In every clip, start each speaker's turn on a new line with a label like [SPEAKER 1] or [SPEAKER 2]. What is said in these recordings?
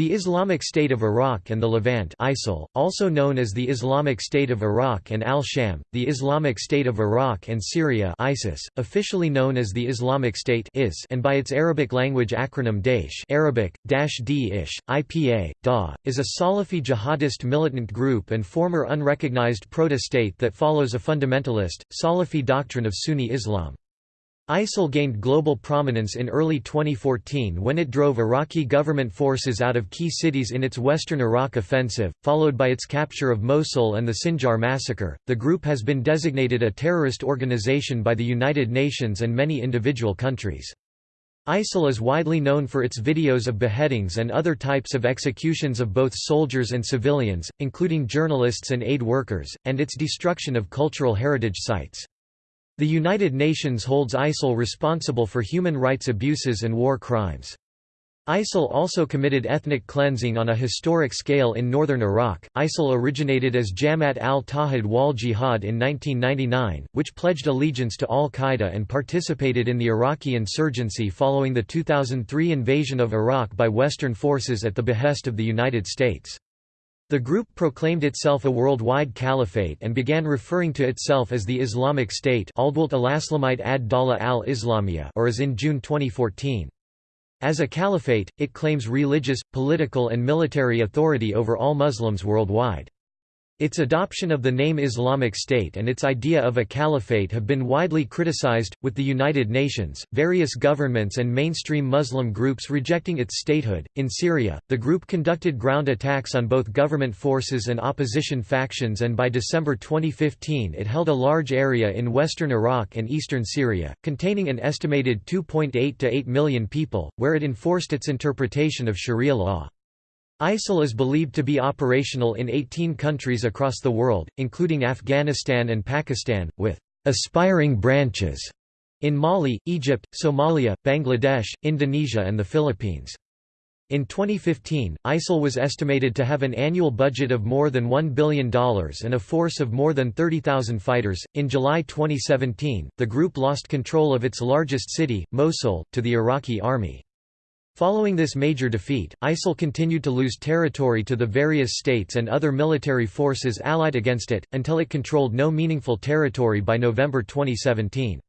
[SPEAKER 1] The Islamic State of Iraq and the Levant ISIL, also known as the Islamic State of Iraq and Al-Sham, the Islamic State of Iraq and Syria ISIS, officially known as the Islamic State IS and by its Arabic language acronym Daesh Arabic, Dash D-Ish, IPA, DA, is a Salafi jihadist militant group and former unrecognized proto-state that follows a fundamentalist, Salafi doctrine of Sunni Islam. ISIL gained global prominence in early 2014 when it drove Iraqi government forces out of key cities in its western Iraq offensive, followed by its capture of Mosul and the Sinjar massacre. The group has been designated a terrorist organization by the United Nations and many individual countries. ISIL is widely known for its videos of beheadings and other types of executions of both soldiers and civilians, including journalists and aid workers, and its destruction of cultural heritage sites. The United Nations holds ISIL responsible for human rights abuses and war crimes. ISIL also committed ethnic cleansing on a historic scale in northern Iraq. ISIL originated as Jamaat al-Tawhid wal Jihad in 1999, which pledged allegiance to al-Qaeda and participated in the Iraqi insurgency following the 2003 invasion of Iraq by Western forces at the behest of the United States. The group proclaimed itself a worldwide caliphate and began referring to itself as the Islamic State or as in June 2014. As a caliphate, it claims religious, political and military authority over all Muslims worldwide. Its adoption of the name Islamic State and its idea of a caliphate have been widely criticized, with the United Nations, various governments, and mainstream Muslim groups rejecting its statehood. In Syria, the group conducted ground attacks on both government forces and opposition factions, and by December 2015 it held a large area in western Iraq and eastern Syria, containing an estimated 2.8 to 8 million people, where it enforced its interpretation of Sharia law. ISIL is believed to be operational in 18 countries across the world, including Afghanistan and Pakistan, with aspiring branches in Mali, Egypt, Somalia, Bangladesh, Indonesia and the Philippines. In 2015, ISIL was estimated to have an annual budget of more than $1 billion and a force of more than 30,000 fighters. In July 2017, the group lost control of its largest city, Mosul, to the Iraqi army. Following this major defeat, ISIL continued to lose territory to the various states and other military forces allied against it, until it controlled no meaningful territory by November 2017.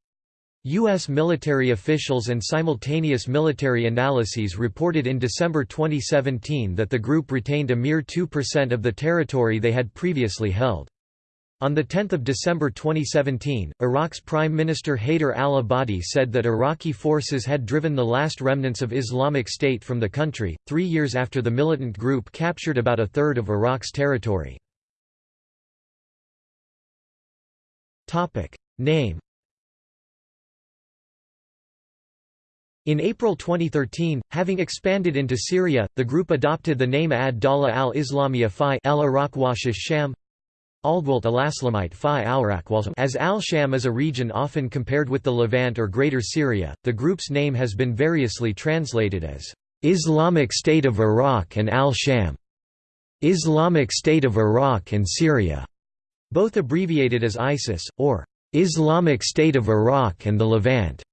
[SPEAKER 1] U.S. military officials and simultaneous military analyses reported in December 2017 that the group retained a mere 2% of the territory they had previously held. On 10 December 2017, Iraq's Prime Minister Haider al-Abadi said that Iraqi forces had driven the last remnants of Islamic State from the country, three years after the militant group captured about a third of Iraq's territory. Name In April 2013, having expanded into Syria, the group adopted the name Ad-Dawla al-Islamiyya fi al-Iraq Sham as Al-Sham is a region often compared with the Levant or Greater Syria, the group's name has been variously translated as Islamic State of Iraq and Al-Sham, Islamic State of Iraq and Syria, both abbreviated as ISIS, or Islamic State of Iraq and the Levant.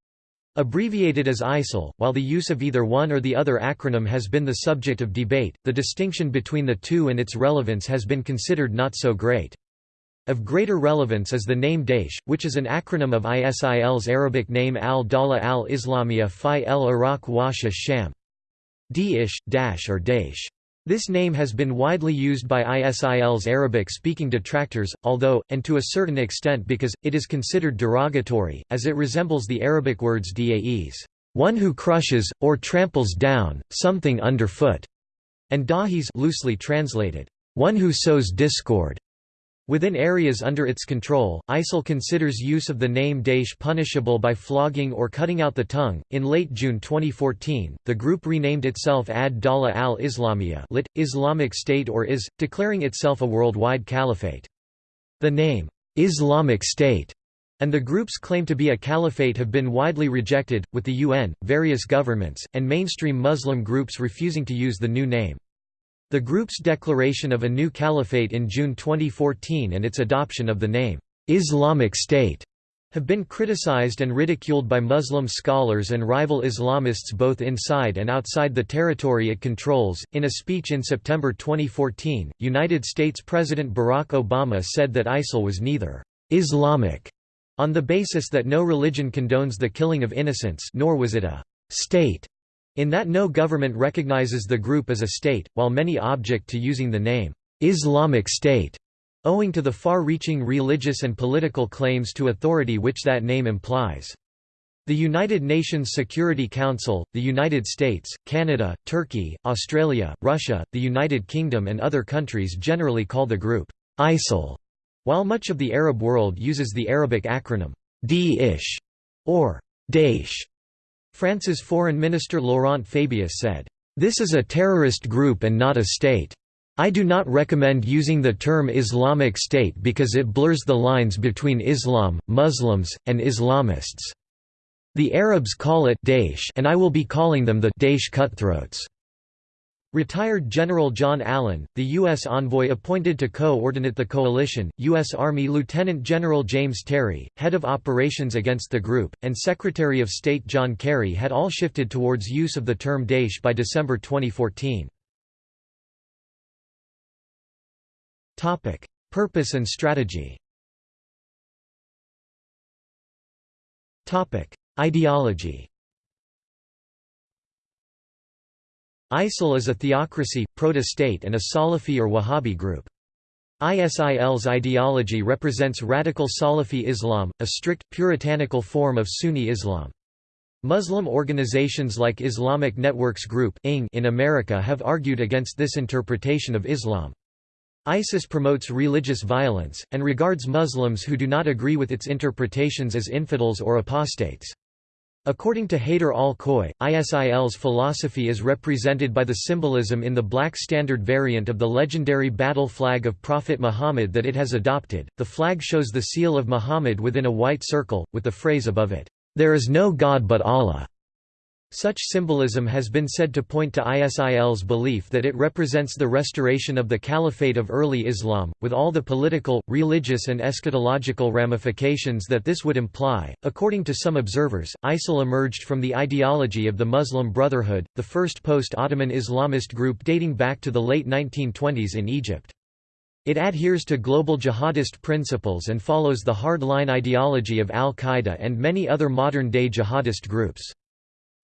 [SPEAKER 1] Abbreviated as ISIL, while the use of either one or the other acronym has been the subject of debate, the distinction between the two and its relevance has been considered not so great. Of greater relevance is the name Daesh, which is an acronym of ISIL's Arabic name al-Dawla al-Islamiyya fi el-Iraq wa Sham. Daesh, Dash or Daesh. This name has been widely used by ISIL's Arabic-speaking detractors, although, and to a certain extent because, it is considered derogatory, as it resembles the Arabic words da'es, one who crushes, or tramples down, something underfoot, and dahis loosely translated, one who sows discord. Within areas under its control, ISIL considers use of the name Daesh punishable by flogging or cutting out the tongue. In late June 2014, the group renamed itself Ad Dawla al Islamiyya, lit. Islamic State or IS, declaring itself a worldwide caliphate. The name, Islamic State, and the group's claim to be a caliphate have been widely rejected, with the UN, various governments, and mainstream Muslim groups refusing to use the new name. The group's declaration of a new caliphate in June 2014 and its adoption of the name, Islamic State, have been criticized and ridiculed by Muslim scholars and rival Islamists both inside and outside the territory it controls. In a speech in September 2014, United States President Barack Obama said that ISIL was neither Islamic on the basis that no religion condones the killing of innocents nor was it a state in that no government recognizes the group as a state, while many object to using the name Islamic State owing to the far-reaching religious and political claims to authority which that name implies. The United Nations Security Council, the United States, Canada, Turkey, Australia, Russia, the United Kingdom and other countries generally call the group ISIL, while much of the Arab world uses the Arabic acronym Daesh or Daesh. France's Foreign Minister Laurent Fabius said, "This is a terrorist group and not a state." I do not recommend using the term Islamic State because it blurs the lines between Islam, Muslims, and Islamists. The Arabs call it Daesh and I will be calling them the Daesh cutthroats. Retired General John Allen, the U.S. envoy appointed to coordinate the coalition, U.S. Army Lieutenant General James Terry, head of operations against the group, and Secretary of State John Kerry had all shifted towards use of the term Daesh by December 2014. Topic: Purpose and strategy. Ideology. ISIL is a theocracy, proto-state and a Salafi or Wahhabi group. ISIL's ideology represents radical Salafi Islam, a strict, puritanical form of Sunni Islam. Muslim organizations like Islamic Networks Group in America have argued against this interpretation of Islam. ISIS promotes religious violence, and regards Muslims who do not agree with its interpretations as infidels or apostates. According to Haider al-Khoei, ISIL's philosophy is represented by the symbolism in the black standard variant of the legendary battle flag of Prophet Muhammad that it has adopted. The flag shows the seal of Muhammad within a white circle, with the phrase above it, "There is no God but Allah." Such symbolism has been said to point to ISIL's belief that it represents the restoration of the caliphate of early Islam, with all the political, religious, and eschatological ramifications that this would imply. According to some observers, ISIL emerged from the ideology of the Muslim Brotherhood, the first post Ottoman Islamist group dating back to the late 1920s in Egypt. It adheres to global jihadist principles and follows the hard-line ideology of al Qaeda and many other modern day jihadist groups.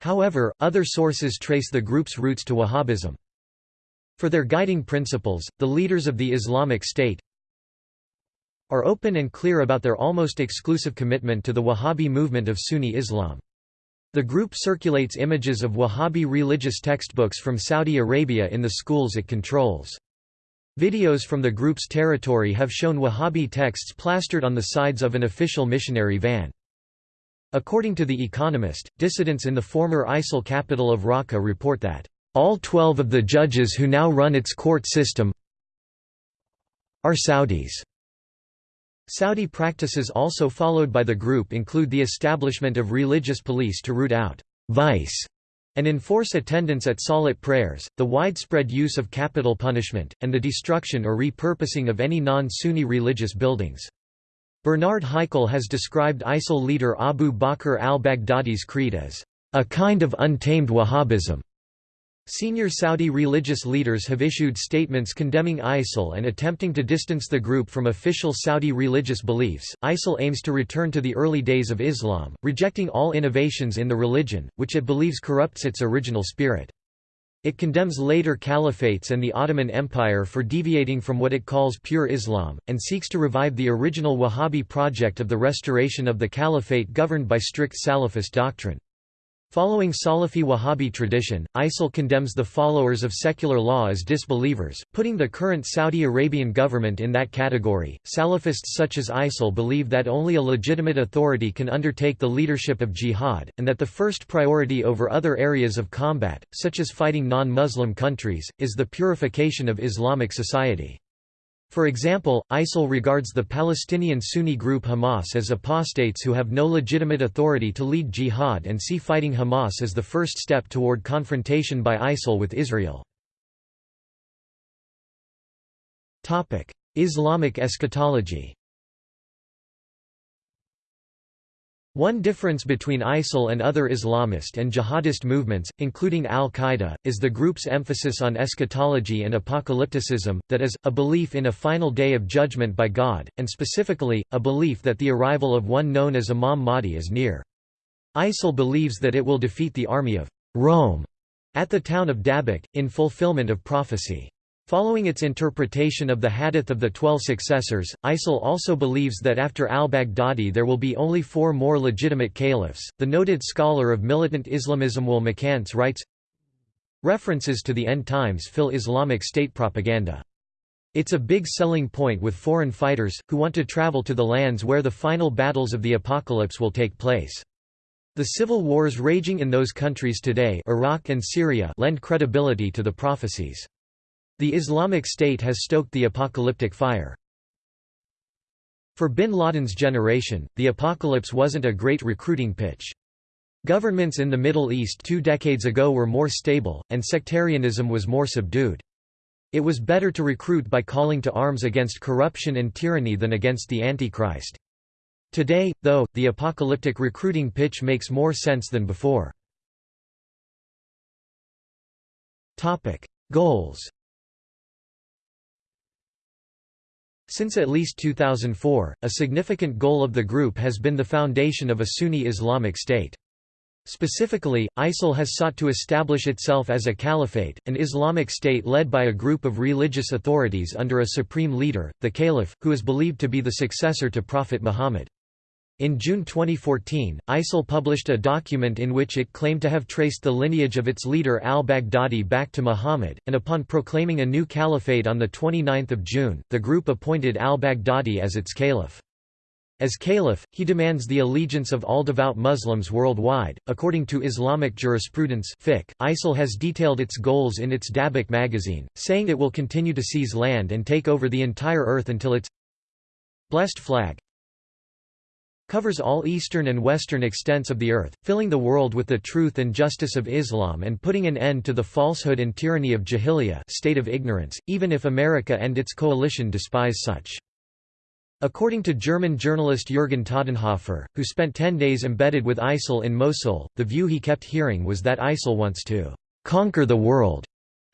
[SPEAKER 1] However, other sources trace the group's roots to Wahhabism. For their guiding principles, the leaders of the Islamic State are open and clear about their almost exclusive commitment to the Wahhabi movement of Sunni Islam. The group circulates images of Wahhabi religious textbooks from Saudi Arabia in the schools it controls. Videos from the group's territory have shown Wahhabi texts plastered on the sides of an official missionary van. According to The Economist, dissidents in the former ISIL capital of Raqqa report that, "...all 12 of the judges who now run its court system are Saudis." Saudi practices also followed by the group include the establishment of religious police to root out vice and enforce attendance at salat prayers, the widespread use of capital punishment, and the destruction or repurposing of any non-Sunni religious buildings. Bernard Haykel has described ISIL leader Abu Bakr al-Baghdadi's creed as, "...a kind of untamed Wahhabism." Senior Saudi religious leaders have issued statements condemning ISIL and attempting to distance the group from official Saudi religious beliefs. ISIL aims to return to the early days of Islam, rejecting all innovations in the religion, which it believes corrupts its original spirit. It condemns later caliphates and the Ottoman Empire for deviating from what it calls pure Islam, and seeks to revive the original Wahhabi project of the restoration of the caliphate governed by strict Salafist doctrine. Following Salafi Wahhabi tradition, ISIL condemns the followers of secular law as disbelievers, putting the current Saudi Arabian government in that category. Salafists such as ISIL believe that only a legitimate authority can undertake the leadership of jihad, and that the first priority over other areas of combat, such as fighting non Muslim countries, is the purification of Islamic society. For example, ISIL regards the Palestinian Sunni group Hamas as apostates who have no legitimate authority to lead jihad and see fighting Hamas as the first step toward confrontation by ISIL with Israel. Islamic eschatology One difference between ISIL and other Islamist and jihadist movements, including al-Qaeda, is the group's emphasis on eschatology and apocalypticism, that is, a belief in a final day of judgment by God, and specifically, a belief that the arrival of one known as Imam Mahdi is near. ISIL believes that it will defeat the army of Rome at the town of Dabiq, in fulfillment of prophecy. Following its interpretation of the Hadith of the Twelve Successors, ISIL also believes that after al-Baghdadi there will be only four more legitimate caliphs. The noted scholar of militant Islamism Will McCants writes, References to the end times fill Islamic State propaganda. It's a big selling point with foreign fighters, who want to travel to the lands where the final battles of the apocalypse will take place. The civil wars raging in those countries today Iraq and Syria lend credibility to the prophecies. The Islamic State has stoked the apocalyptic fire. For bin Laden's generation, the apocalypse wasn't a great recruiting pitch. Governments in the Middle East two decades ago were more stable, and sectarianism was more subdued. It was better to recruit by calling to arms against corruption and tyranny than against the Antichrist. Today, though, the apocalyptic recruiting pitch makes more sense than before. Goals Since at least 2004, a significant goal of the group has been the foundation of a Sunni Islamic State. Specifically, ISIL has sought to establish itself as a caliphate, an Islamic state led by a group of religious authorities under a supreme leader, the caliph, who is believed to be the successor to Prophet Muhammad. In June 2014, ISIL published a document in which it claimed to have traced the lineage of its leader al-Baghdadi back to Muhammad, and upon proclaiming a new caliphate on 29 June, the group appointed al-Baghdadi as its caliph. As caliph, he demands the allegiance of all devout Muslims worldwide. According to Islamic jurisprudence, fiqh, ISIL has detailed its goals in its Dabiq magazine, saying it will continue to seize land and take over the entire earth until its blessed flag covers all eastern and western extents of the earth, filling the world with the truth and justice of Islam and putting an end to the falsehood and tyranny of jahiliyyah state of ignorance, even if America and its coalition despise such. According to German journalist Jürgen Todenhofer, who spent ten days embedded with ISIL in Mosul, the view he kept hearing was that ISIL wants to «conquer the world»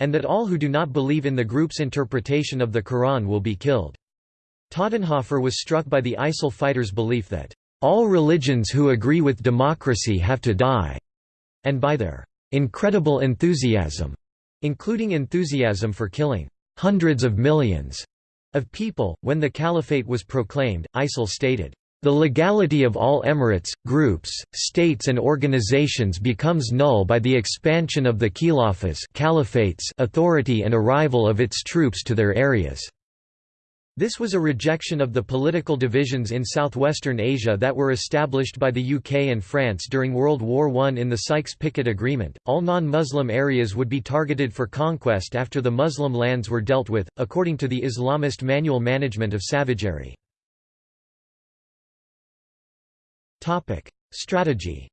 [SPEAKER 1] and that all who do not believe in the group's interpretation of the Quran will be killed. Todenhofer was struck by the ISIL fighters' belief that all religions who agree with democracy have to die, and by their incredible enthusiasm, including enthusiasm for killing hundreds of millions of people. When the caliphate was proclaimed, ISIL stated, the legality of all emirates, groups, states and organizations becomes null by the expansion of the caliphates authority and arrival of its troops to their areas. This was a rejection of the political divisions in southwestern Asia that were established by the UK and France during World War I in the Sykes-Picot Agreement. All non-Muslim areas would be targeted for conquest after the Muslim lands were dealt with, according to the Islamist Manual Management of Savagery. Topic: Strategy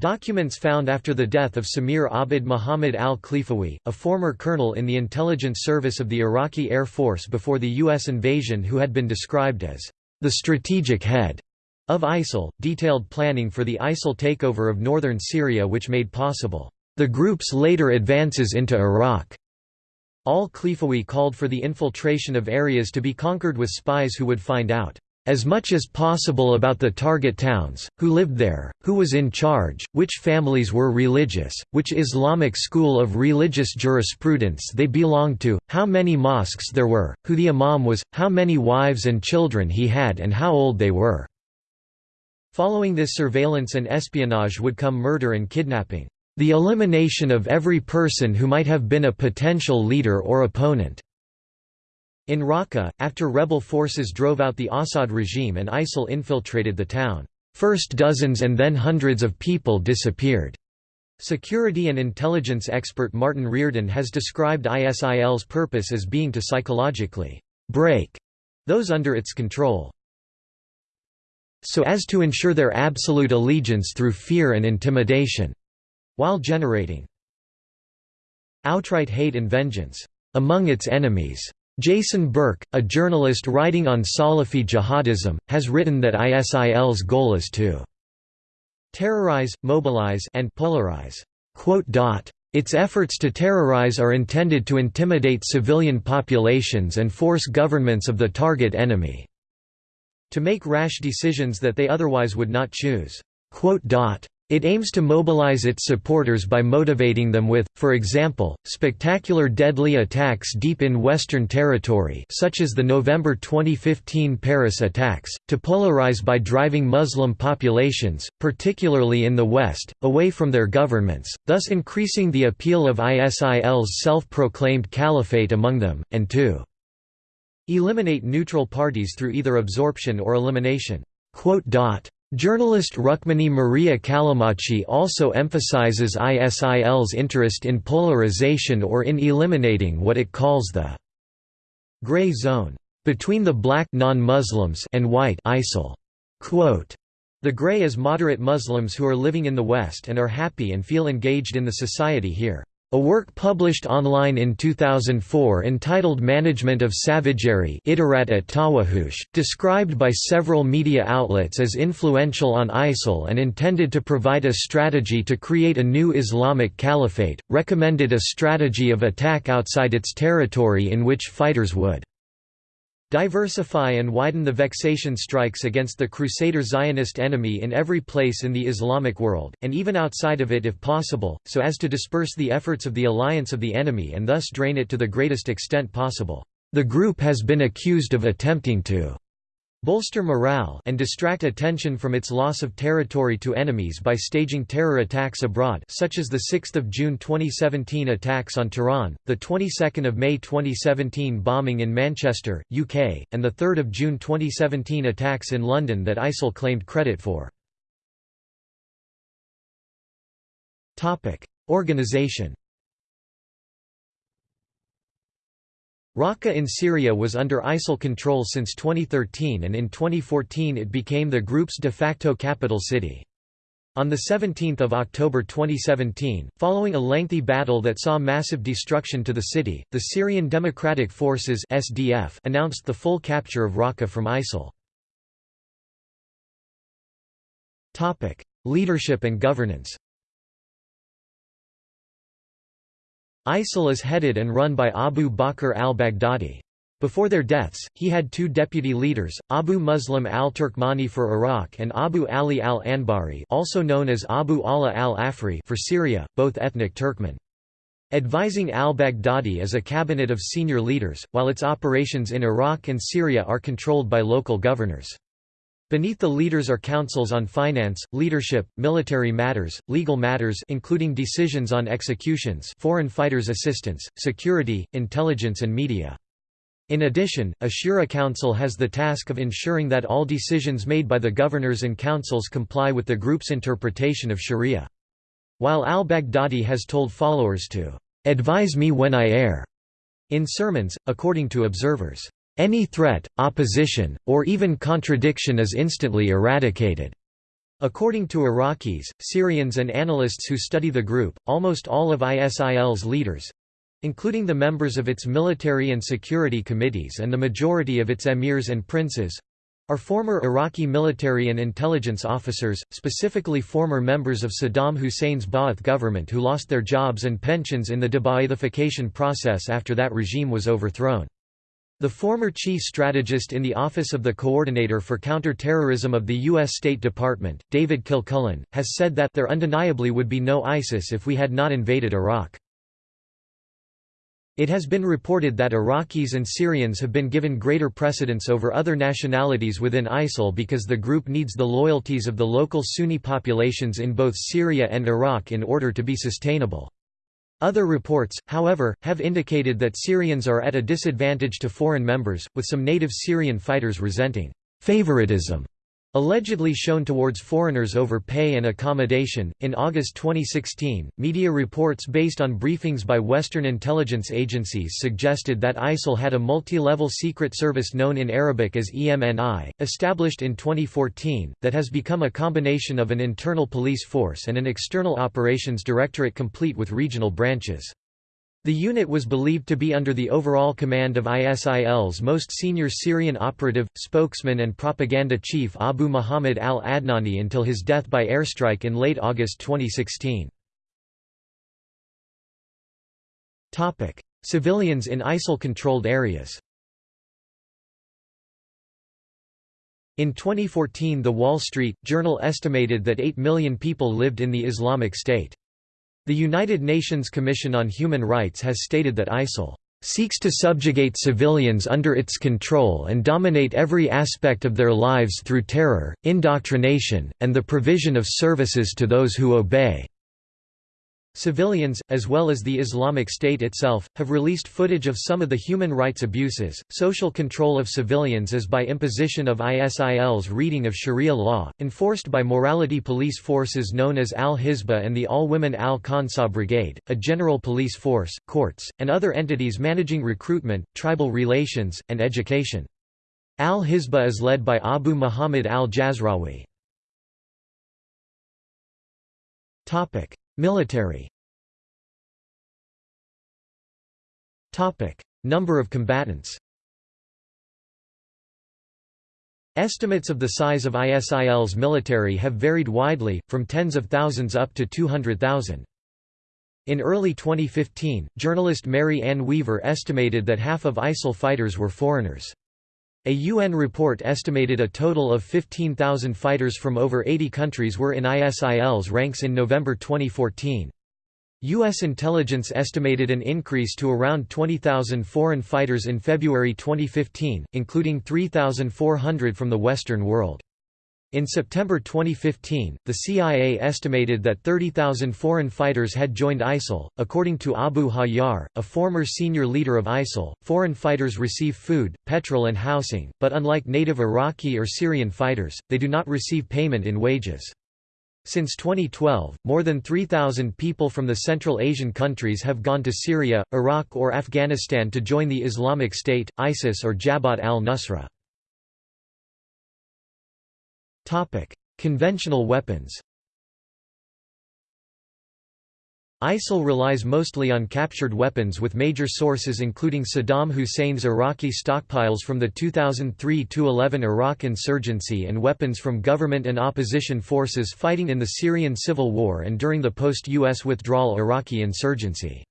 [SPEAKER 1] Documents found after the death of Samir Abid Muhammad al-Khlifawi, a former colonel in the intelligence service of the Iraqi Air Force before the U.S. invasion who had been described as the strategic head of ISIL, detailed planning for the ISIL takeover of northern Syria which made possible the group's later advances into Iraq. Al-Khlifawi called for the infiltration of areas to be conquered with spies who would find out as much as possible about the target towns, who lived there, who was in charge, which families were religious, which Islamic school of religious jurisprudence they belonged to, how many mosques there were, who the imam was, how many wives and children he had and how old they were. Following this surveillance and espionage would come murder and kidnapping. The elimination of every person who might have been a potential leader or opponent. In Raqqa, after rebel forces drove out the Assad regime and ISIL infiltrated the town, first dozens and then hundreds of people disappeared. Security and intelligence expert Martin Reardon has described ISIL's purpose as being to psychologically break those under its control so as to ensure their absolute allegiance through fear and intimidation, while generating outright hate and vengeance among its enemies. Jason Burke, a journalist writing on Salafi jihadism, has written that ISIL's goal is to terrorize, mobilize and polarize. Its efforts to terrorize are intended to intimidate civilian populations and force governments of the target enemy to make rash decisions that they otherwise would not choose. It aims to mobilize its supporters by motivating them with, for example, spectacular deadly attacks deep in Western territory such as the November 2015 Paris attacks, to polarize by driving Muslim populations, particularly in the West, away from their governments, thus increasing the appeal of ISIL's self-proclaimed caliphate among them, and to eliminate neutral parties through either absorption or elimination. Journalist Rukmini Maria Callimachi also emphasizes ISIL's interest in polarization or in eliminating what it calls the «gray zone» between the black non-Muslims and white ISIL. Quote, the gray is moderate Muslims who are living in the West and are happy and feel engaged in the society here. A work published online in 2004 entitled Management of Savagery described by several media outlets as influential on ISIL and intended to provide a strategy to create a new Islamic caliphate, recommended a strategy of attack outside its territory in which fighters would Diversify and widen the vexation strikes against the Crusader Zionist enemy in every place in the Islamic world, and even outside of it if possible, so as to disperse the efforts of the alliance of the enemy and thus drain it to the greatest extent possible. The group has been accused of attempting to bolster morale and distract attention from its loss of territory to enemies by staging terror attacks abroad such as the 6 June 2017 attacks on Tehran, the 22nd of May 2017 bombing in Manchester, UK, and the 3 June 2017 attacks in London that ISIL claimed credit for. Organization Raqqa in Syria was under ISIL control since 2013 and in 2014 it became the group's de facto capital city. On 17 October 2017, following a lengthy battle that saw massive destruction to the city, the Syrian Democratic Forces SDF announced the full capture of Raqqa from ISIL. Leadership and governance ISIL is headed and run by Abu Bakr al-Baghdadi. Before their deaths, he had two deputy leaders, Abu Muslim al-Turkmani for Iraq and Abu Ali al-Anbari also known as Abu Ala al-Afri for Syria, both ethnic Turkmen. Advising al-Baghdadi is a cabinet of senior leaders, while its operations in Iraq and Syria are controlled by local governors. Beneath the leaders are councils on finance, leadership, military matters, legal matters including decisions on executions foreign fighters assistance, security, intelligence and media. In addition, a Shura Council has the task of ensuring that all decisions made by the governors and councils comply with the group's interpretation of Sharia. While al-Baghdadi has told followers to "'advise me when I err' in sermons, according to observers. Any threat, opposition, or even contradiction is instantly eradicated. According to Iraqis, Syrians and analysts who study the group, almost all of ISIL's leaders—including the members of its military and security committees and the majority of its emirs and princes—are former Iraqi military and intelligence officers, specifically former members of Saddam Hussein's Ba'ath government who lost their jobs and pensions in the de-Ba'athification process after that regime was overthrown. The former chief strategist in the Office of the Coordinator for Counterterrorism of the U.S. State Department, David Kilcullen, has said that there undeniably would be no ISIS if we had not invaded Iraq. It has been reported that Iraqis and Syrians have been given greater precedence over other nationalities within ISIL because the group needs the loyalties of the local Sunni populations in both Syria and Iraq in order to be sustainable. Other reports, however, have indicated that Syrians are at a disadvantage to foreign members, with some native Syrian fighters resenting favoritism Allegedly shown towards foreigners over pay and accommodation. In August 2016, media reports based on briefings by Western intelligence agencies suggested that ISIL had a multi level secret service known in Arabic as EMNI, established in 2014, that has become a combination of an internal police force and an external operations directorate complete with regional branches. The unit was believed to be under the overall command of ISIL's most senior Syrian operative, spokesman and propaganda chief Abu Muhammad al-Adnani until his death by airstrike in late August 2016. Civilians in ISIL-controlled areas In 2014 The Wall Street Journal estimated that 8 million people lived in the Islamic State. The United Nations Commission on Human Rights has stated that ISIL seeks to subjugate civilians under its control and dominate every aspect of their lives through terror, indoctrination, and the provision of services to those who obey. Civilians, as well as the Islamic State itself, have released footage of some of the human rights abuses. Social control of civilians is by imposition of ISIL's reading of Sharia law, enforced by morality police forces known as Al Hizbah and the all women Al Khansa Brigade, a general police force, courts, and other entities managing recruitment, tribal relations, and education. Al Hizbah is led by Abu Muhammad al Jazrawi. Military Number of combatants Estimates of the size of ISIL's military have varied widely, from tens of thousands up to 200,000. In early 2015, journalist Mary Ann Weaver estimated that half of ISIL fighters were foreigners. A UN report estimated a total of 15,000 fighters from over 80 countries were in ISIL's ranks in November 2014. U.S. intelligence estimated an increase to around 20,000 foreign fighters in February 2015, including 3,400 from the Western world. In September 2015, the CIA estimated that 30,000 foreign fighters had joined ISIL. According to Abu Hajjar, a former senior leader of ISIL, foreign fighters receive food, petrol, and housing, but unlike native Iraqi or Syrian fighters, they do not receive payment in wages. Since 2012, more than 3,000 people from the Central Asian countries have gone to Syria, Iraq, or Afghanistan to join the Islamic State, ISIS, or Jabhat al Nusra. Conventional weapons ISIL relies mostly on captured weapons with major sources including Saddam Hussein's Iraqi stockpiles from the 2003–11 Iraq insurgency and weapons from government and opposition forces fighting in the Syrian civil war and during the post-US withdrawal Iraqi insurgency.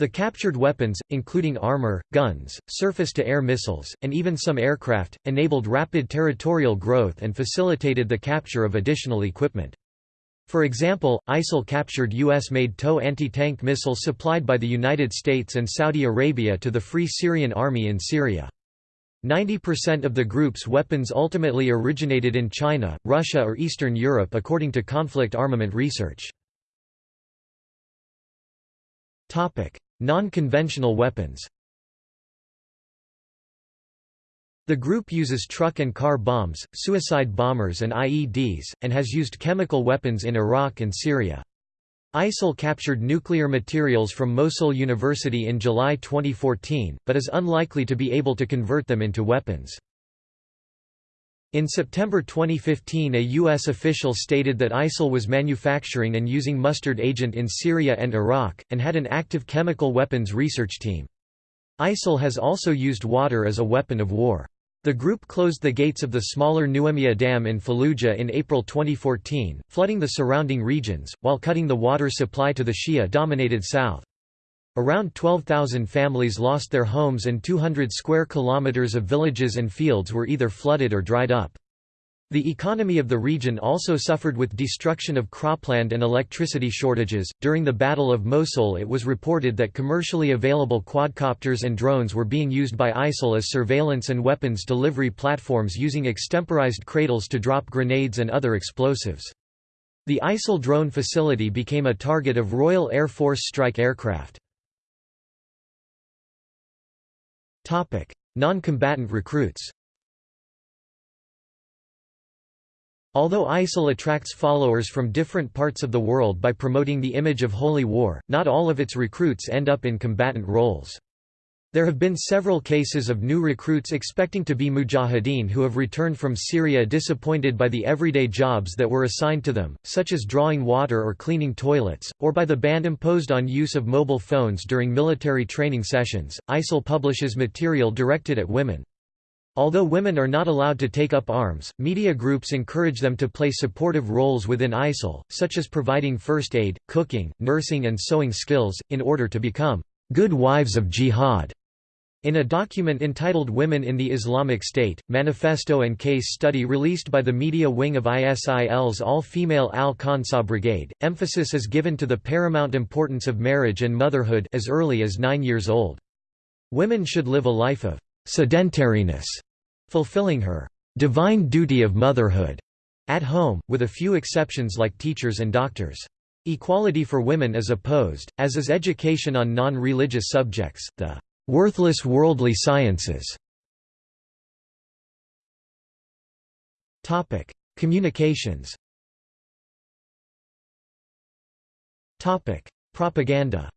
[SPEAKER 1] The captured weapons, including armor, guns, surface-to-air missiles, and even some aircraft, enabled rapid territorial growth and facilitated the capture of additional equipment. For example, ISIL captured U.S.-made TOW anti-tank missiles supplied by the United States and Saudi Arabia to the Free Syrian Army in Syria. 90% of the group's weapons ultimately originated in China, Russia or Eastern Europe according to conflict armament research. Non-conventional weapons The group uses truck and car bombs, suicide bombers and IEDs, and has used chemical weapons in Iraq and Syria. ISIL captured nuclear materials from Mosul University in July 2014, but is unlikely to be able to convert them into weapons. In September 2015 a U.S. official stated that ISIL was manufacturing and using mustard agent in Syria and Iraq, and had an active chemical weapons research team. ISIL has also used water as a weapon of war. The group closed the gates of the smaller Nuaimiyah Dam in Fallujah in April 2014, flooding the surrounding regions, while cutting the water supply to the Shia-dominated south. Around 12,000 families lost their homes and 200 square kilometers of villages and fields were either flooded or dried up. The economy of the region also suffered with destruction of cropland and electricity shortages. During the Battle of Mosul, it was reported that commercially available quadcopters and drones were being used by ISIL as surveillance and weapons delivery platforms using extemporized cradles to drop grenades and other explosives. The ISIL drone facility became a target of Royal Air Force strike aircraft. Non-combatant recruits Although ISIL attracts followers from different parts of the world by promoting the image of holy war, not all of its recruits end up in combatant roles. There have been several cases of new recruits expecting to be mujahideen who have returned from Syria disappointed by the everyday jobs that were assigned to them, such as drawing water or cleaning toilets, or by the ban imposed on use of mobile phones during military training sessions. ISIL publishes material directed at women. Although women are not allowed to take up arms, media groups encourage them to play supportive roles within ISIL, such as providing first aid, cooking, nursing and sewing skills, in order to become good wives of jihad. In a document entitled Women in the Islamic State, manifesto and case study released by the media wing of ISIL's all-female Al-Khansa Brigade, emphasis is given to the paramount importance of marriage and motherhood as early as nine years old. Women should live a life of sedentariness, fulfilling her divine duty of motherhood at home, with a few exceptions like teachers and doctors. Equality for women is opposed, as is education on non-religious subjects, the Worthless worldly sciences. Communications. Propaganda.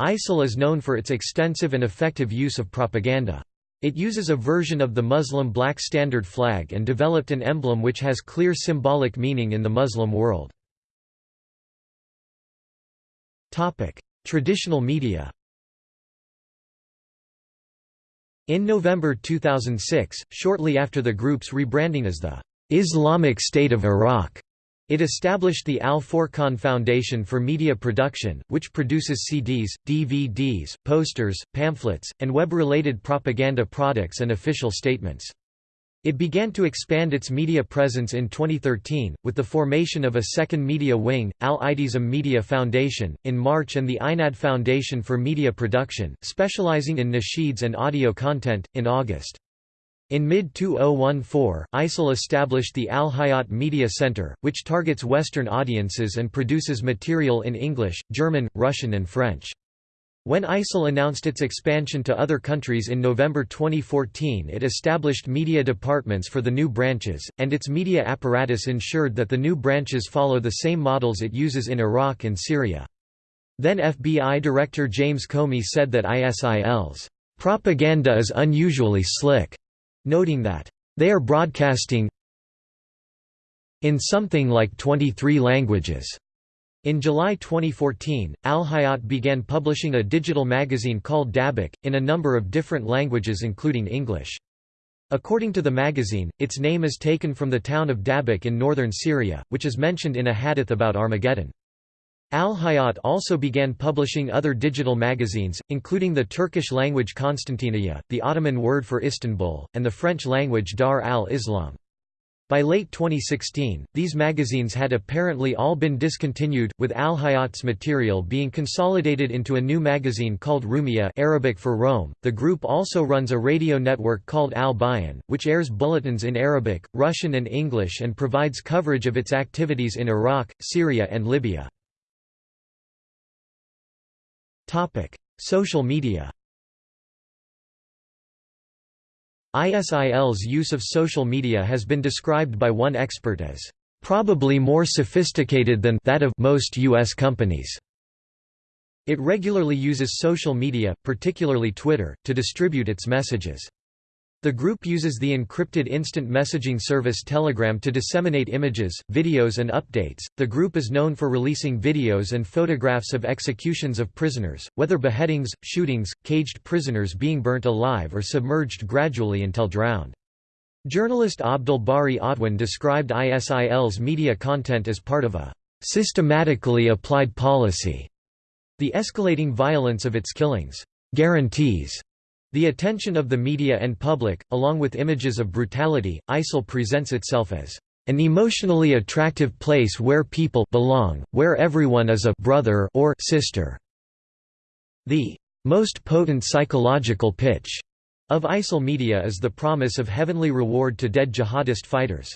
[SPEAKER 1] ISIL is known for its extensive and effective use of propaganda. It uses a version of the Muslim black standard flag and developed an emblem which has clear symbolic meaning in the Muslim world. Traditional media In November 2006, shortly after the group's rebranding as the Islamic State of Iraq, it established the Al-Furqan Foundation for Media Production, which produces CDs, DVDs, posters, pamphlets, and web-related propaganda products and official statements. It began to expand its media presence in 2013, with the formation of a second media wing, Al-I'tisam Media Foundation, in March and the INAD Foundation for Media Production, specializing in nasheeds and audio content, in August. In mid-2014, ISIL established the Al-Hayat Media Center, which targets Western audiences and produces material in English, German, Russian and French. When ISIL announced its expansion to other countries in November 2014 it established media departments for the new branches, and its media apparatus ensured that the new branches follow the same models it uses in Iraq and Syria. Then FBI Director James Comey said that ISIL's propaganda is unusually slick, noting that, "...they are broadcasting in something like 23 languages." In July 2014, Al Hayat began publishing a digital magazine called Dabiq, in a number of different languages including English. According to the magazine, its name is taken from the town of Dabiq in northern Syria, which is mentioned in a hadith about Armageddon. Al Hayat also began publishing other digital magazines, including the Turkish-language Konstantiniye, the Ottoman word for Istanbul, and the French-language Dar al-Islam. By late 2016, these magazines had apparently all been discontinued, with Al Hayat's material being consolidated into a new magazine called Rumiyah Arabic for Rome. The group also runs a radio network called Al Bayan, which airs bulletins in Arabic, Russian and English and provides coverage of its activities in Iraq, Syria and Libya. Topic: Social media ISIL's use of social media has been described by one expert as probably more sophisticated than that of most U.S. companies. It regularly uses social media, particularly Twitter, to distribute its messages. The group uses the encrypted instant messaging service Telegram to disseminate images, videos, and updates. The group is known for releasing videos and photographs of executions of prisoners, whether beheadings, shootings, caged prisoners being burnt alive or submerged gradually until drowned. Journalist Abdul Bari Atwan described ISIL's media content as part of a systematically applied policy. The escalating violence of its killings guarantees the attention of the media and public, along with images of brutality, ISIL presents itself as an emotionally attractive place where people belong, where everyone is a brother or sister. The most potent psychological pitch of ISIL media is the promise of heavenly reward to dead jihadist fighters.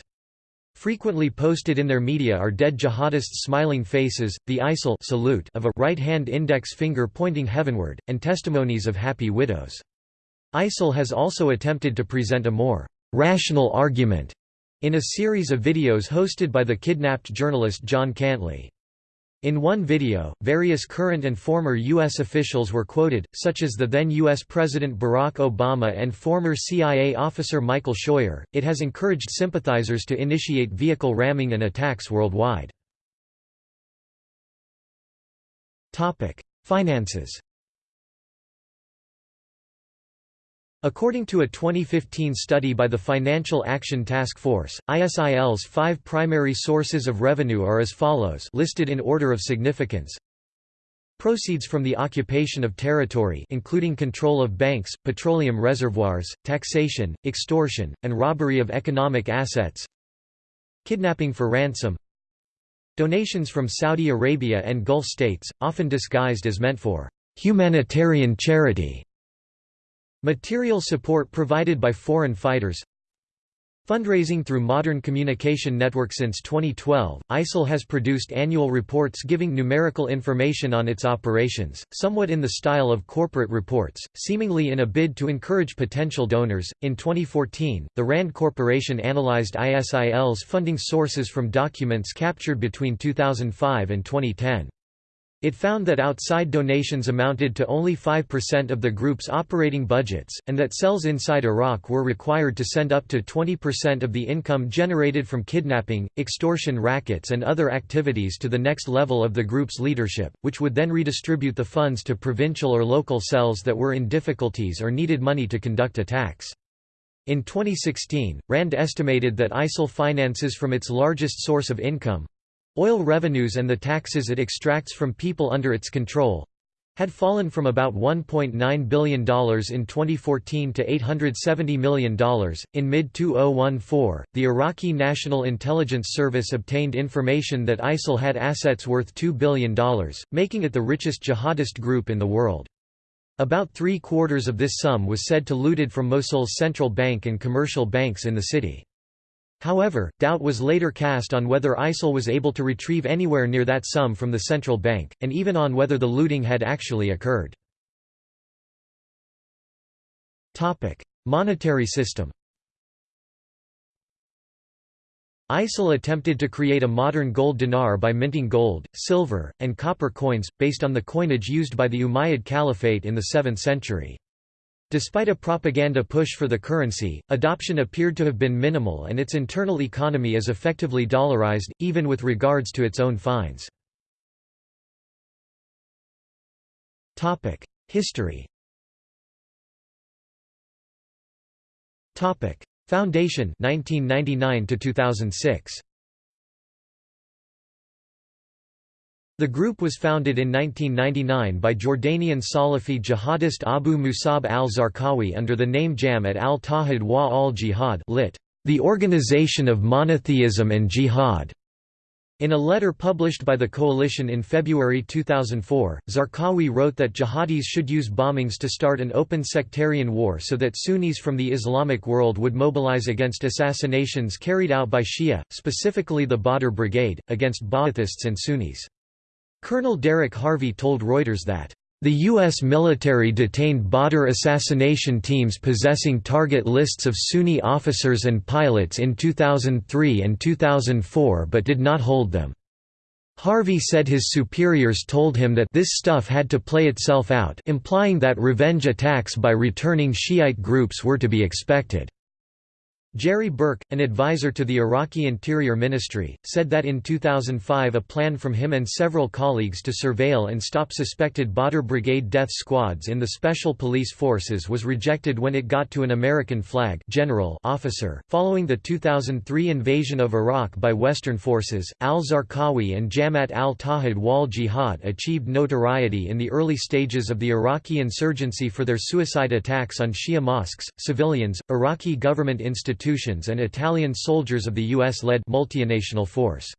[SPEAKER 1] Frequently posted in their media are dead jihadists' smiling faces, the ISIL salute of a right-hand index finger pointing heavenward, and testimonies of happy widows. ISIL has also attempted to present a more rational argument in a series of videos hosted by the kidnapped journalist John Cantlie. In one video, various current and former U.S. officials were quoted, such as the then U.S. President Barack Obama and former CIA officer Michael Scheuer. It has encouraged sympathizers to initiate vehicle ramming and attacks worldwide. Finances According to a 2015 study by the Financial Action Task Force, ISIL's five primary sources of revenue are as follows listed in order of significance. Proceeds from the occupation of territory including control of banks, petroleum reservoirs, taxation, extortion, and robbery of economic assets. Kidnapping for ransom. Donations from Saudi Arabia and Gulf states, often disguised as meant for humanitarian charity Material support provided by foreign fighters Fundraising through Modern Communication Network Since 2012, ISIL has produced annual reports giving numerical information on its operations, somewhat in the style of corporate reports, seemingly in a bid to encourage potential donors. In 2014, the RAND Corporation analyzed ISIL's funding sources from documents captured between 2005 and 2010. It found that outside donations amounted to only 5% of the group's operating budgets, and that cells inside Iraq were required to send up to 20% of the income generated from kidnapping, extortion rackets and other activities to the next level of the group's leadership, which would then redistribute the funds to provincial or local cells that were in difficulties or needed money to conduct attacks. In 2016, RAND estimated that ISIL finances from its largest source of income, Oil revenues and the taxes it extracts from people under its control had fallen from about $1.9 billion in 2014 to $870 million. In mid 2014, the Iraqi National Intelligence Service obtained information that ISIL had assets worth $2 billion, making it the richest jihadist group in the world. About three quarters of this sum was said to looted from Mosul's central bank and commercial banks in the city. However, doubt was later cast on whether ISIL was able to retrieve anywhere near that sum from the central bank, and even on whether the looting had actually occurred. Monetary system ISIL attempted to create a modern gold dinar by minting gold, silver, and copper coins, based on the coinage used by the Umayyad Caliphate in the 7th century. Despite a propaganda push for the currency, adoption appeared to have been minimal and its internal economy is effectively dollarized, even with regards to its own fines. History Foundation 1999 to 2006 The group was founded in 1999 by Jordanian Salafi jihadist Abu Musab al-Zarqawi under the name Jam'at al-Tawhid wa al-Jihad lit. The Organization of Monotheism and Jihad. In a letter published by the coalition in February 2004, Zarqawi wrote that jihadis should use bombings to start an open sectarian war so that Sunnis from the Islamic world would mobilize against assassinations carried out by Shia, specifically the Badr Brigade, against Ba'athists and Sunnis. Colonel Derek Harvey told Reuters that, "...the U.S. military detained Badr assassination teams possessing target lists of Sunni officers and pilots in 2003 and 2004 but did not hold them." Harvey said his superiors told him that this stuff had to play itself out implying that revenge attacks by returning Shiite groups were to be expected. Jerry Burke, an advisor to the Iraqi Interior Ministry, said that in 2005 a plan from him and several colleagues to surveil and stop suspected Badr Brigade death squads in the Special Police Forces was rejected when it got to an American flag general officer. Following the 2003 invasion of Iraq by Western forces, al-Zarqawi and Jamaat al-Tawhid wal Jihad achieved notoriety in the early stages of the Iraqi insurgency for their suicide attacks on Shia mosques, civilians, Iraqi government institutions institutions and Italian soldiers of the U.S.-led multinational force.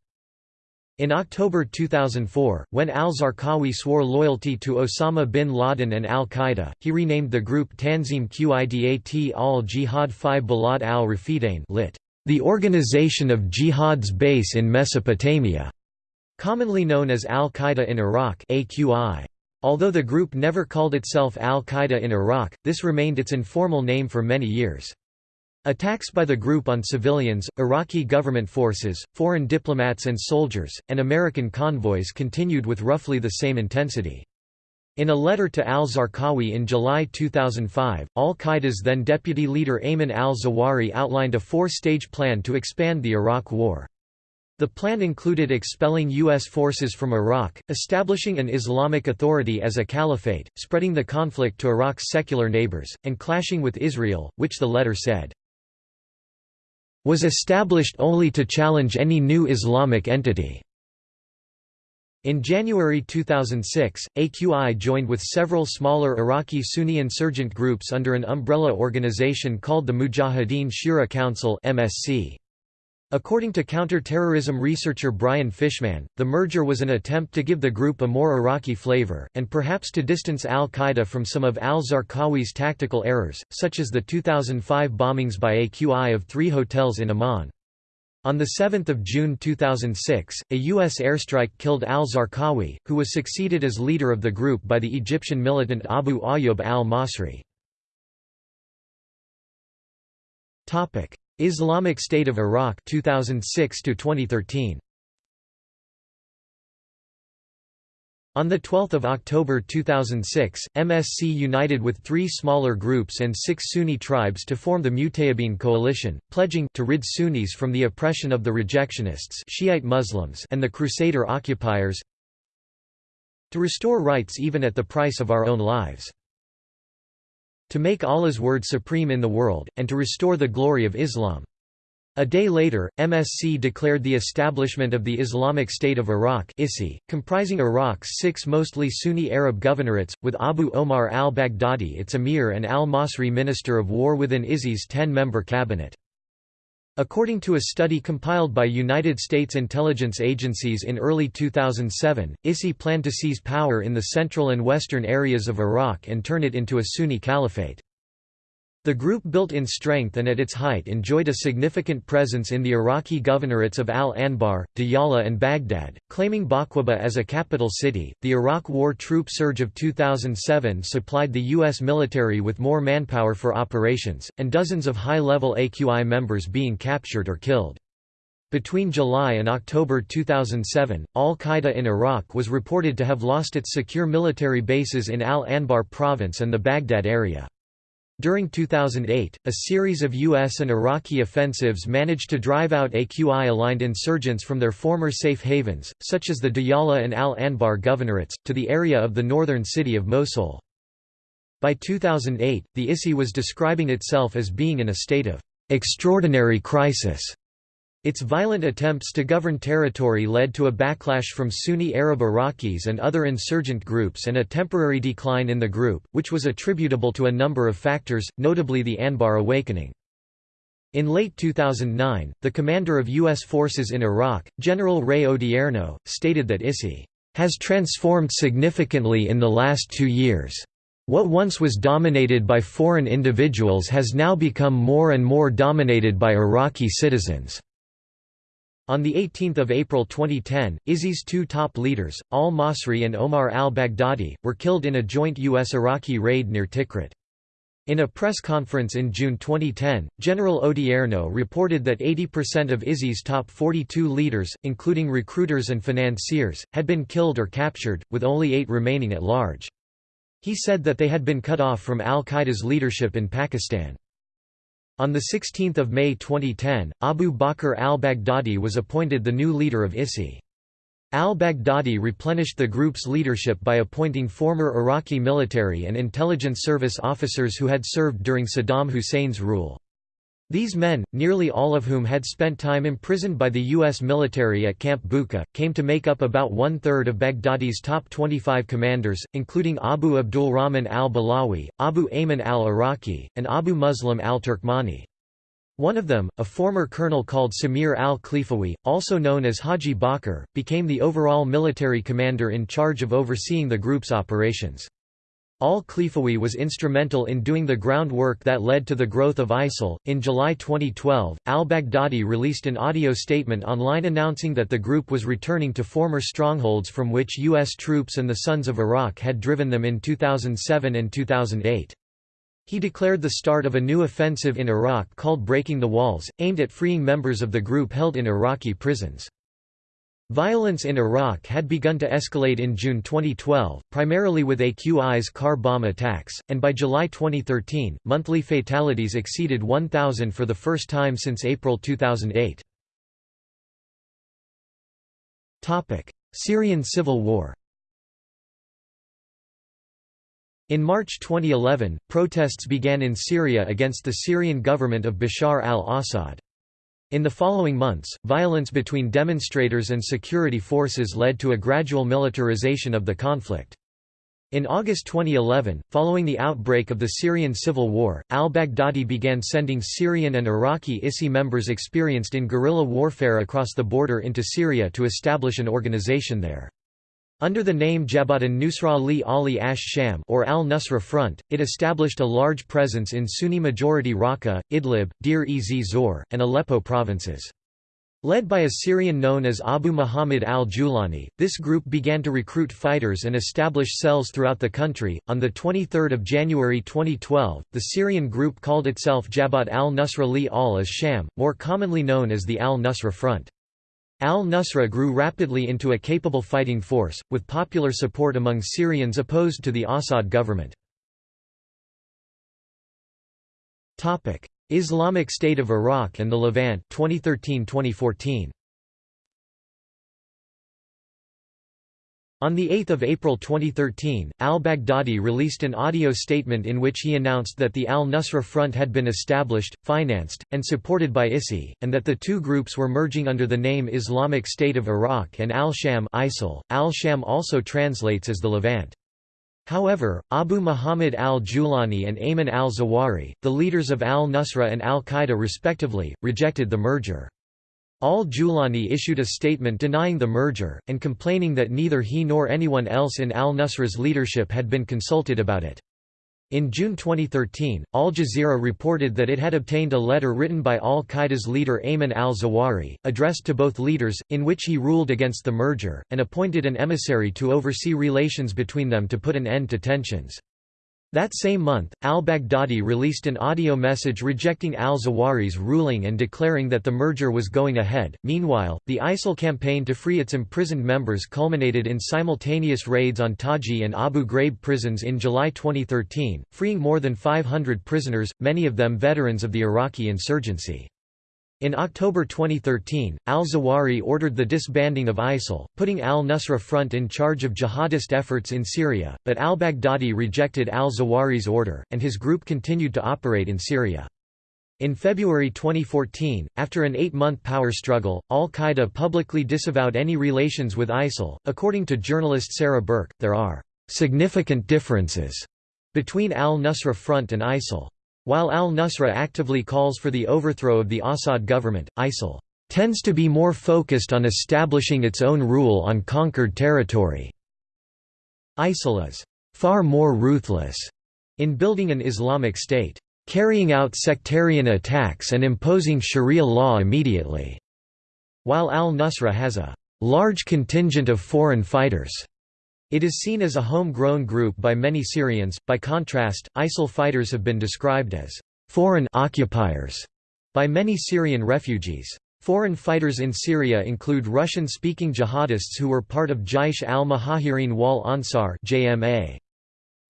[SPEAKER 1] In October 2004, when al-Zarqawi swore loyalty to Osama bin Laden and al-Qaeda, he renamed the group Tanzim Qa'idat al-Jihad fi Balad al-Rafidain lit. The Organization of Jihad's Base in Mesopotamia, commonly known as al-Qaeda in Iraq AQI. Although the group never called itself al-Qaeda in Iraq, this remained its informal name for many years. Attacks by the group on civilians, Iraqi government forces, foreign diplomats and soldiers, and American convoys continued with roughly the same intensity. In a letter to al-Zarqawi in July 2005, al-Qaeda's then deputy leader Ayman al-Zawahiri outlined a four-stage plan to expand the Iraq War. The plan included expelling U.S. forces from Iraq, establishing an Islamic Authority as a caliphate, spreading the conflict to Iraq's secular neighbors, and clashing with Israel, which the letter said, was established only to challenge any new Islamic entity. In January 2006, AQI joined with several smaller Iraqi Sunni insurgent groups under an umbrella organization called the Mujahideen Shura Council MSC. According to counter-terrorism researcher Brian Fishman, the merger was an attempt to give the group a more Iraqi flavor, and perhaps to distance al-Qaeda from some of al-Zarqawi's tactical errors, such as the 2005 bombings by AQI of three hotels in Amman. On 7 June 2006, a U.S. airstrike killed al-Zarqawi, who was succeeded as leader of the group by the Egyptian militant Abu Ayyub al-Masri. Islamic State of Iraq 2006 to 2013 On 12 October 2006, MSC united with three smaller groups and six Sunni tribes to form the Mutayyibin coalition, pledging to rid Sunnis from the oppression of the rejectionists Shiite Muslims and the Crusader occupiers to restore rights even at the price of our own lives to make Allah's word supreme in the world, and to restore the glory of Islam. A day later, MSC declared the establishment of the Islamic State of Iraq ISI, comprising Iraq's six mostly Sunni Arab governorates, with Abu Omar al-Baghdadi its emir and al-Masri minister of war within ISI's ten-member cabinet. According to a study compiled by United States intelligence agencies in early 2007, ISI planned to seize power in the central and western areas of Iraq and turn it into a Sunni caliphate. The group built in strength and at its height enjoyed a significant presence in the Iraqi governorates of Al-Anbar, Diyala and Baghdad, claiming Baqubah as a capital city. The Iraq War troop surge of 2007 supplied the U.S. military with more manpower for operations, and dozens of high-level AQI members being captured or killed. Between July and October 2007, al-Qaeda in Iraq was reported to have lost its secure military bases in Al-Anbar province and the Baghdad area. During 2008, a series of U.S. and Iraqi offensives managed to drive out AQI-aligned insurgents from their former safe havens, such as the Diyala and Al-Anbar governorates, to the area of the northern city of Mosul. By 2008, the ISI was describing itself as being in a state of extraordinary crisis its violent attempts to govern territory led to a backlash from Sunni Arab Iraqis and other insurgent groups and a temporary decline in the group, which was attributable to a number of factors, notably the Anbar awakening. In late 2009, the commander of U.S. forces in Iraq, General Ray Odierno, stated that ISI has transformed significantly in the last two years. What once was dominated by foreign individuals has now become more and more dominated by Iraqi citizens. On 18 April 2010, ISI's two top leaders, al-Masri and Omar al-Baghdadi, were killed in a joint U.S.-Iraqi raid near Tikrit. In a press conference in June 2010, General Odierno reported that 80% of ISI's top 42 leaders, including recruiters and financiers, had been killed or captured, with only eight remaining at large. He said that they had been cut off from al-Qaeda's leadership in Pakistan. On 16 May 2010, Abu Bakr al-Baghdadi was appointed the new leader of ISI. Al-Baghdadi replenished the group's leadership by appointing former Iraqi military and intelligence service officers who had served during Saddam Hussein's rule. These men, nearly all of whom had spent time imprisoned by the U.S. military at Camp Bucca, came to make up about one-third of Baghdadi's top 25 commanders, including Abu Abdulrahman al-Balawi, Abu Ayman al-Iraqi, and Abu Muslim al-Turkmani. One of them, a former colonel called Samir al-Khlifawi, also known as Haji Bakr, became the overall military commander in charge of overseeing the group's operations. Al-Khlifawi was instrumental in doing the groundwork that led to the growth of ISIL. In July 2012, al-Baghdadi released an audio statement online announcing that the group was returning to former strongholds from which U.S. troops and the Sons of Iraq had driven them in 2007 and 2008. He declared the start of a new offensive in Iraq called Breaking the Walls, aimed at freeing members of the group held in Iraqi prisons. Violence in Iraq had begun to escalate in June 2012, primarily with AQI's car bomb attacks, and by July 2013, monthly fatalities exceeded 1,000 for the first time since April 2008. Syrian civil war In March 2011, protests began in Syria against the Syrian government of Bashar al-Assad. In the following months, violence between demonstrators and security forces led to a gradual militarization of the conflict. In August 2011, following the outbreak of the Syrian civil war, al-Baghdadi began sending Syrian and Iraqi ISI members experienced in guerrilla warfare across the border into Syria to establish an organization there. Under the name Jabhat an-Nusra li Ahl ash-Sham or al-Nusra Front, it established a large presence in Sunni-majority Raqqa, Idlib, Deir-ez-Zor, and Aleppo provinces. Led by a Syrian known as Abu Muhammad al-Julani, this group began to recruit fighters and establish cells throughout the country. On the 23rd of January 2012, the Syrian group called itself Jabhat al-Nusra li al-Sham, more commonly known as the al-Nusra Front. Al-Nusra grew rapidly into a capable fighting force, with popular support among Syrians opposed to the Assad government. Islamic State of Iraq and the Levant 2013-2014. On 8 April 2013, al-Baghdadi released an audio statement in which he announced that the al-Nusra Front had been established, financed, and supported by ISI, and that the two groups were merging under the name Islamic State of Iraq and al-Sham al-Sham also translates as the Levant. However, Abu Muhammad al-Julani and Ayman al-Zawahiri, the leaders of al-Nusra and al-Qaeda respectively, rejected the merger. Al-Julani issued a statement denying the merger, and complaining that neither he nor anyone else in al-Nusra's leadership had been consulted about it. In June 2013, Al Jazeera reported that it had obtained a letter written by al-Qaeda's leader Ayman al-Zawahiri, addressed to both leaders, in which he ruled against the merger, and appointed an emissary to oversee relations between them to put an end to tensions. That same month, al-Baghdadi released an audio message rejecting al-Zawahiri's ruling and declaring that the merger was going ahead. Meanwhile, the ISIL campaign to free its imprisoned members culminated in simultaneous raids on Taji and Abu Ghraib prisons in July 2013, freeing more than 500 prisoners, many of them veterans of the Iraqi insurgency. In October 2013, al-Zawahiri ordered the disbanding of ISIL, putting al-Nusra Front in charge of jihadist efforts in Syria, but al-Baghdadi rejected al-Zawahiri's order, and his group continued to operate in Syria. In February 2014, after an eight-month power struggle, al-Qaeda publicly disavowed any relations with ISIL. According to journalist Sarah Birke, there are significant differences between al-Nusra Front and ISIL. While al-Nusra actively calls for the overthrow of the Assad government, ISIL tends to be more focused on establishing its own rule on conquered territory. ISIL is far more ruthless in building an Islamic state, carrying out sectarian attacks and imposing sharia law immediately, while al-Nusra has a large contingent of foreign fighters. It is seen as a home-grown group by many Syrians. By contrast, ISIL fighters have been described as foreign occupiers by many Syrian refugees. Foreign fighters in Syria include Russian-speaking jihadists who were part of Jaish al-Muhajirin wal Ansar (JMA).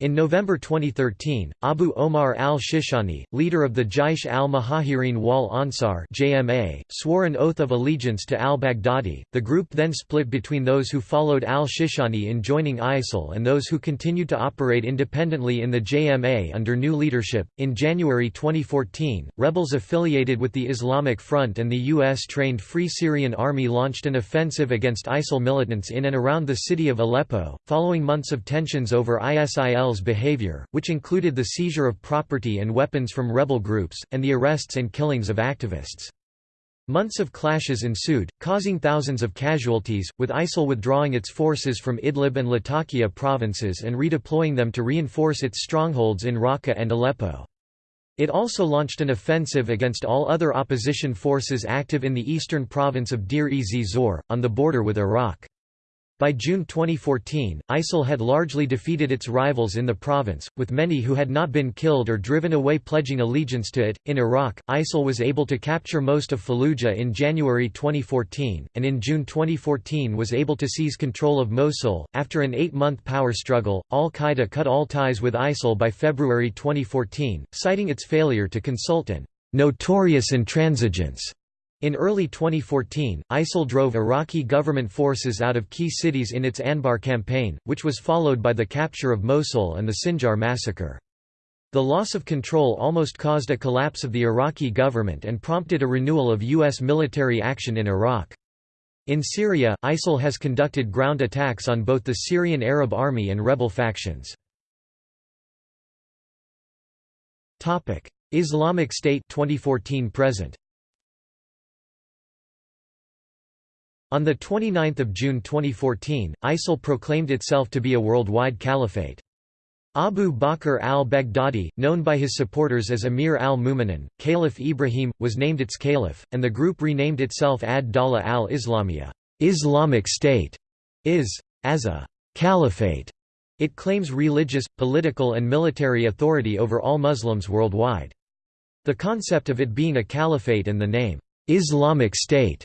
[SPEAKER 1] In November 2013, Abu Omar al-Shishani, leader of the Jaish al-Muhajirin wal Ansar (JMA), swore an oath of allegiance to al-Baghdadi. The group then split between those who followed al-Shishani in joining ISIL and those who continued to operate independently in the JMA under new leadership. In January 2014, rebels affiliated with the Islamic Front and the US-trained Free Syrian Army launched an offensive against ISIL militants in and around the city of Aleppo, following months of tensions over ISIL behavior, which included the seizure of property and weapons from rebel groups, and the arrests and killings of activists. Months of clashes ensued, causing thousands of casualties, with ISIL withdrawing its forces from Idlib and Latakia provinces and redeploying them to reinforce its strongholds in Raqqa and Aleppo. It also launched an offensive against all other opposition forces active in the eastern province of Deir-ez-Zor, on the border with Iraq. By June 2014, ISIL had largely defeated its rivals in the province, with many who had not been killed or driven away pledging allegiance to it. In Iraq, ISIL was able to capture most of Fallujah in January 2014, and in June 2014 was able to seize control of Mosul. After an eight month power struggle, Al Qaeda cut all ties with ISIL by February 2014, citing its failure to consult an notorious intransigence in early 2014, ISIL drove Iraqi government forces out of key cities in its Anbar campaign, which was followed by the capture of Mosul and the Sinjar massacre. The loss of control almost caused a collapse of the Iraqi government and prompted a renewal of U.S. military action in Iraq. In Syria, ISIL has conducted ground attacks on both the Syrian Arab Army and rebel factions. Islamic State 2014 present On 29 June 2014, ISIL proclaimed itself to be a worldwide caliphate. Abu Bakr al-Baghdadi, known by his supporters as Amir al-Mu'minin, Caliph Ibrahim, was named its caliph, and the group renamed itself Ad-Dawla al-Islamiyya Islamic State", is, as a «caliphate». It claims religious, political and military authority over all Muslims worldwide. The concept of it being a caliphate and the name, «Islamic State»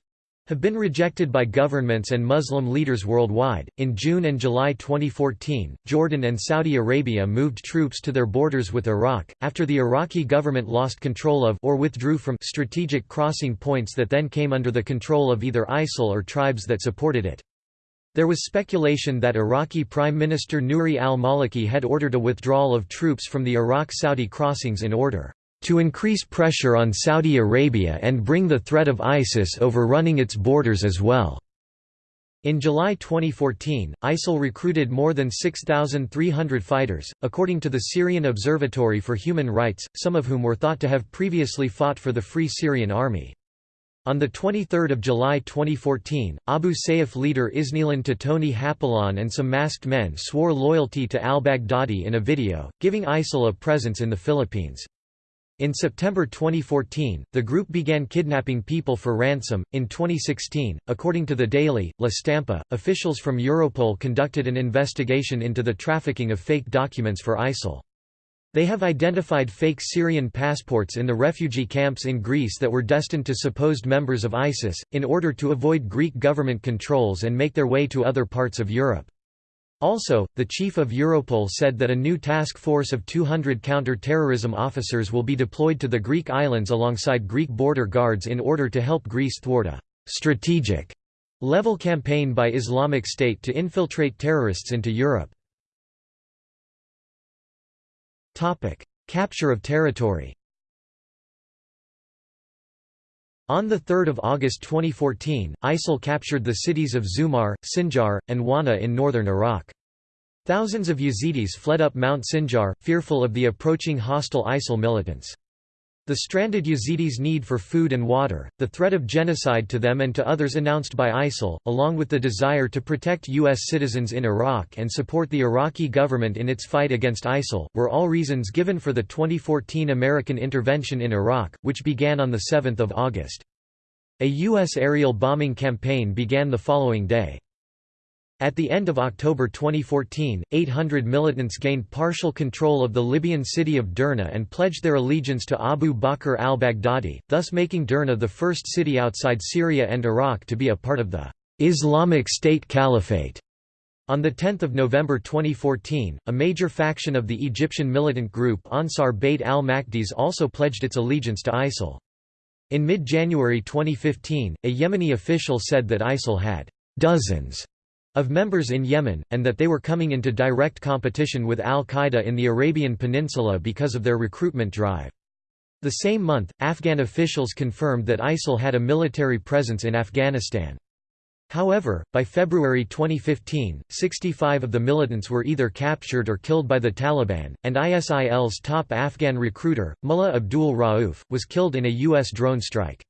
[SPEAKER 1] have been rejected by governments and Muslim leaders worldwide. In June and July 2014, Jordan and Saudi Arabia moved troops to their borders with Iraq, after the Iraqi government lost control of or withdrew from strategic crossing points that then came under the control of either ISIL or tribes that supported it. There was speculation that Iraqi Prime Minister Nouri al-Maliki had ordered a withdrawal of troops from the Iraq-Saudi crossings in order to increase pressure on Saudi Arabia and bring the threat of ISIS overrunning its borders as well. In July 2014, ISIL recruited more than 6,300 fighters, according to the Syrian Observatory for Human Rights, some of whom were thought to have previously fought for the Free Syrian Army. On 23 July 2014, Abu Sayyaf leader Isnilon Totoni Hapilon and some masked men swore loyalty to al-Baghdadi in a video, giving ISIL a presence in the Philippines. In September 2014, the group began kidnapping people for ransom. In 2016, according to the Daily, La Stampa, officials from Europol conducted an investigation into the trafficking of fake documents for ISIL. They have identified fake Syrian passports in the refugee camps in Greece that were destined to supposed members of ISIS, in order to avoid Greek government controls and make their way to other parts of Europe. Also, the chief of Europol said that a new task force of 200 counter-terrorism officers will be deployed to the Greek islands alongside Greek border guards in order to help Greece thwart a «strategic» level campaign by Islamic State to infiltrate terrorists into Europe. Capture of territory On 3 August 2014, ISIL captured the cities of Zumar, Sinjar, and Wana in northern Iraq. Thousands of Yazidis fled up Mount Sinjar, fearful of the approaching hostile ISIL militants. The stranded Yazidis' need for food and water, the threat of genocide to them and to others announced by ISIL, along with the desire to protect U.S. citizens in Iraq and support the Iraqi government in its fight against ISIL, were all reasons given for the 2014 American intervention in Iraq, which began on 7 August. A U.S. aerial bombing campaign began the following day. At the end of October 2014, 800 militants gained partial control of the Libyan city of Derna and pledged their allegiance to Abu Bakr al-Baghdadi, thus making Derna the first city outside Syria and Iraq to be a part of the Islamic State Caliphate. On 10 November 2014, a major faction of the Egyptian militant group Ansar Bayt al-Maqdis also pledged its allegiance to ISIL. In mid-January 2015, a Yemeni official said that ISIL had dozens of members in Yemen, and that they were coming into direct competition with al-Qaeda in the Arabian Peninsula because of their recruitment drive. The same month, Afghan officials confirmed that ISIL had a military presence in Afghanistan. However, by February 2015, 65 of the militants were either captured or killed by the Taliban, and ISIL's top Afghan recruiter, Mullah Abdul Rauf, was killed in a U.S. drone strike.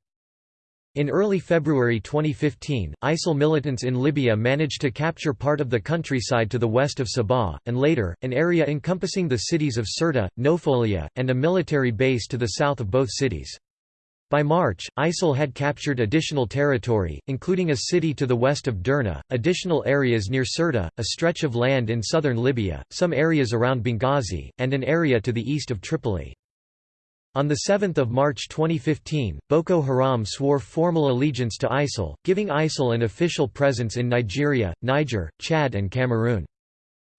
[SPEAKER 1] In early February 2015, ISIL militants in Libya managed to capture part of the countryside to the west of Sabha, and later, an area encompassing the cities of Sirte, Nofolia, and a military base to the south of both cities. By March, ISIL had captured additional territory, including a city to the west of Derna, additional areas near Sirte, a stretch of land in southern Libya, some areas around Benghazi, and an area to the east of Tripoli. On 7 March 2015, Boko Haram swore formal allegiance to ISIL, giving ISIL an official presence in Nigeria, Niger, Chad and Cameroon.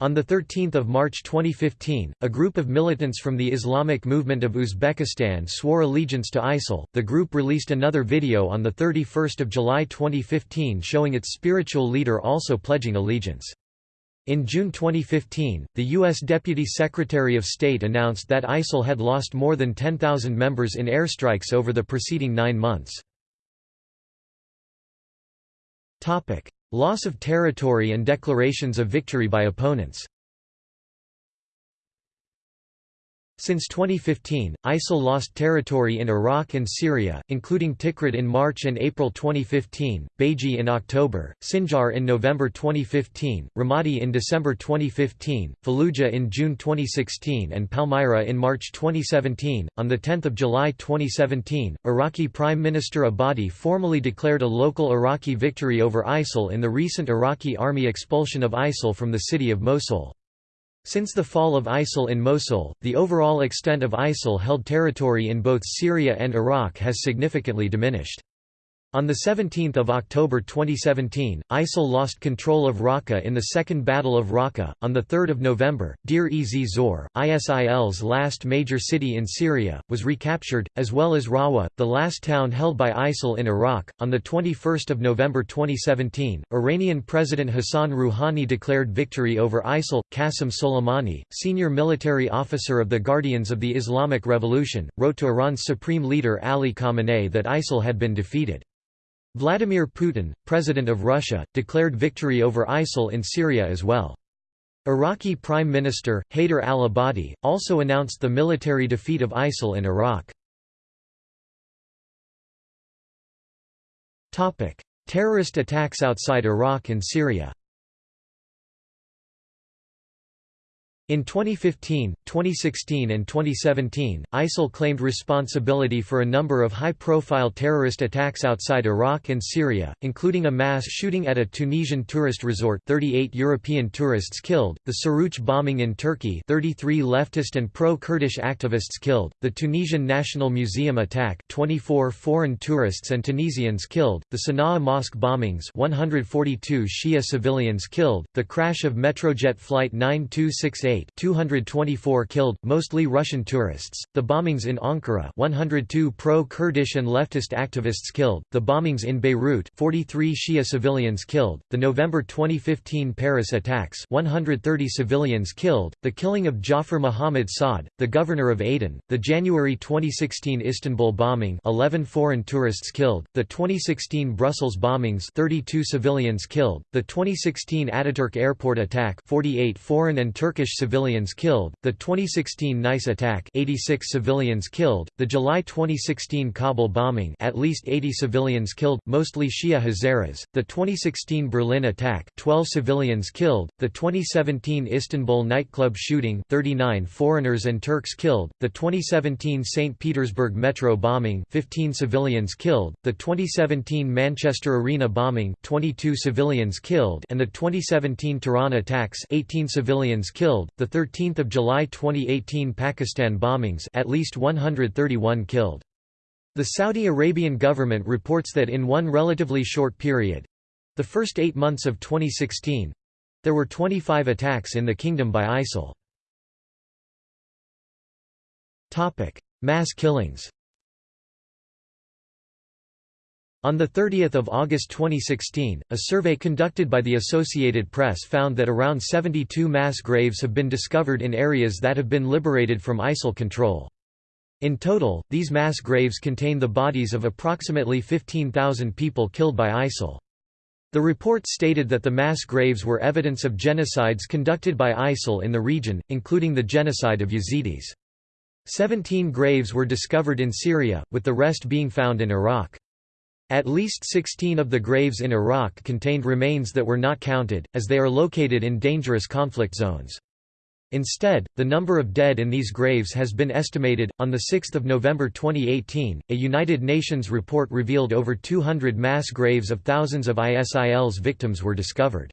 [SPEAKER 1] On 13 March 2015, a group of militants from the Islamic Movement of Uzbekistan swore allegiance to ISIL. The group released another video on 31 July 2015 showing its spiritual leader also pledging allegiance. In June 2015, the U.S. Deputy Secretary of State announced that ISIL had lost more than 10,000 members in airstrikes over the preceding nine months. Loss of territory and declarations of victory by opponents Since 2015, ISIL lost territory in Iraq and Syria, including Tikrit in March and April 2015, Baiji in October, Sinjar in November 2015, Ramadi in December 2015, Fallujah in June 2016 and Palmyra in March 2017. On 10 July 2017, Iraqi Prime Minister Abadi formally declared a local Iraqi victory over ISIL in the recent Iraqi army expulsion of ISIL from the city of Mosul. Since the fall of ISIL in Mosul, the overall extent of ISIL-held territory in both Syria and Iraq has significantly diminished. On 17 October 2017, ISIL lost control of Raqqa in the Second Battle of Raqqa. On 3 November, Deir ez Zor, ISIL's last major city in Syria, was recaptured, as well as Rawa, the last town held by ISIL in Iraq. On 21 November 2017, Iranian President Hassan Rouhani declared victory over ISIL. Qasem Soleimani, senior military officer of the Guardians of the Islamic Revolution, wrote to Iran's supreme leader Ali Khamenei that ISIL had been defeated. Vladimir Putin, President of Russia, declared victory over ISIL in Syria as well. Iraqi Prime Minister, Haider al-Abadi, also announced the military defeat of ISIL in Iraq. Terrorist attacks outside Iraq and Syria In 2015, 2016 and 2017, ISIL claimed responsibility for a number of high-profile terrorist attacks outside Iraq and Syria, including a mass shooting at a Tunisian tourist resort 38 European tourists killed, the Suruç bombing in Turkey 33 leftist and pro-Kurdish activists killed, the Tunisian National Museum attack 24 foreign tourists and Tunisians killed, the Sana'a mosque bombings 142 Shia civilians killed, the crash of Metrojet Flight 9268 224 killed, mostly Russian tourists, the bombings in Ankara 102 pro-Kurdish and leftist activists killed, the bombings in Beirut 43 Shia civilians killed, the November 2015 Paris attacks 130 civilians killed, the killing of Jafar Mohammed Saad, the governor of Aden, the January 2016 Istanbul bombing 11 foreign tourists killed, the 2016 Brussels bombings 32 civilians killed, the 2016 Ataturk airport attack 48 foreign and Turkish civilians civilians killed, the 2016 Nice attack 86 civilians killed, the July 2016 Kabul bombing at least 80 civilians killed, mostly Shia Hazaras, the 2016 Berlin attack 12 civilians killed, the 2017 Istanbul nightclub shooting 39 foreigners and Turks killed, the 2017 St. Petersburg metro bombing 15 civilians killed, the 2017 Manchester Arena bombing 22 civilians killed and the 2017 Tehran attacks 18 civilians killed, the 13th of July 2018 Pakistan bombings at least 131 killed. The Saudi Arabian government reports that in one relatively short period the first eight months of 2016 there were 25 attacks in the kingdom by ISIL. Topic: Mass killings On 30 August 2016, a survey conducted by the Associated Press found that around 72 mass graves have been discovered in areas that have been liberated from ISIL control. In total, these mass graves contain the bodies of approximately 15,000 people killed by ISIL. The report stated that the mass graves were evidence of genocides conducted by ISIL in the region, including the genocide of Yazidis. Seventeen graves were discovered in Syria, with the rest being found in Iraq. At least 16 of the graves in Iraq contained remains that were not counted, as they are located in dangerous conflict zones. Instead, the number of dead in these graves has been estimated. On 6 November 2018, a United Nations report revealed over 200 mass graves of thousands of ISIL's victims were discovered.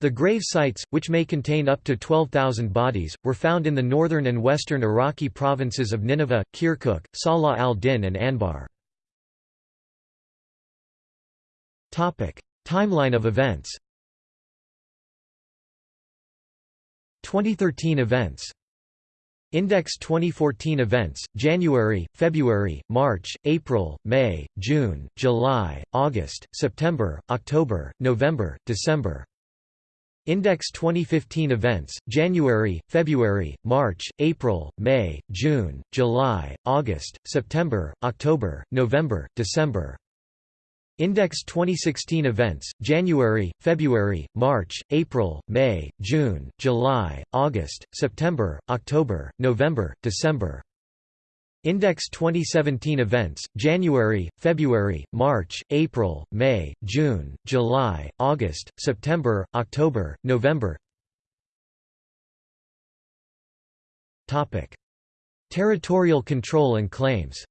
[SPEAKER 1] The grave sites, which may contain up to 12,000 bodies, were found in the northern and western Iraqi provinces of Nineveh, Kirkuk, Salah al-Din and Anbar. Timeline of events. 2013 events. Index 2014 events, January, February, March, April, May, June, July, August, September, October, November, December. Index 2015 events, January, February, March, April, May, June, July, August, September, October, November, December Index 2016 events, January, February, March, April, May, June, July, August, September, October, November, December. Index 2017 events, January, February, March, April, May, June, July, August, September, October, November Territorial control and claims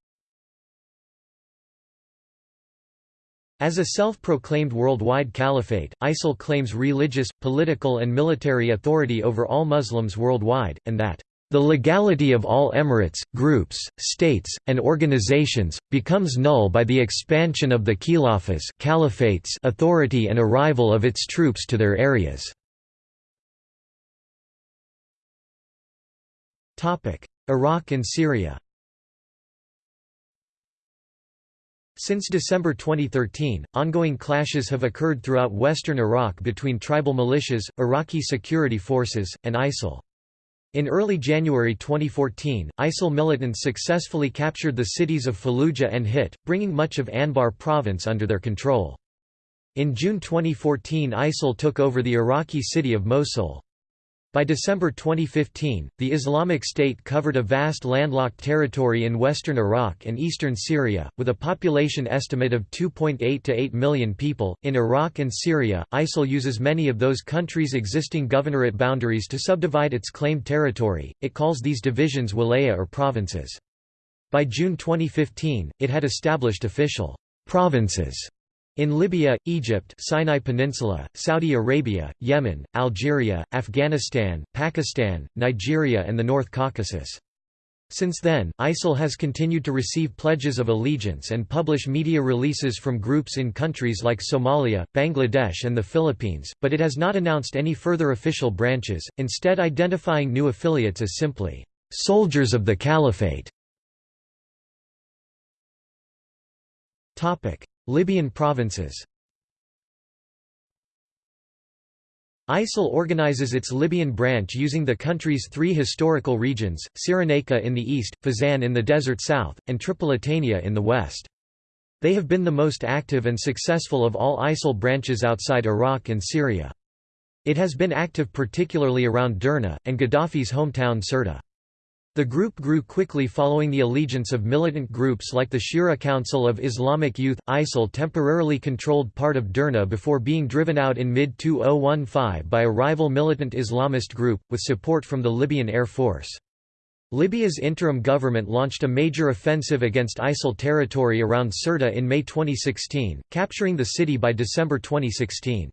[SPEAKER 1] As a self-proclaimed worldwide caliphate, ISIL claims religious, political and military authority over all Muslims worldwide, and that the legality of all emirates, groups, states, and organizations, becomes null by the expansion of the caliphates authority and arrival of its troops to their areas. Iraq and Syria Since December 2013, ongoing clashes have occurred throughout western Iraq between tribal militias, Iraqi security forces, and ISIL. In early January 2014, ISIL militants successfully captured the cities of Fallujah and Hit, bringing much of Anbar province under their control. In June 2014 ISIL took over the Iraqi city of Mosul. By December 2015, the Islamic State covered a vast landlocked territory in western Iraq and eastern Syria, with a population estimate of 2.8 to 8 million people. In Iraq and Syria, ISIL uses many of those countries' existing governorate boundaries to subdivide its claimed territory. It calls these divisions wilaya or provinces. By June 2015, it had established official provinces in Libya, Egypt Sinai Peninsula, Saudi Arabia, Yemen, Algeria, Afghanistan, Pakistan, Nigeria and the North Caucasus. Since then, ISIL has continued to receive pledges of allegiance and publish media releases from groups in countries like Somalia, Bangladesh and the Philippines, but it has not announced any further official branches, instead identifying new affiliates as simply, "...soldiers of the Caliphate". Libyan provinces ISIL organizes its Libyan branch using the country's three historical regions, Cyrenaica in the east, Fezzan in the desert south, and Tripolitania in the west. They have been the most active and successful of all ISIL branches outside Iraq and Syria. It has been active particularly around Derna, and Gaddafi's hometown Sirte. The group grew quickly following the allegiance of militant groups like the Shura Council of Islamic Youth. ISIL temporarily controlled part of Derna before being driven out in mid-2015 by a rival militant Islamist group, with support from the Libyan Air Force. Libya's interim government launched a major offensive against ISIL territory around Sirte in May 2016, capturing the city by December 2016.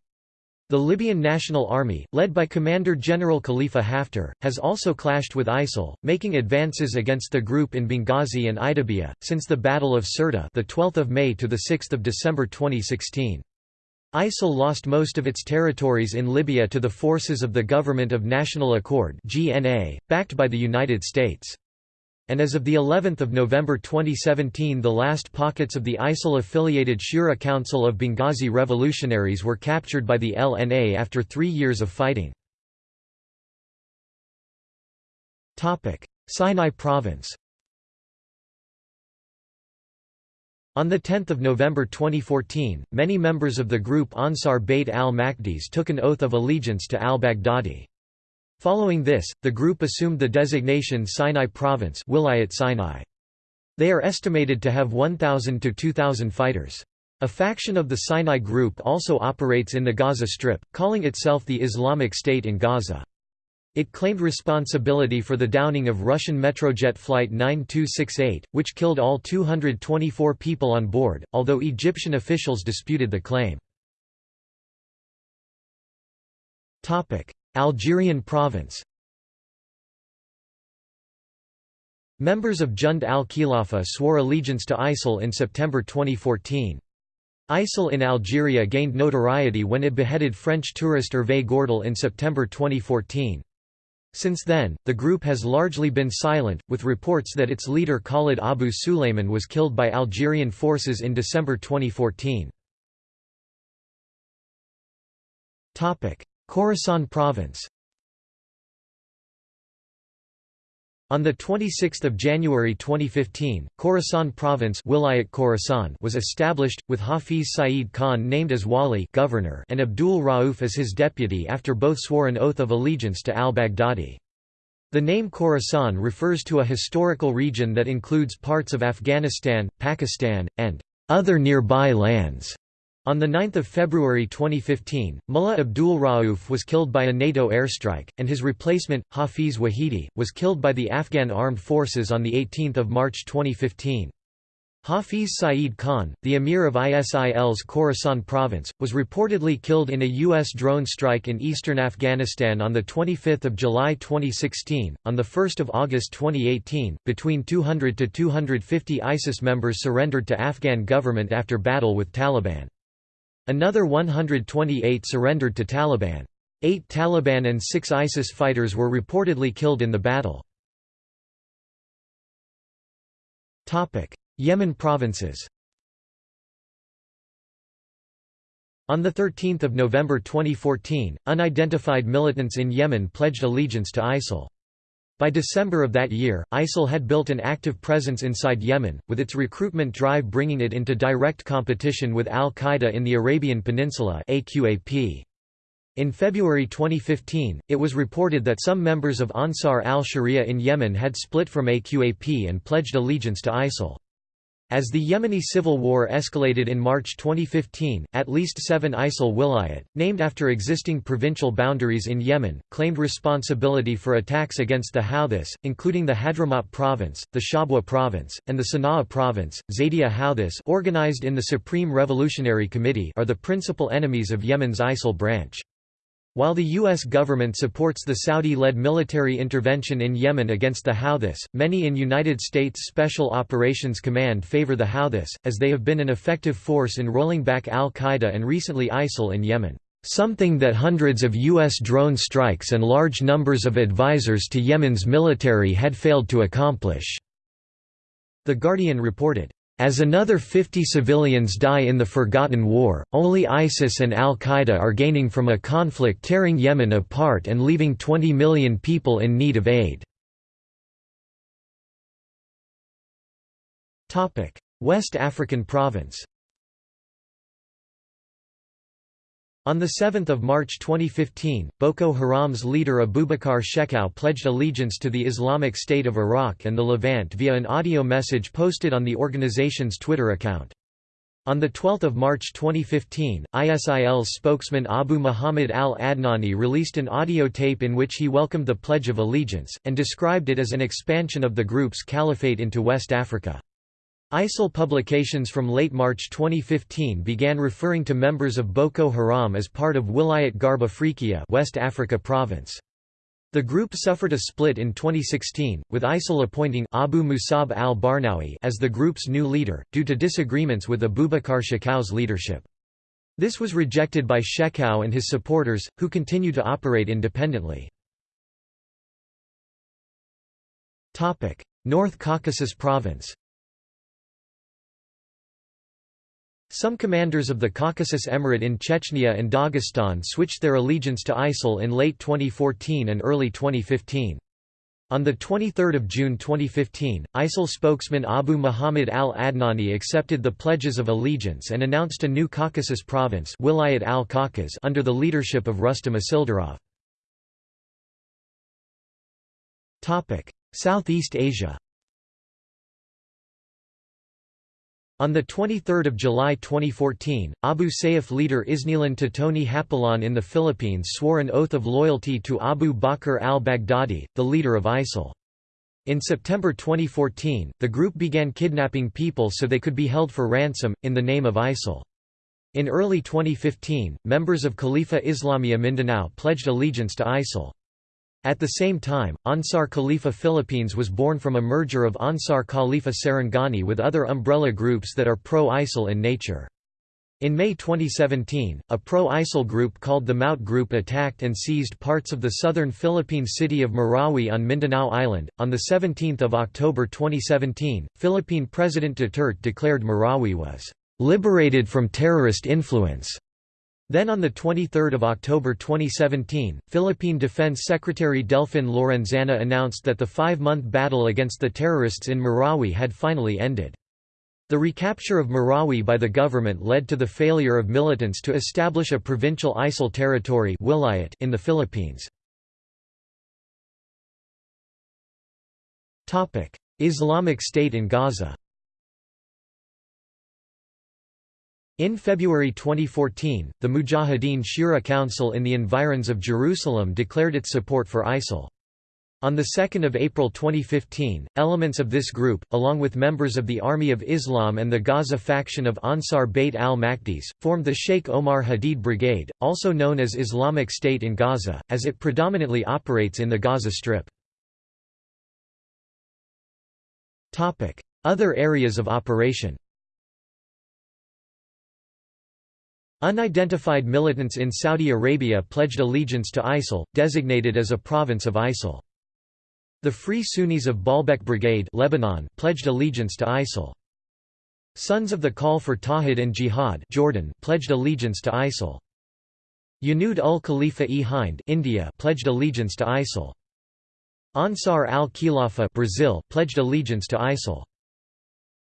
[SPEAKER 1] The Libyan National Army, led by Commander-General Khalifa Haftar, has also clashed with ISIL, making advances against the group in Benghazi and Ajdabiya, since the Battle of Sirte the 12th of May to the 6th of December 2016. ISIL lost most of its territories in Libya to the forces of the Government of National Accord (GNA), backed by the United States and as of the 11th of November 2017 the last pockets of the ISIL-affiliated Shura Council of Benghazi revolutionaries were captured by the LNA after three years of fighting. Sinai Province On 10 November 2014, many members of the group Ansar Bayt al-Maqdis took an oath of allegiance to al-Baghdadi. Following this, the group assumed the designation Sinai Province Wilayat Sinai. They are estimated to have 1,000 to 2,000 fighters. A faction of the Sinai Group also operates in the Gaza Strip, calling itself the Islamic State in Gaza. It claimed responsibility for the downing of Russian Metrojet Flight 9268, which killed all 224 people on board, although Egyptian officials disputed the claim. Algerian province Members of Jund al-Khilafa swore allegiance to ISIL in September 2014. ISIL in Algeria gained notoriety when it beheaded French tourist Hervé Gourdel in September 2014. Since then, the group has largely been silent, with reports that its leader Khalid Abu Sulayman was killed by Algerian forces in December 2014. Khorasan province On 26 January 2015, Khorasan Province Wilayat Khorasan was established, with Hafiz Saeed Khan named as wali governor and Abdul Rauf as his deputy after both swore an oath of allegiance to al-Baghdadi. The name Khorasan refers to a historical region that includes parts of Afghanistan, Pakistan, and other nearby lands. On 9 February 2015, Mullah Abdul Rauf was killed by a NATO airstrike, and his replacement, Hafiz Wahidi, was killed by the Afghan armed forces on 18 March 2015. Hafiz Saeed Khan, the emir of ISIL's Khorasan province, was reportedly killed in a U.S. drone strike in eastern Afghanistan on 25 July 2016. On 1 August 2018, between 200 to 250 ISIS members surrendered to Afghan government after battle with Taliban. Another 128 surrendered to Taliban. Eight Taliban and six ISIS fighters were reportedly killed in the battle. Yemen provinces On 13 November 2014, unidentified militants in Yemen pledged allegiance to ISIL. By December of that year, ISIL had built an active presence inside Yemen, with its recruitment drive bringing it into direct competition with al-Qaeda in the Arabian Peninsula In February 2015, it was reported that some members of Ansar al-Sharia in Yemen had split from AQAP and pledged allegiance to ISIL. As the Yemeni civil war escalated in March 2015, at least seven ISIL wilayat, named after existing provincial boundaries in Yemen, claimed responsibility for attacks against the Houthis, including the Hadramaut province, the Shabwa province, and the Sana'a province. Zaydiya Houthis organized in the Supreme Revolutionary Committee are the principal enemies of Yemen's ISIL branch. While the U.S. government supports the Saudi-led military intervention in Yemen against the Houthis, many in United States Special Operations Command favor the Houthis, as they have been an effective force in rolling back al-Qaeda and recently ISIL in Yemen, "...something that hundreds of U.S. drone strikes and large numbers of advisors to Yemen's military had failed to accomplish." The Guardian reported, as another 50 civilians die in the Forgotten War, only ISIS and al-Qaeda are gaining from a conflict tearing Yemen apart and leaving 20 million people in need of aid. West African province On 7 March 2015, Boko Haram's leader Abubakar Shekau pledged allegiance to the Islamic State of Iraq and the Levant via an audio message posted on the organization's Twitter account. On 12 March 2015, ISIL's spokesman Abu Muhammad al-Adnani released an audio tape in which he welcomed the Pledge of Allegiance, and described it as an expansion of the group's caliphate into West Africa. ISIL publications from late March 2015 began referring to members of Boko Haram as part of Wilayat Gharb Afriqiya West Africa province. The group suffered a split in 2016, with ISIL appointing Abu Musab al-Barnawi as the group's new leader, due to disagreements with Abubakar Shekau's leadership. This was rejected by Shekau and his supporters, who continue to operate independently. North Caucasus Province Some commanders of the Caucasus Emirate in Chechnya and Dagestan switched their allegiance to ISIL in late 2014 and early 2015. On 23 June 2015, ISIL spokesman Abu Muhammad al-Adnani accepted the pledges of allegiance and announced a new Caucasus province Wilayat al -Caucas under the leadership of Rustam Asildarov. Southeast Asia On 23 July 2014, Abu Sayyaf leader Isnilon Totoni Hapilon in the Philippines swore an oath of loyalty to Abu Bakr al-Baghdadi, the leader of ISIL. In September 2014, the group began kidnapping people so they could be held for ransom, in the name of ISIL. In early 2015, members of Khalifa Islamiyah Mindanao pledged allegiance to ISIL. At the same time, Ansar Khalifa Philippines was born from a merger of Ansar Khalifa Sarangani with other umbrella groups that are pro-ISIL in nature. In May 2017, a pro-ISIL group called the Maute Group attacked and seized parts of the southern Philippine city of Marawi on Mindanao Island. On the 17th of October 2017, Philippine President Duterte declared Marawi was liberated from terrorist influence then on 23 October 2017, Philippine Defense Secretary Delfin Lorenzana announced that the five-month battle against the terrorists in Marawi had finally ended. The recapture of Marawi by the government led to the failure of militants to establish a provincial ISIL territory in the Philippines. Islamic State in Gaza In February 2014, the Mujahideen Shura Council in the environs of Jerusalem declared its support for ISIL. On 2 April 2015, elements of this group, along with members of the Army of Islam and the Gaza faction of Ansar Bayt al-Maqdis, formed the Sheikh Omar Hadid Brigade, also known as Islamic State in Gaza, as it predominantly operates in the Gaza Strip. Other areas of operation Unidentified militants in Saudi Arabia pledged allegiance to ISIL, designated as a province of ISIL. The Free Sunnis of Baalbek Brigade Lebanon pledged allegiance to ISIL. Sons of the Call for Tawhid and Jihad Jordan pledged allegiance to ISIL. Yanud ul Khalifa-e Hind India pledged allegiance to ISIL. Ansar al-Khilafa Brazil pledged allegiance to ISIL.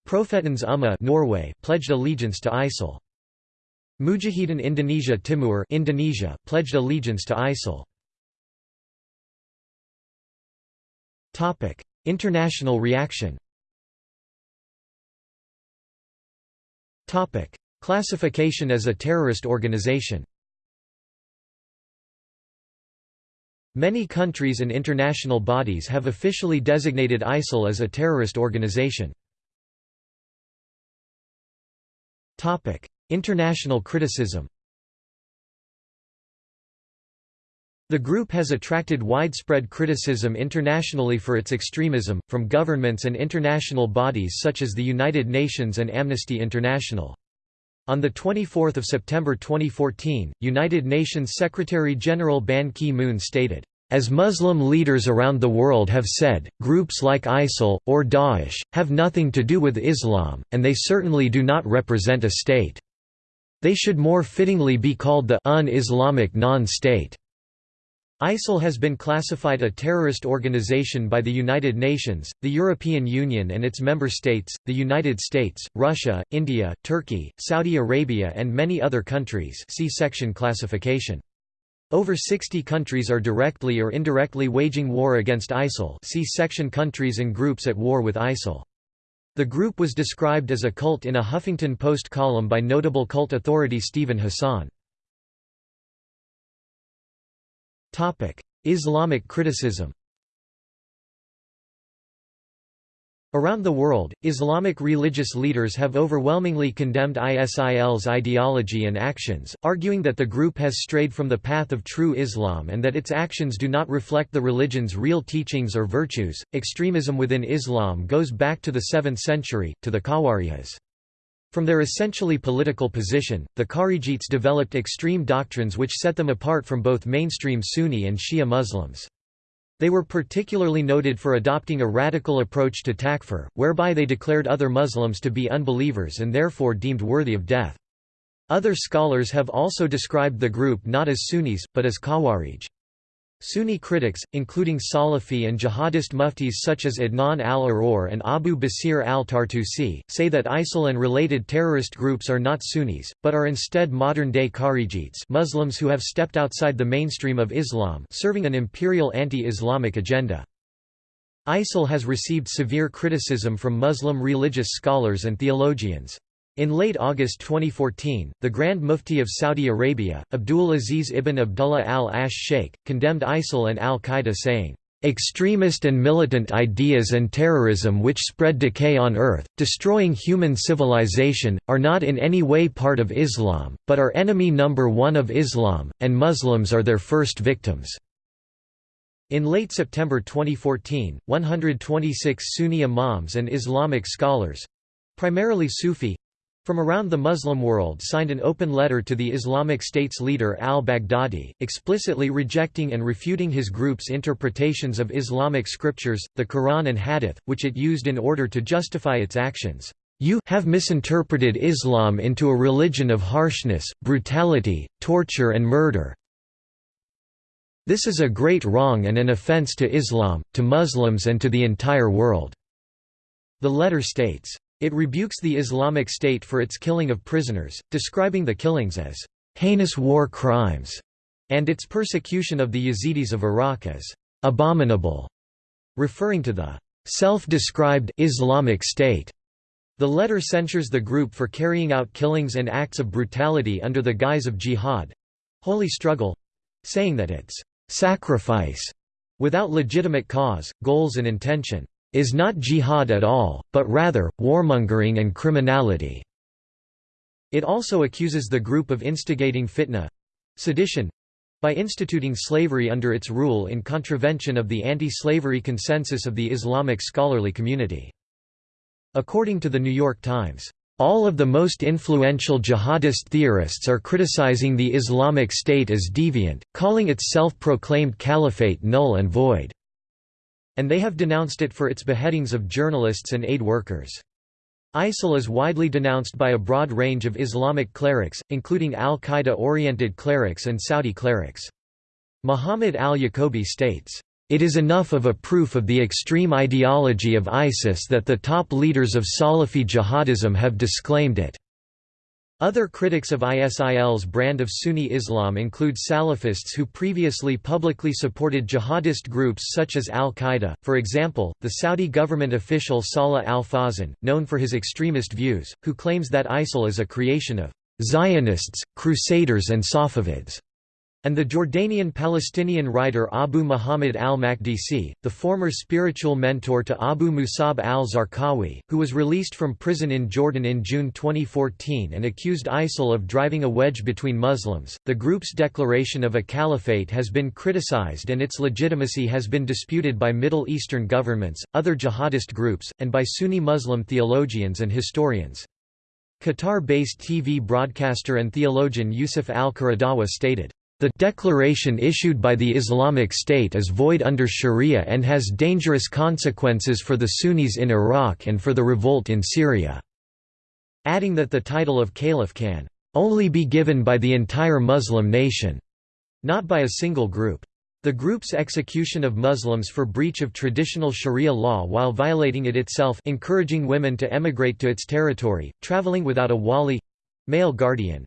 [SPEAKER 1] Profetens Ummah Norway pledged allegiance to ISIL. Mujahidin Indonesia Timur Indonesia, pledged allegiance to ISIL. Topic: International reaction Topic: Classification as a terrorist organization Many countries and international bodies have officially designated ISIL as a terrorist organization. International criticism The group has attracted widespread criticism internationally for its extremism, from governments and international bodies such as the United Nations and Amnesty International. On 24 September 2014, United Nations Secretary-General Ban Ki-moon stated, as Muslim leaders around the world have said, groups like ISIL, or Daesh, have nothing to do with Islam, and they certainly do not represent a state. They should more fittingly be called the un-Islamic non-state. ISIL has been classified a terrorist organization by the United Nations, the European Union and its member states, the United States, Russia, India, Turkey, Saudi Arabia and many other countries see section classification. Over 60 countries are directly or indirectly waging war against ISIL see section countries and groups at war with ISIL. The group was described as a cult in a Huffington Post column by notable cult authority Steven Hassan. Islamic criticism Around the world, Islamic religious leaders have overwhelmingly condemned ISIL's ideology and actions, arguing that the group has strayed from the path of true Islam and that its actions do not reflect the religion's real teachings or virtues. Extremism within Islam goes back to the 7th century, to the Khawarijis. From their essentially political position, the Kharijites developed extreme doctrines which set them apart from both mainstream Sunni and Shia Muslims. They were particularly noted for adopting a radical approach to takfir, whereby they declared other Muslims to be unbelievers and therefore deemed worthy of death. Other scholars have also described the group not as Sunnis, but as Khawarij. Sunni critics, including Salafi and jihadist muftis such as Adnan al-Aror and Abu Basir al-Tartusi, say that ISIL and related terrorist groups are not Sunnis, but are instead modern-day Kharijites Muslims who have stepped outside the mainstream of Islam serving an imperial anti-Islamic agenda. ISIL has received severe criticism from Muslim religious scholars and theologians. In late August 2014, the Grand Mufti of Saudi Arabia, Abdul Aziz ibn Abdullah al-Ash Sheikh, condemned ISIL and al-Qaeda saying, "...extremist and militant ideas and terrorism which spread decay on earth, destroying human civilization, are not in any way part of Islam, but are enemy number one of Islam, and Muslims are their first victims." In late September 2014, 126 Sunni imams and Islamic scholars—primarily Sufi, from around the Muslim world signed an open letter to the Islamic State's leader al-Baghdadi, explicitly rejecting and refuting his group's interpretations of Islamic scriptures, the Quran and Hadith, which it used in order to justify its actions. You have misinterpreted Islam into a religion of harshness, brutality, torture and murder. This is a great wrong and an offense to Islam, to Muslims and to the entire world." The letter states, it rebukes the Islamic State for its killing of prisoners, describing the killings as heinous war crimes, and its persecution of the Yazidis of Iraq as abominable, referring to the self-described Islamic State. The letter censures the group for carrying out killings and acts of brutality under the guise of jihad holy struggle saying that its sacrifice without legitimate cause, goals and intention is not jihad at all, but rather, warmongering and criminality." It also accuses the group of instigating fitna—sedition, by instituting slavery under its rule in contravention of the anti-slavery consensus of the Islamic scholarly community. According to The New York Times, "...all of the most influential jihadist theorists are criticizing the Islamic State as deviant, calling its self-proclaimed caliphate null and void." And they have denounced it for its beheadings of journalists and aid workers. ISIL is widely denounced by a broad range of Islamic clerics, including al-Qaeda-oriented clerics and Saudi clerics. Muhammad al-Yaqobi states, "...it is enough of a proof of the extreme ideology of ISIS that the top leaders of Salafi jihadism have disclaimed it." Other critics of ISIL's brand of Sunni Islam include Salafists who previously publicly supported jihadist groups such as al-Qaeda, for example, the Saudi government official Salah al-Fawzan, known for his extremist views, who claims that ISIL is a creation of Zionists, Crusaders and Safavids and the Jordanian-Palestinian writer Abu Muhammad al-Maqdisi, the former spiritual mentor to Abu Musab al-Zarqawi, who was released from prison in Jordan in June 2014 and accused ISIL of driving a wedge between Muslims. The group's declaration of a caliphate has been criticized and its legitimacy has been disputed by Middle Eastern governments, other jihadist groups, and by Sunni Muslim theologians and historians. Qatar-based TV broadcaster and theologian Yusuf al-Qaradawi stated, the declaration issued by the Islamic State is void under Sharia and has dangerous consequences for the Sunnis in Iraq and for the revolt in Syria." Adding that the title of caliph can only be given by the entire Muslim nation, not by a single group. The group's execution of Muslims for breach of traditional Sharia law while violating it itself encouraging women to emigrate to its territory, traveling without a wali—male guardian,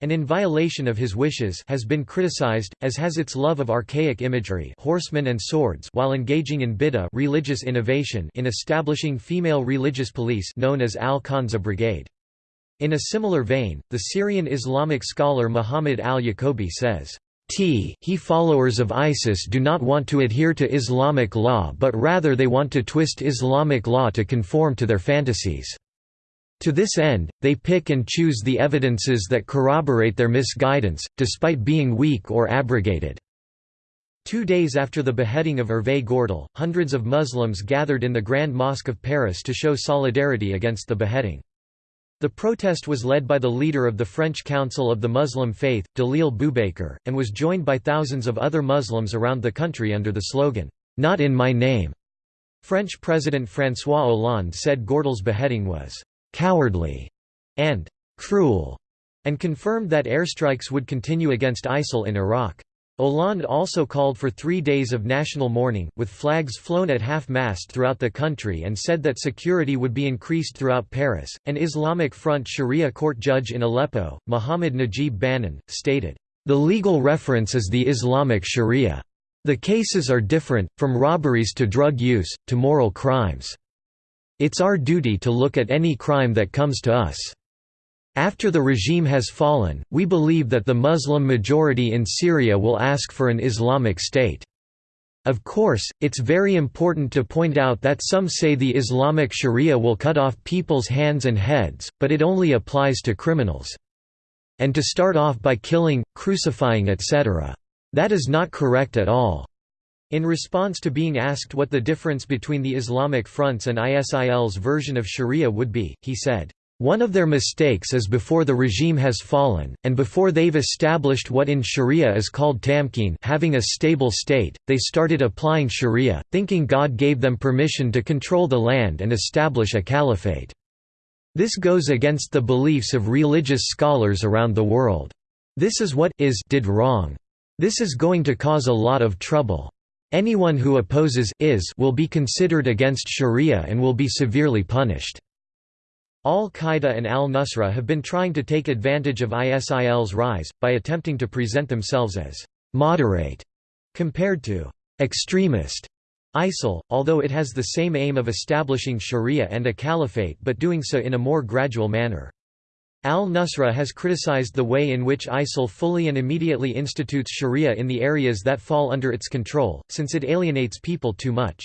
[SPEAKER 1] and in violation of his wishes has been criticized, as has its love of archaic imagery horsemen and swords while engaging in bid'ah religious innovation in establishing female religious police known as Al-Khansa Brigade. In a similar vein, the Syrian Islamic scholar Muhammad al-Yaqobi says, T he followers of ISIS do not want to adhere to Islamic law but rather they want to twist Islamic law to conform to their fantasies. To this end, they pick and choose the evidences that corroborate their misguidance, despite being weak or abrogated. Two days after the beheading of Hervé Gourdel, hundreds of Muslims gathered in the Grand Mosque of Paris to show solidarity against the beheading. The protest was led by the leader of the French Council of the Muslim Faith, Dalil Boubakeur, and was joined by thousands of other Muslims around the country under the slogan, "'Not in my name'". French President François Hollande said Gourdel's beheading was cowardly, and cruel, and confirmed that airstrikes would continue against ISIL in Iraq. Hollande also called for three days of national mourning, with flags flown at half-mast throughout the country and said that security would be increased throughout Paris. An Islamic Front Sharia court judge in Aleppo, Muhammad Najib Banan, stated, The legal reference is the Islamic Sharia. The cases are different, from robberies to drug use, to moral crimes. It's our duty to look at any crime that comes to us. After the regime has fallen, we believe that the Muslim majority in Syria will ask for an Islamic state. Of course, it's very important to point out that some say the Islamic Sharia will cut off people's hands and heads, but it only applies to criminals. And to start off by killing, crucifying etc. That is not correct at all. In response to being asked what the difference between the Islamic Front's and ISIL's version of Sharia would be, he said, one of their mistakes is before the regime has fallen, and before they've established what in Sharia is called tamkeen having a stable state, they started applying Sharia, thinking God gave them permission to control the land and establish a caliphate. This goes against the beliefs of religious scholars around the world. This is what is did wrong. This is going to cause a lot of trouble. Anyone who opposes is will be considered against Sharia and will be severely punished. Al-Qaeda and al-Nusra have been trying to take advantage of ISIL's rise, by attempting to present themselves as «moderate» compared to «extremist» ISIL, although it has the same aim of establishing Sharia and a caliphate but doing so in a more gradual manner. Al-Nusra has criticized the way in which ISIL fully and immediately institutes sharia in the areas that fall under its control, since it alienates people too much.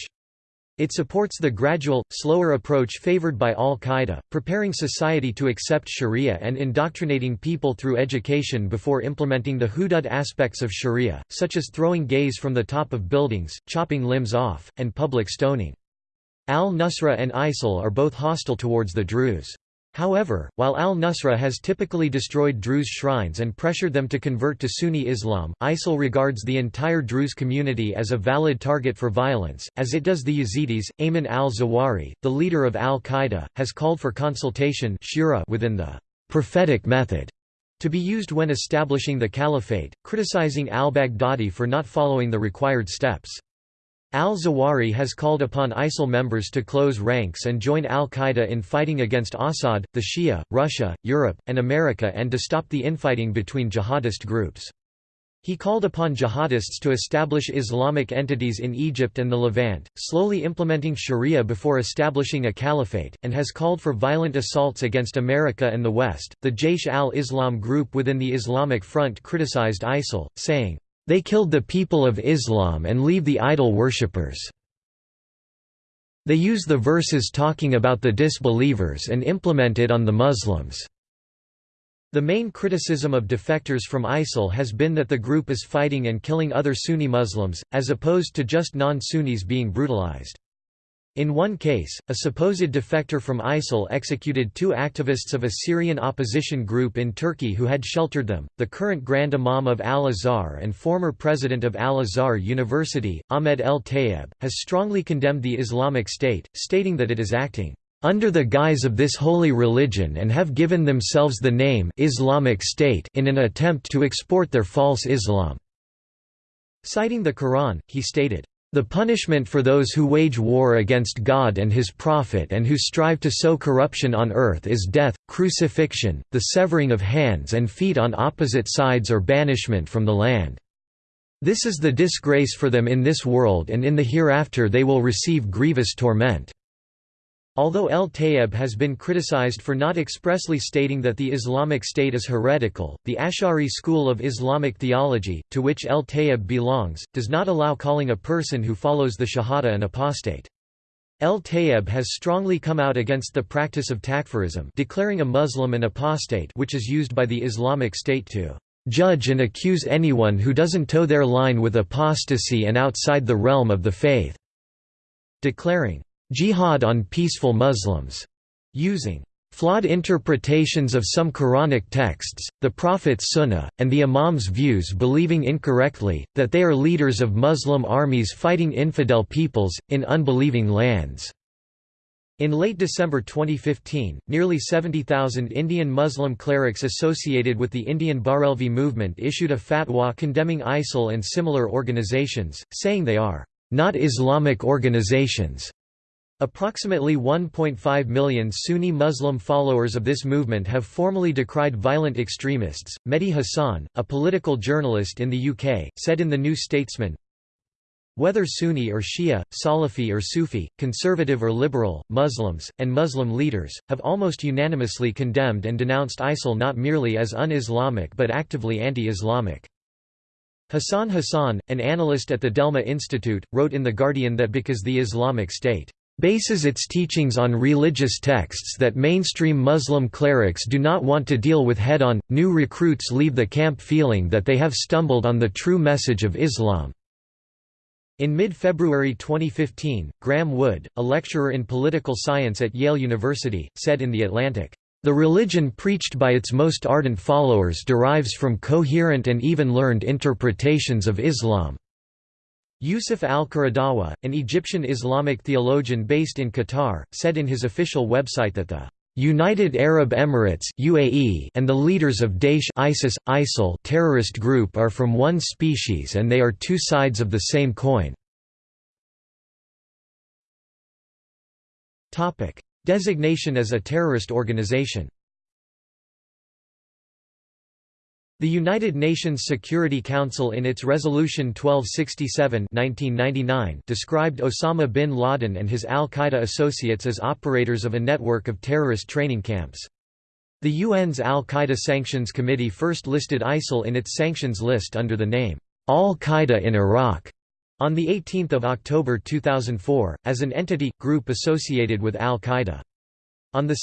[SPEAKER 1] It supports the gradual, slower approach favored by al-Qaeda, preparing society to accept sharia and indoctrinating people through education before implementing the hudud aspects of sharia, such as throwing gays from the top of buildings, chopping limbs off, and public stoning. Al-Nusra and ISIL are both hostile towards the Druze. However, while al-Nusra has typically destroyed Druze shrines and pressured them to convert to Sunni Islam, ISIL regards the entire Druze community as a valid target for violence, as it does the Yazidis. Ayman al-Zawahiri, the leader of al-Qaeda, has called for consultation shura within the prophetic method to be used when establishing the caliphate, criticizing al-Baghdadi for not following the required steps. Al-Zawahiri has called upon ISIL members to close ranks and join al-Qaeda in fighting against Assad, the Shia, Russia, Europe, and America and to stop the infighting between jihadist groups. He called upon jihadists to establish Islamic entities in Egypt and the Levant, slowly implementing Sharia before establishing a caliphate, and has called for violent assaults against America and the West. The Jaish al-Islam group within the Islamic Front criticized ISIL, saying, they killed the people of Islam and leave the idol worshippers. They use the verses talking about the disbelievers and implement it on the Muslims. The main criticism of defectors from ISIL has been that the group is fighting and killing other Sunni Muslims, as opposed to just non-Sunnis being brutalized. In one case, a supposed defector from ISIL executed two activists of a Syrian opposition group in Turkey who had sheltered them. The current Grand Imam of Al Azhar and former president of Al Azhar University, Ahmed El Tayeb, has strongly condemned the Islamic State, stating that it is acting under the guise of this holy religion and have given themselves the name Islamic State in an attempt to export their false Islam. Citing the Quran, he stated, the punishment for those who wage war against God and his prophet and who strive to sow corruption on earth is death, crucifixion, the severing of hands and feet on opposite sides or banishment from the land. This is the disgrace for them in this world and in the hereafter they will receive grievous torment. Although El Tayeb has been criticized for not expressly stating that the Islamic State is heretical, the Ash'ari school of Islamic theology, to which El Tayeb belongs, does not allow calling a person who follows the Shahada an apostate. El Tayeb has strongly come out against the practice of takfirism declaring a Muslim an apostate which is used by the Islamic State to judge and accuse anyone who doesn't toe their line with apostasy and outside the realm of the faith, declaring Jihad on peaceful Muslims, using flawed interpretations of some Quranic texts, the Prophet's Sunnah, and the Imam's views believing incorrectly, that they are leaders of Muslim armies fighting infidel peoples, in unbelieving lands. In late December 2015, nearly 70,000 Indian Muslim clerics associated with the Indian Barelvi movement issued a fatwa condemning ISIL and similar organizations, saying they are not Islamic organizations. Approximately 1.5 million Sunni Muslim followers of this movement have formally decried violent extremists. Mehdi Hasan, a political journalist in the UK, said in The New Statesman Whether Sunni or Shia, Salafi or Sufi, conservative or liberal, Muslims, and Muslim leaders, have almost unanimously condemned and denounced ISIL not merely as un-Islamic but actively anti-Islamic. Hassan Hassan, an analyst at the Delma Institute, wrote in The Guardian that because the Islamic State bases its teachings on religious texts that mainstream Muslim clerics do not want to deal with head-on, new recruits leave the camp feeling that they have stumbled on the true message of Islam. In mid-February 2015, Graeme Wood, a lecturer in political science at Yale University, said in The Atlantic, "...the religion preached by its most ardent followers derives from coherent and even learned interpretations of Islam." Yusuf al-Qaradawi, an Egyptian Islamic theologian based in Qatar, said in his official website that the United Arab Emirates UAE and the leaders of Daesh ISIS, ISIL terrorist group are from one species and they are two sides of the same coin. Designation as a terrorist organization The United Nations Security Council in its Resolution 1267 1999 described Osama bin Laden and his al-Qaeda associates as operators of a network of terrorist training camps. The UN's Al-Qaeda Sanctions Committee first listed ISIL in its sanctions list under the name, Al-Qaeda in Iraq, on 18 October 2004, as an entity, group associated with al-Qaeda. On 2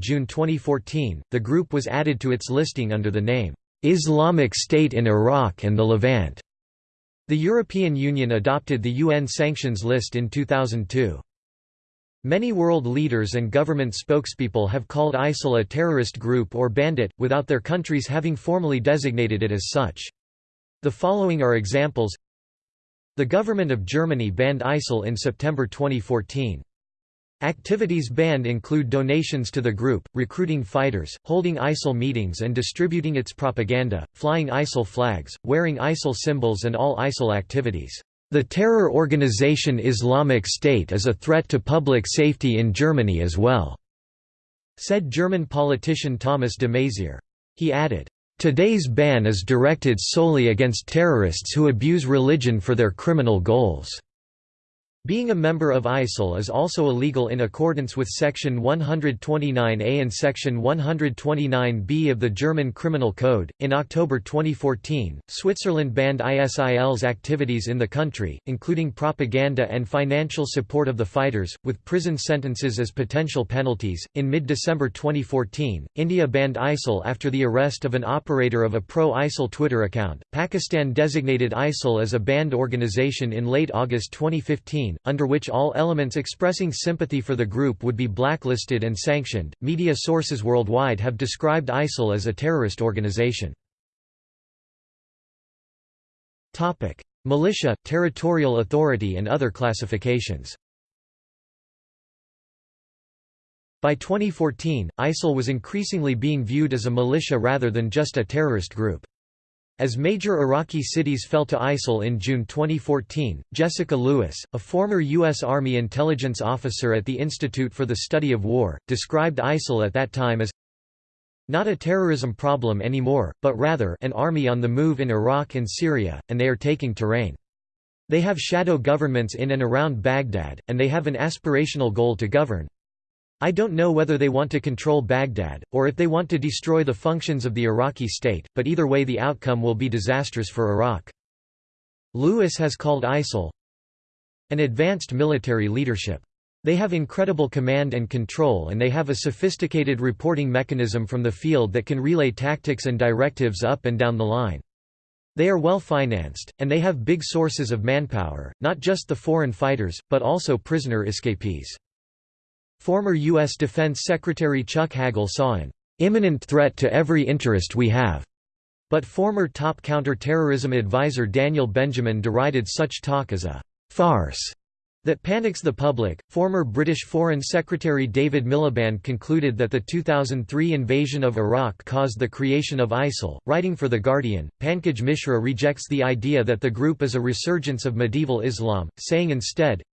[SPEAKER 1] June 2014, the group was added to its listing under the name, Islamic State in Iraq and the Levant. The European Union adopted the UN sanctions list in 2002. Many world leaders and government spokespeople have called ISIL a terrorist group or bandit, without their countries having formally designated it as such. The following are examples The government of Germany banned ISIL in September 2014. Activities banned include donations to the group, recruiting fighters, holding ISIL meetings and distributing its propaganda, flying ISIL flags, wearing ISIL symbols and all ISIL activities. The terror organization Islamic State is a threat to public safety in Germany as well," said German politician Thomas de Maizière. He added, Today's ban is directed solely against terrorists who abuse religion for their criminal goals. Being a member of ISIL is also illegal in accordance with Section 129A and Section 129B of the German Criminal Code. In October 2014, Switzerland banned ISIL's activities in the country, including propaganda and financial support of the fighters, with prison sentences as potential penalties. In mid December 2014, India banned ISIL after the arrest of an operator of a pro ISIL Twitter account. Pakistan designated ISIL as a banned organization in late August 2015 under which all elements expressing sympathy for the group would be blacklisted and sanctioned. Media sources worldwide have described ISIL as a terrorist organization. Topic: Militia, territorial authority and other classifications. By 2014, ISIL was increasingly being viewed as a militia rather than just a terrorist group. As major Iraqi cities fell to ISIL in June 2014, Jessica Lewis, a former U.S. Army intelligence officer at the Institute for the Study of War, described ISIL at that time as not a terrorism problem anymore, but rather an army on the move in Iraq and Syria, and they are taking terrain. They have shadow governments in and around Baghdad, and they have an aspirational goal to govern. I don't know whether they want to control Baghdad, or if they want to destroy the functions of the Iraqi state, but either way the outcome will be disastrous for Iraq. Lewis has called ISIL an advanced military leadership. They have incredible command and control and they have a sophisticated reporting mechanism from the field that can relay tactics and directives up and down the line. They are well financed, and they have big sources of manpower, not just the foreign fighters, but also prisoner escapees. Former U.S. Defense Secretary Chuck Hagel saw an imminent threat to every interest we have. But former top counter-terrorism advisor Daniel Benjamin derided such talk as a farce that panics the public. Former British Foreign Secretary David Miliband concluded that the 2003 invasion of Iraq caused the creation of ISIL. Writing for The Guardian, Pankaj Mishra rejects the idea that the group is a resurgence of medieval Islam, saying instead,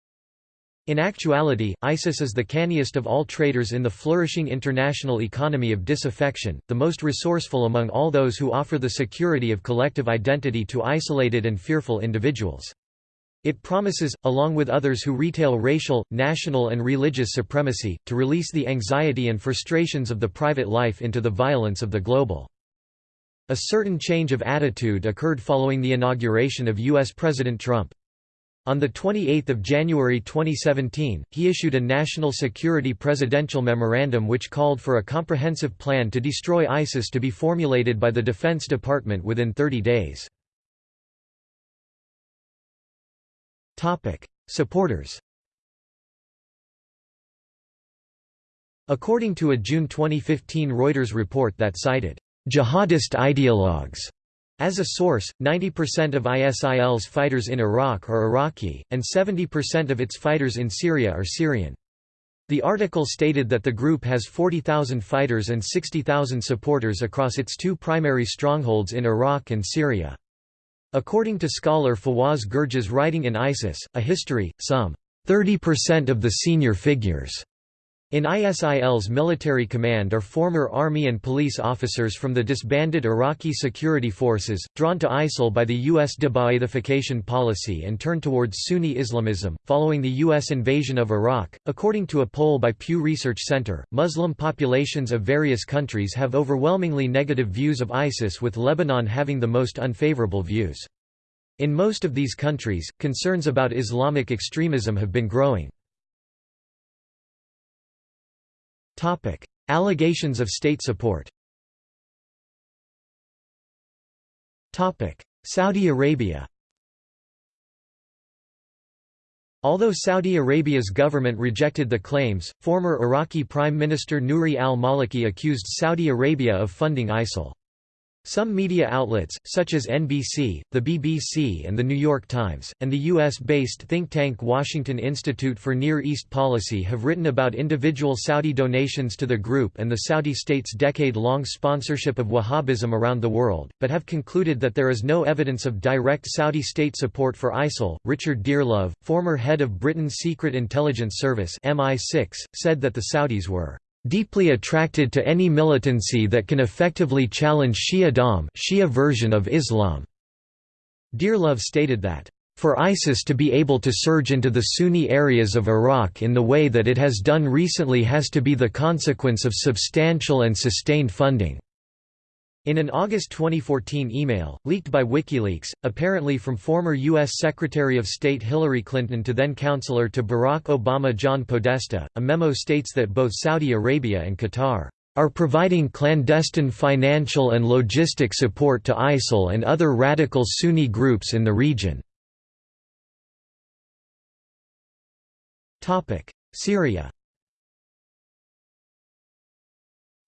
[SPEAKER 1] in actuality, ISIS is the canniest of all traders in the flourishing international economy of disaffection, the most resourceful among all those who offer the security of collective identity to isolated and fearful individuals. It promises, along with others who retail racial, national and religious supremacy, to release the anxiety and frustrations of the private life into the violence of the global. A certain change of attitude occurred following the inauguration of U.S. President Trump. On 28 January 2017, he issued a national security presidential memorandum which called for a comprehensive plan to destroy ISIS to be formulated by the Defense Department within 30 days. Supporters According to a June 2015 Reuters report that cited jihadist ideologues as a source, 90% of ISIL's fighters in Iraq are Iraqi, and 70% of its fighters in Syria are Syrian. The article stated that the group has 40,000 fighters and 60,000 supporters across its two primary strongholds in Iraq and Syria. According to scholar Fawaz Gerges writing in ISIS, A History, some 30% of the senior figures in ISIL's military command are former army and police officers from the disbanded Iraqi security forces, drawn to ISIL by the U.S. de-Ba'athification policy and turned towards Sunni Islamism. Following the U.S. invasion of Iraq, according to a poll by Pew Research Center, Muslim populations of various countries have overwhelmingly negative views of ISIS with Lebanon having the most unfavorable views. In most of these countries, concerns about Islamic extremism have been growing. Topic: Allegations of state support. Topic: Saudi Arabia. Although Saudi Arabia's government rejected the claims, former Iraqi Prime Minister Nouri al-Maliki accused Saudi Arabia of funding ISIL. Some media outlets, such as NBC, the BBC and The New York Times, and the U.S.-based think tank Washington Institute for Near East Policy have written about individual Saudi donations to the group and the Saudi state's decade-long sponsorship of Wahhabism around the world, but have concluded that there is no evidence of direct Saudi state support for ISIL. Richard Dearlove, former head of Britain's Secret Intelligence Service MI6, said that the Saudis were deeply attracted to any militancy that can effectively challenge Shia Shi'adom Shia version of Islam. Dearlove stated that, "...for ISIS to be able to surge into the Sunni areas of Iraq in the way that it has done recently has to be the consequence of substantial and sustained funding." In an August 2014 email, leaked by WikiLeaks, apparently from former U.S. Secretary of State Hillary Clinton to then counselor to Barack Obama John Podesta, a memo states that both Saudi Arabia and Qatar are providing clandestine financial and logistic support to ISIL and other radical Sunni groups in the region. Syria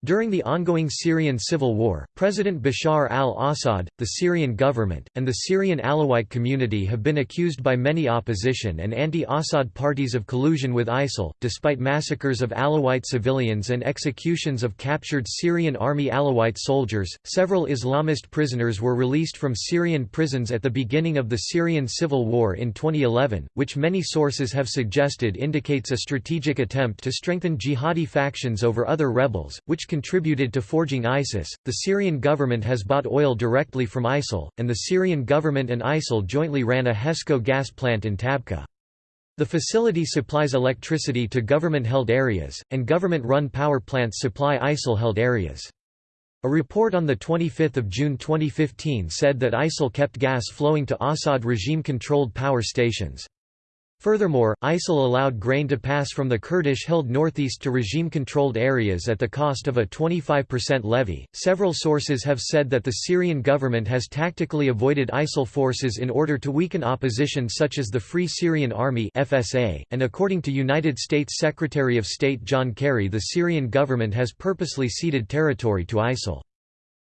[SPEAKER 1] During the ongoing Syrian civil war, President Bashar al-Assad, the Syrian government, and the Syrian Alawite community have been accused by many opposition and anti-Assad parties of collusion with ISIL, despite massacres of Alawite civilians and executions of captured Syrian army Alawite soldiers. Several Islamist prisoners were released from Syrian prisons at the beginning of the Syrian civil war in 2011, which many sources have suggested indicates a strategic attempt to strengthen jihadi factions over other rebels, which contributed to forging ISIS. The Syrian government has bought oil directly from ISIL, and the Syrian government and ISIL jointly ran a HESCO gas plant in Tabqa. The facility supplies electricity to government-held areas, and government-run power plants supply ISIL-held areas. A report on 25 June 2015 said that ISIL kept gas flowing to Assad regime-controlled power stations. Furthermore, ISIL allowed grain to pass from the Kurdish-held northeast to regime-controlled areas at the cost of a 25% levy. Several sources have said that the Syrian government has tactically avoided ISIL forces in order to weaken opposition such as the Free Syrian Army (FSA), and according to United States Secretary of State John Kerry, the Syrian government has purposely ceded territory to ISIL.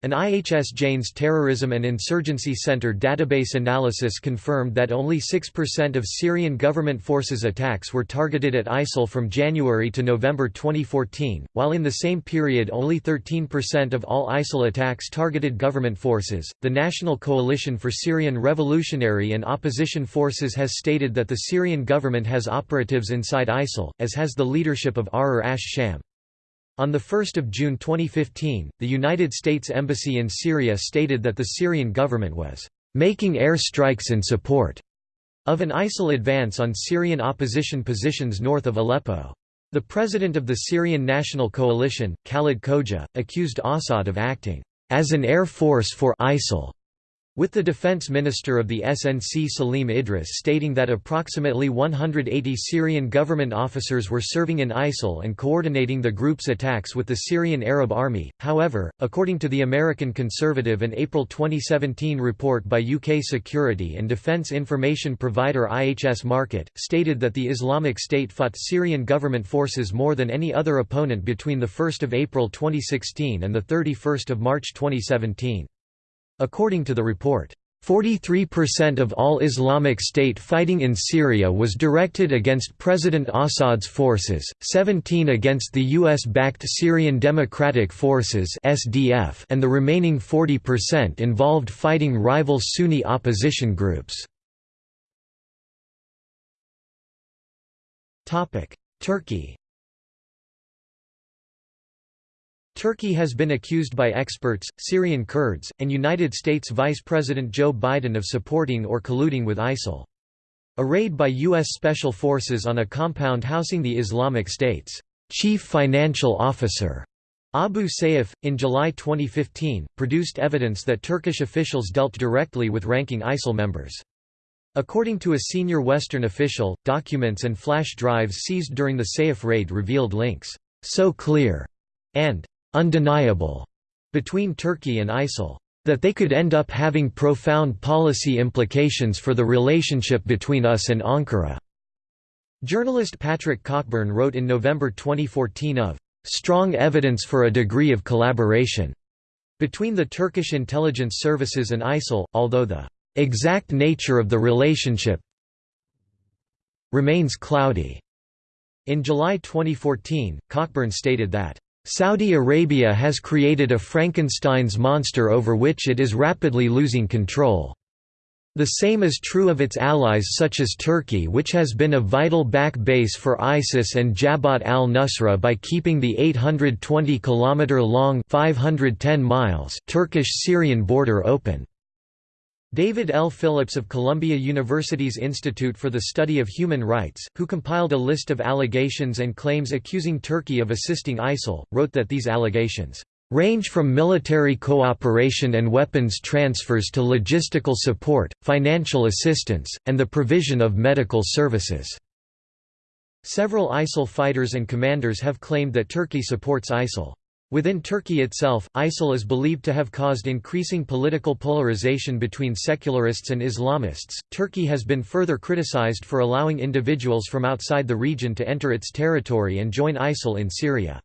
[SPEAKER 1] An IHS Jane's Terrorism and Insurgency Center database analysis confirmed that only 6% of Syrian government forces attacks were targeted at ISIL from January to November 2014, while in the same period only 13% of all ISIL attacks targeted government forces. The National Coalition for Syrian Revolutionary and Opposition Forces has stated that the Syrian government has operatives inside ISIL, as has the leadership of Ahrar ash-Sham. On 1 June 2015, the United States Embassy in Syria stated that the Syrian government was making air strikes in support of an ISIL advance on Syrian opposition positions north of Aleppo. The president of the Syrian National Coalition, Khalid Khoja, accused Assad of acting as an air force for ISIL with the defense minister of the SNC Salim Idris stating that approximately 180 Syrian government officers were serving in ISIL and coordinating the group's attacks with the Syrian Arab Army. However, according to the American Conservative an April 2017 report by UK security and defense information provider IHS Markit, stated that the Islamic State fought Syrian government forces more than any other opponent between 1 April 2016 and 31 March 2017. According to the report, 43% of all Islamic State fighting in Syria was directed against President Assad's forces, 17 against the US-backed Syrian Democratic Forces (SDF), and the remaining 40% involved fighting rival Sunni opposition groups. Topic: Turkey Turkey has been accused by experts, Syrian Kurds, and United States Vice President Joe Biden of supporting or colluding with ISIL. A raid by U.S. Special Forces on a compound housing the Islamic State's chief financial officer, Abu Sayyaf, in July 2015, produced evidence that Turkish officials dealt directly with ranking ISIL members. According to a senior Western official, documents and flash drives seized during the Sayyaf raid revealed links, so clear, and undeniable between Turkey and ISIL. That they could end up having profound policy implications for the relationship between us and Ankara. Journalist Patrick Cockburn wrote in November 2014 of strong evidence for a degree of collaboration between the Turkish intelligence services and ISIL, although the exact nature of the relationship remains cloudy. In July 2014, Cockburn stated that Saudi Arabia has created a Frankenstein's monster over which it is rapidly losing control. The same is true of its allies such as Turkey which has been a vital back base for ISIS and Jabhat al-Nusra by keeping the 820 km-long Turkish-Syrian border open. David L. Phillips of Columbia University's Institute for the Study of Human Rights, who compiled a list of allegations and claims accusing Turkey of assisting ISIL, wrote that these allegations range from military cooperation and weapons transfers to logistical support, financial assistance, and the provision of medical services." Several ISIL fighters and commanders have claimed that Turkey supports ISIL. Within Turkey itself, ISIL is believed to have caused increasing political polarization between secularists and Islamists. Turkey has been further criticized for allowing individuals from outside the region to enter its territory and join ISIL in Syria.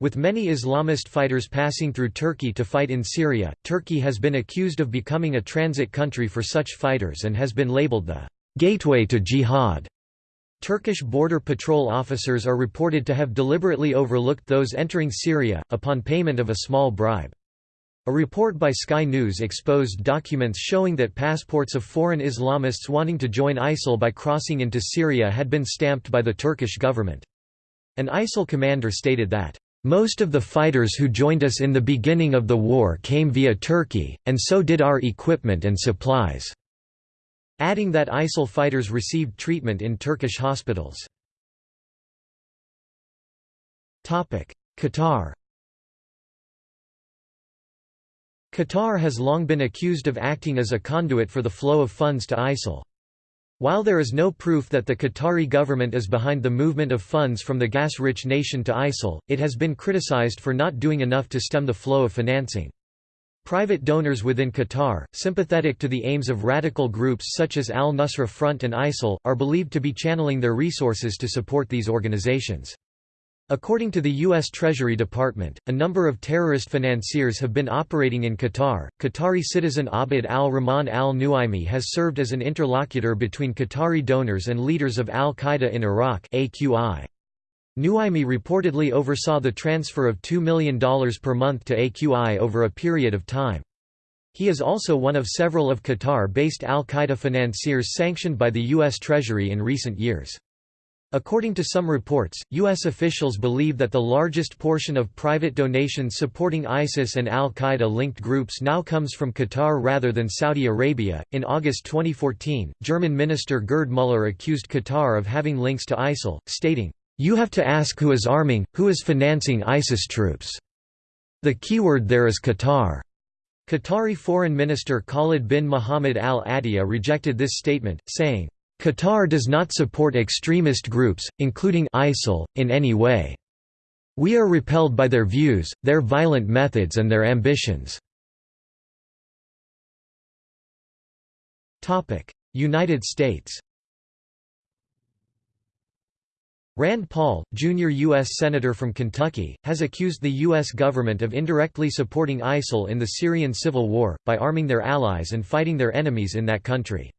[SPEAKER 1] With many Islamist fighters passing through Turkey to fight in Syria, Turkey has been accused of becoming a transit country for such fighters and has been labeled the gateway to jihad. Turkish border patrol officers are reported to have deliberately overlooked those entering Syria, upon payment of a small bribe. A report by Sky News exposed documents showing that passports of foreign Islamists wanting to join ISIL by crossing into Syria had been stamped by the Turkish government. An ISIL commander stated that, "...most of the fighters who joined us in the beginning of the war came via Turkey, and so did our equipment and supplies." Adding that ISIL fighters received treatment in Turkish hospitals. Qatar Qatar has long been accused of acting as a conduit for the flow of funds to ISIL. While there is no proof that the Qatari government is behind the movement of funds from the gas-rich nation to ISIL, it has been criticized for not doing enough to stem the flow of financing. Private donors within Qatar, sympathetic to the aims of radical groups such as al-Nusra Front and ISIL, are believed to be channeling their resources to support these organizations. According to the U.S. Treasury Department, a number of terrorist financiers have been operating in Qatar. Qatari citizen Abd al-Rahman al-Nuaimi has served as an interlocutor between Qatari donors and leaders of al-Qaeda in Iraq AQI. Nuaimi reportedly oversaw the transfer of $2 million per month to AQI over a period of time. He is also one of several of Qatar-based al-Qaeda financiers sanctioned by the U.S. Treasury in recent years. According to some reports, U.S. officials believe that the largest portion of private donations supporting ISIS and al Qaeda linked groups now comes from Qatar rather than Saudi Arabia. In August 2014, German Minister Gerd Müller accused Qatar of having links to ISIL, stating, You have to ask who is arming, who is financing ISIS troops. The keyword there is Qatar. Qatari Foreign Minister Khalid bin Mohammed al Attiyah rejected this statement, saying, Qatar does not support extremist groups, including ISIL, in any way. We are repelled by their views, their violent methods and their ambitions. United States Rand Paul, junior U.S. Senator from Kentucky, has accused the U.S. government of indirectly supporting ISIL in the Syrian civil war, by arming their allies and fighting their enemies in that country.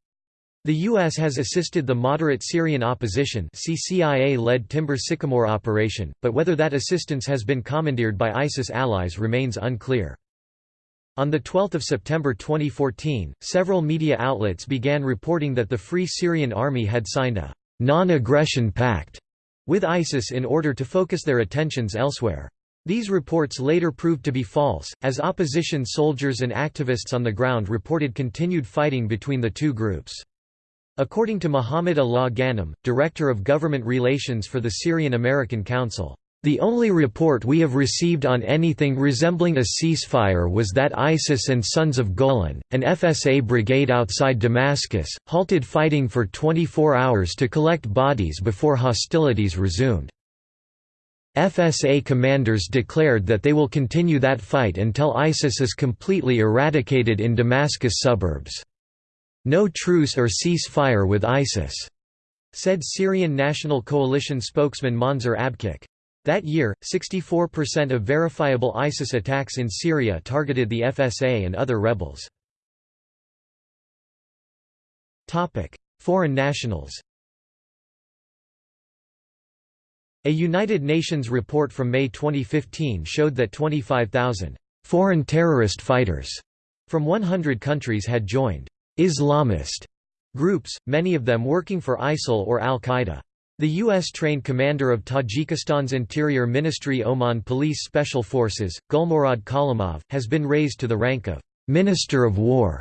[SPEAKER 1] The U.S. has assisted the moderate Syrian opposition CCIA-led Timber Sycamore operation, but whether that assistance has been commandeered by ISIS allies remains unclear. On 12 September 2014, several media outlets began reporting that the Free Syrian Army had signed a «non-aggression pact» with ISIS in order to focus their attentions elsewhere. These reports later proved to be false, as opposition soldiers and activists on the ground reported continued fighting between the two groups. According to Muhammad Alaa Ghanem, Director of Government Relations for the Syrian American Council, the only report we have received on anything resembling a ceasefire was that ISIS and Sons of Golan, an FSA brigade outside Damascus, halted fighting for 24 hours to collect bodies before hostilities resumed. FSA commanders declared that they will continue that fight until ISIS is completely eradicated in Damascus suburbs. No truce or ceasefire with ISIS, said Syrian National Coalition spokesman Monzer Akbik. That year, 64% of verifiable ISIS attacks in Syria targeted the FSA and other rebels. Foreign nationals A United Nations report from May 2015 showed that 25,000 foreign terrorist fighters from 100 countries had joined Islamist groups, many of them working for ISIL or al-Qaeda. The U.S.-trained commander of Tajikistan's Interior Ministry OMON Police Special Forces, Gulmurod Khalimov, has been raised to the rank of «Minister of War»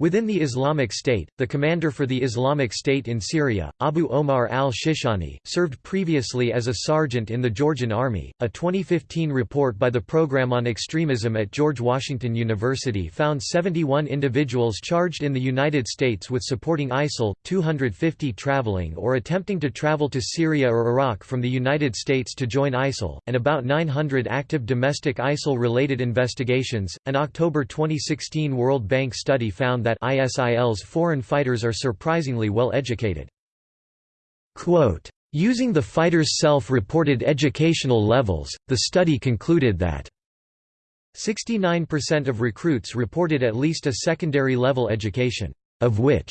[SPEAKER 1] Within the Islamic State, the commander for the Islamic State in Syria, Abu Omar al-Shishani, served previously as a sergeant in the Georgian Army. A 2015 report by the Program on Extremism at George Washington University found 71 individuals charged in the United States with supporting ISIL, 250 traveling or attempting to travel to Syria or Iraq from the United States to join ISIL, and about 900 active domestic ISIL related investigations. An October 2016 World Bank study found that that ISIL's foreign fighters are surprisingly well educated. Quote, Using the fighters' self-reported educational levels, the study concluded that 69% of recruits reported at least a secondary level education, of which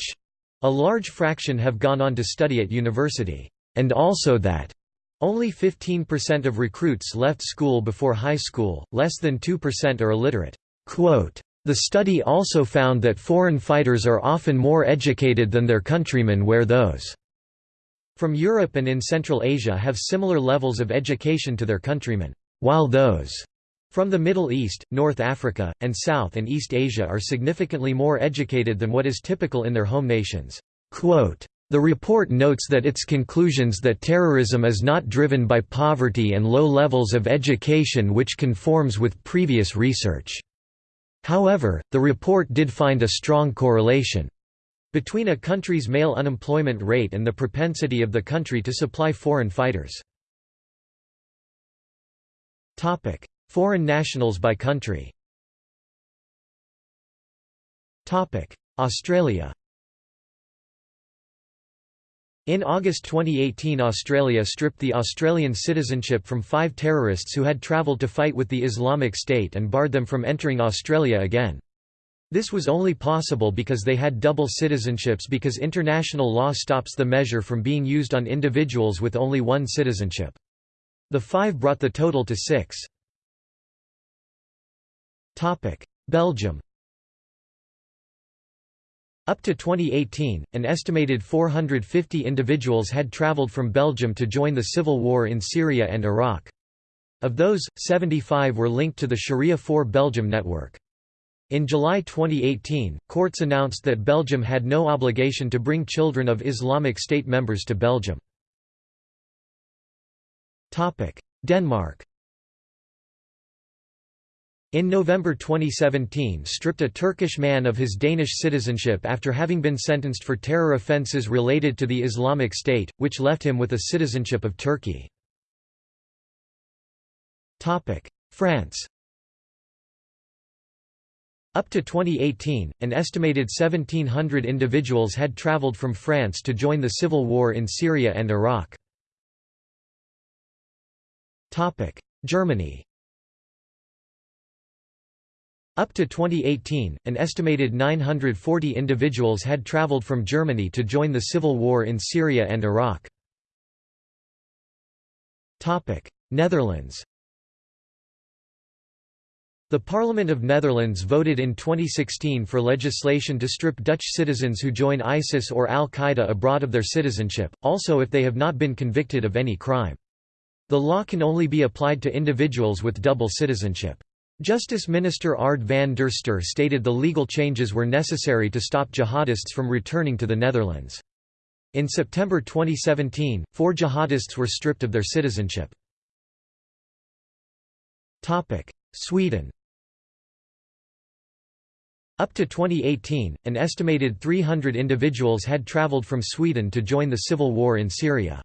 [SPEAKER 1] a large fraction have gone on to study at university, and also that only 15% of recruits left school before high school, less than 2% are illiterate. Quote, the study also found that foreign fighters are often more educated than their countrymen where those from Europe and in Central Asia have similar levels of education to their countrymen, while those from the Middle East, North Africa, and South and East Asia are significantly more educated than what is typical in their home nations. Quote, the report notes that its conclusions that terrorism is not driven by poverty and low levels of education which conforms with previous research. However, the report did find a strong correlation between a country's male unemployment rate and the propensity of the country to supply foreign fighters. Foreign nationals by country Australia in August 2018 Australia stripped the Australian citizenship from five terrorists who had travelled to fight with the Islamic State and barred them from entering Australia again. This was only possible because they had double citizenships because international law stops the measure from being used on individuals with only one citizenship. The five brought the total to six. Belgium Up to 2018, an estimated 450 individuals had traveled from Belgium to join the civil war in Syria and Iraq. Of those, 75 were linked to the Sharia 4 Belgium network. In July 2018, courts announced that Belgium had no obligation to bring children of Islamic State members to Belgium. Denmark in November 2017 stripped a Turkish man of his Danish citizenship after having been sentenced for terror offences related to the Islamic State, which left him with a citizenship of Turkey. France up to 2018, an estimated 1,700 individuals had traveled from France to join the civil war in Syria and Iraq. Germany Up to 2018, an estimated 940 individuals had traveled from Germany to join the civil war in Syria and Iraq. Netherlands the Parliament of Netherlands voted in 2016 for legislation to strip Dutch citizens who join ISIS or al-Qaeda abroad of their citizenship, also if they have not been convicted of any crime. The law can only be applied to individuals with double citizenship. Justice Minister Ard van der Steur stated the legal changes were necessary to stop jihadists from returning to the Netherlands. In September 2017, four jihadists were stripped of their citizenship. Sweden up to 2018, an estimated 300 individuals had traveled from Sweden to join the civil war in Syria.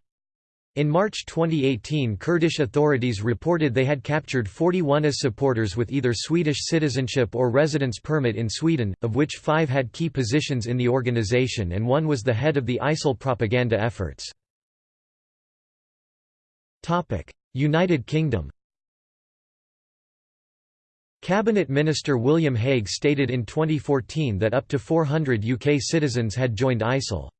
[SPEAKER 1] In March 2018 Kurdish authorities reported they had captured 41 IS supporters with either Swedish citizenship or residence permit in Sweden, of which five had key positions in the organization and one was the head of the ISIL propaganda efforts. United Kingdom Cabinet Minister William Hague stated in 2014 that up to 400 UK citizens had joined ISIL.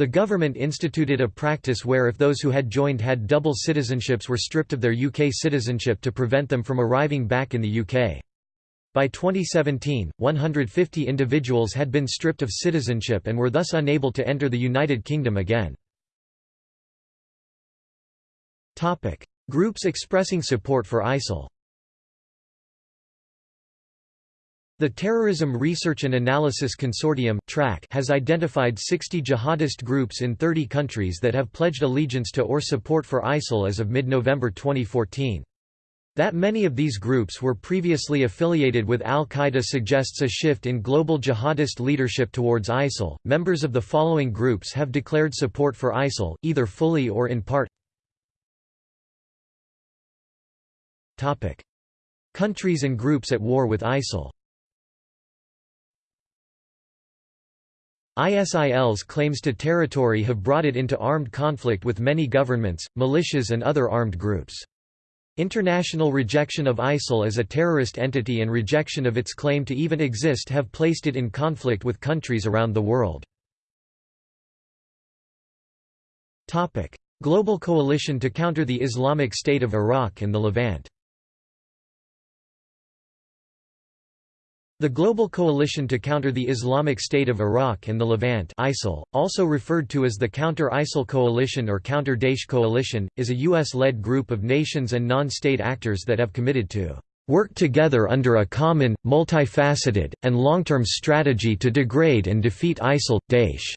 [SPEAKER 1] The government instituted a practice where if those who had joined had double citizenships were stripped of their UK citizenship to prevent them from arriving back in the UK. By 2017, 150 individuals had been stripped of citizenship and were thus unable to enter the United Kingdom again. Groups expressing support for ISIL The Terrorism Research and Analysis Consortium has identified 60 jihadist groups in 30 countries that have pledged allegiance to or support for ISIL as of mid-November 2014. That many of these groups were previously affiliated with al-Qaeda suggests a shift in global jihadist leadership towards ISIL. Members of the following groups have declared support for ISIL, either fully or in part. Topic: Countries and groups at war with ISIL. ISIL's claims to territory have brought it into armed conflict with many governments, militias and other armed groups. International rejection of ISIL as a terrorist entity and rejection of its claim to even exist have placed it in conflict with countries around the world. Global coalition to counter the Islamic State of Iraq and the Levant The Global Coalition to Counter the Islamic State of Iraq and the Levant ISIL, also referred to as the Counter-ISIL Coalition or Counter-Daesh Coalition, is a U.S.-led group of nations and non-state actors that have committed to "...work together under a common, multifaceted, and long-term strategy to degrade and defeat ISIL, Daesh."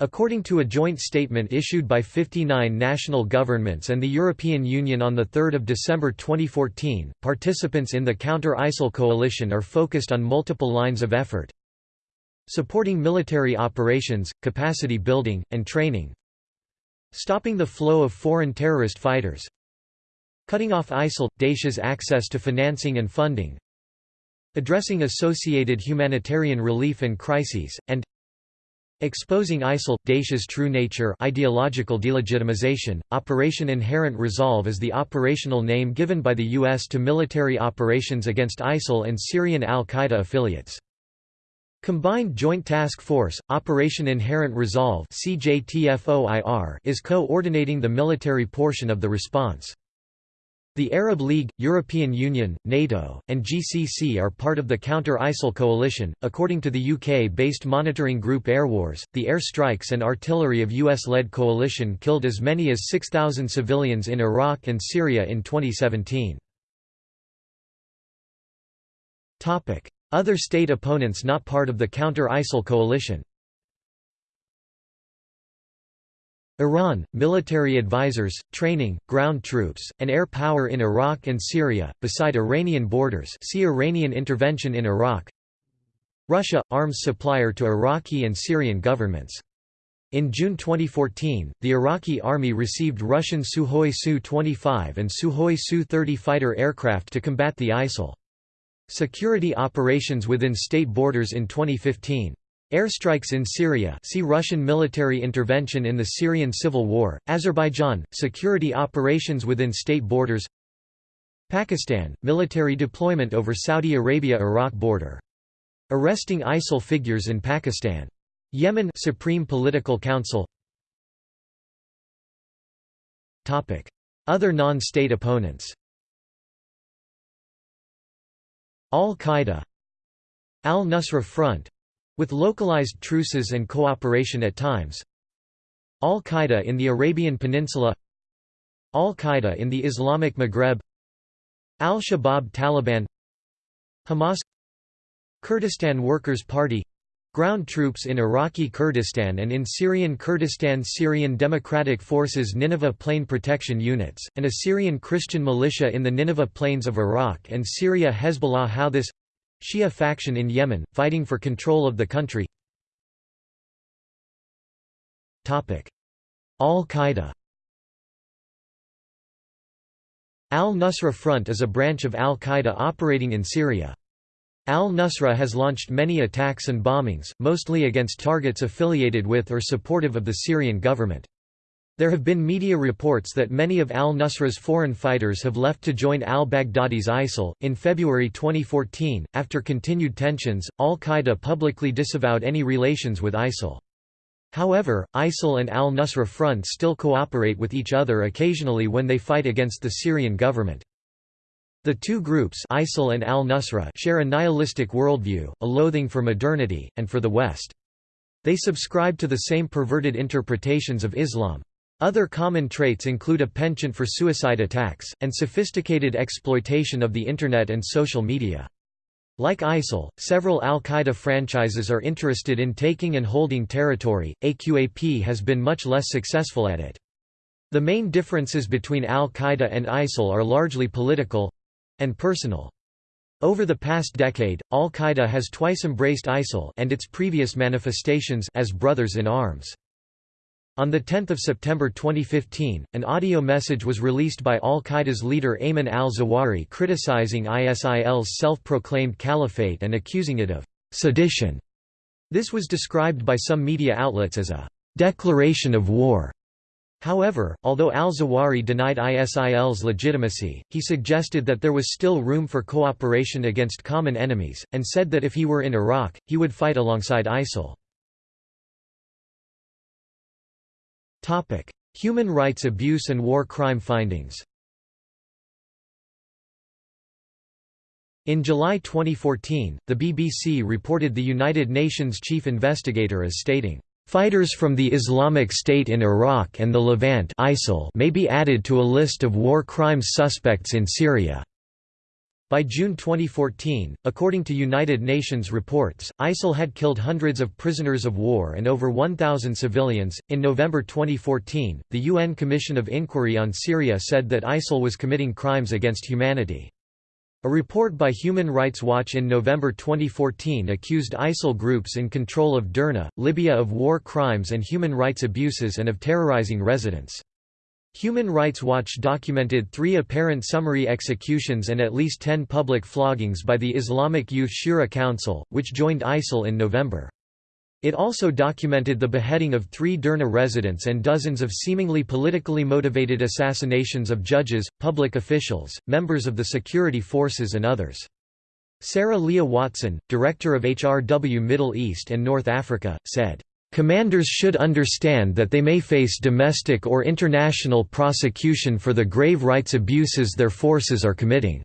[SPEAKER 1] According to a joint statement issued by 59 national governments and the European Union on 3 December 2014, participants in the Counter-ISIL coalition are focused on multiple lines of effort supporting military operations, capacity building, and training stopping the flow of foreign terrorist fighters cutting off ISIL – Daesh's access to financing and funding addressing associated humanitarian relief and crises, and Exposing ISIL – Daesh's true nature ideological delegitimization, Operation Inherent Resolve is the operational name given by the U.S. to military operations against ISIL and Syrian al-Qaeda affiliates. Combined Joint Task Force, Operation Inherent Resolve is co-ordinating the military portion of the response. The Arab League, European Union, NATO, and GCC are part of the Counter-ISIL coalition. According to the UK-based monitoring group Airwars, the air strikes and artillery of US-led coalition killed as many as 6,000 civilians in Iraq and Syria in 2017. Topic: Other state opponents not part of the Counter-ISIL coalition. Iran, military advisors, training, ground troops, and air power in Iraq and Syria, beside Iranian borders see Iranian intervention in Iraq Russia – arms supplier to Iraqi and Syrian governments. In June 2014, the Iraqi army received Russian Sukhoi Su-25 and Sukhoi Su-30 fighter aircraft to combat the ISIL. Security operations within state borders in 2015 Airstrikes in Syria see Russian military intervention in the Syrian civil war, Azerbaijan, security operations within state borders. Pakistan, military deployment over Saudi Arabia–Iraq border. Arresting ISIL figures in Pakistan. Yemen Supreme Political Council. Other non-state opponents. Al-Qaeda. Al-Nusra Front with localized truces and cooperation at times. Al-Qaeda in the Arabian Peninsula. Al-Qaeda in the Islamic Maghreb. Al-Shabaab Taliban. Hamas. Kurdistan Workers' Party. Ground troops in Iraqi Kurdistan and in Syrian Kurdistan Syrian Democratic Forces Nineveh Plain Protection Units, and a Syrian Christian militia in the Nineveh Plains of Iraq and Syria Hezbollah Houthis Shia faction in Yemen, fighting for control of the country Al-Qaeda Al-Nusra Front is a branch of Al-Qaeda operating in Syria. Al-Nusra has launched many attacks and bombings, mostly against targets affiliated with or supportive of the Syrian government. There have been media reports that many of al-Nusra's foreign fighters have left to join al-Baghdadi's ISIL. In February 2014, after continued tensions, al-Qaeda publicly disavowed any relations with ISIL. However, ISIL and al-Nusra Front still cooperate with each other occasionally when they fight against the Syrian government. The two groups ISIL and al-Nusra share a nihilistic worldview, a loathing for modernity, and for the West. They subscribe to the same perverted interpretations of Islam. Other common traits include a penchant for suicide attacks, and sophisticated exploitation of the Internet and social media. Like ISIL, several al-Qaeda franchises are interested in taking and holding territory, AQAP has been much less successful at it. The main differences between al-Qaeda and ISIL are largely political—and personal. Over the past decade, al-Qaeda has twice embraced ISIL and its previous manifestations as brothers in arms. On 10 September 2015, an audio message was released by al-Qaeda's leader Ayman al-Zawahiri criticizing ISIL's self-proclaimed caliphate and accusing it of «sedition». This was described by some media outlets as a «declaration of war». However, although al-Zawahiri denied ISIL's legitimacy, he suggested that there was still room for cooperation against common enemies, and said that if he were in Iraq, he would fight alongside ISIL. Human rights abuse and war crime findings In July 2014, the BBC reported the United Nations chief investigator as stating, "...fighters from the Islamic State in Iraq and the Levant ISIL may be added to a list of war crimes suspects in Syria." By June 2014, according to United Nations reports, ISIL had killed hundreds of prisoners of war and over 1,000 civilians. In November 2014, the UN Commission of Inquiry on Syria said that ISIL was committing crimes against humanity. A report by Human Rights Watch in November 2014 accused ISIL groups in control of Derna, Libya of war crimes and human rights abuses and of terrorizing residents. Human Rights Watch documented three apparent summary executions and at least ten public floggings by the Islamic Youth Shura Council, which joined ISIL in November. It also documented the beheading of three Derna residents and dozens of seemingly politically motivated assassinations of judges, public officials, members of the security forces and others. Sarah Leah Whitson, director of HRW Middle East and North Africa, said, Commanders should understand that they may face domestic or international prosecution for the grave rights abuses their forces are committing."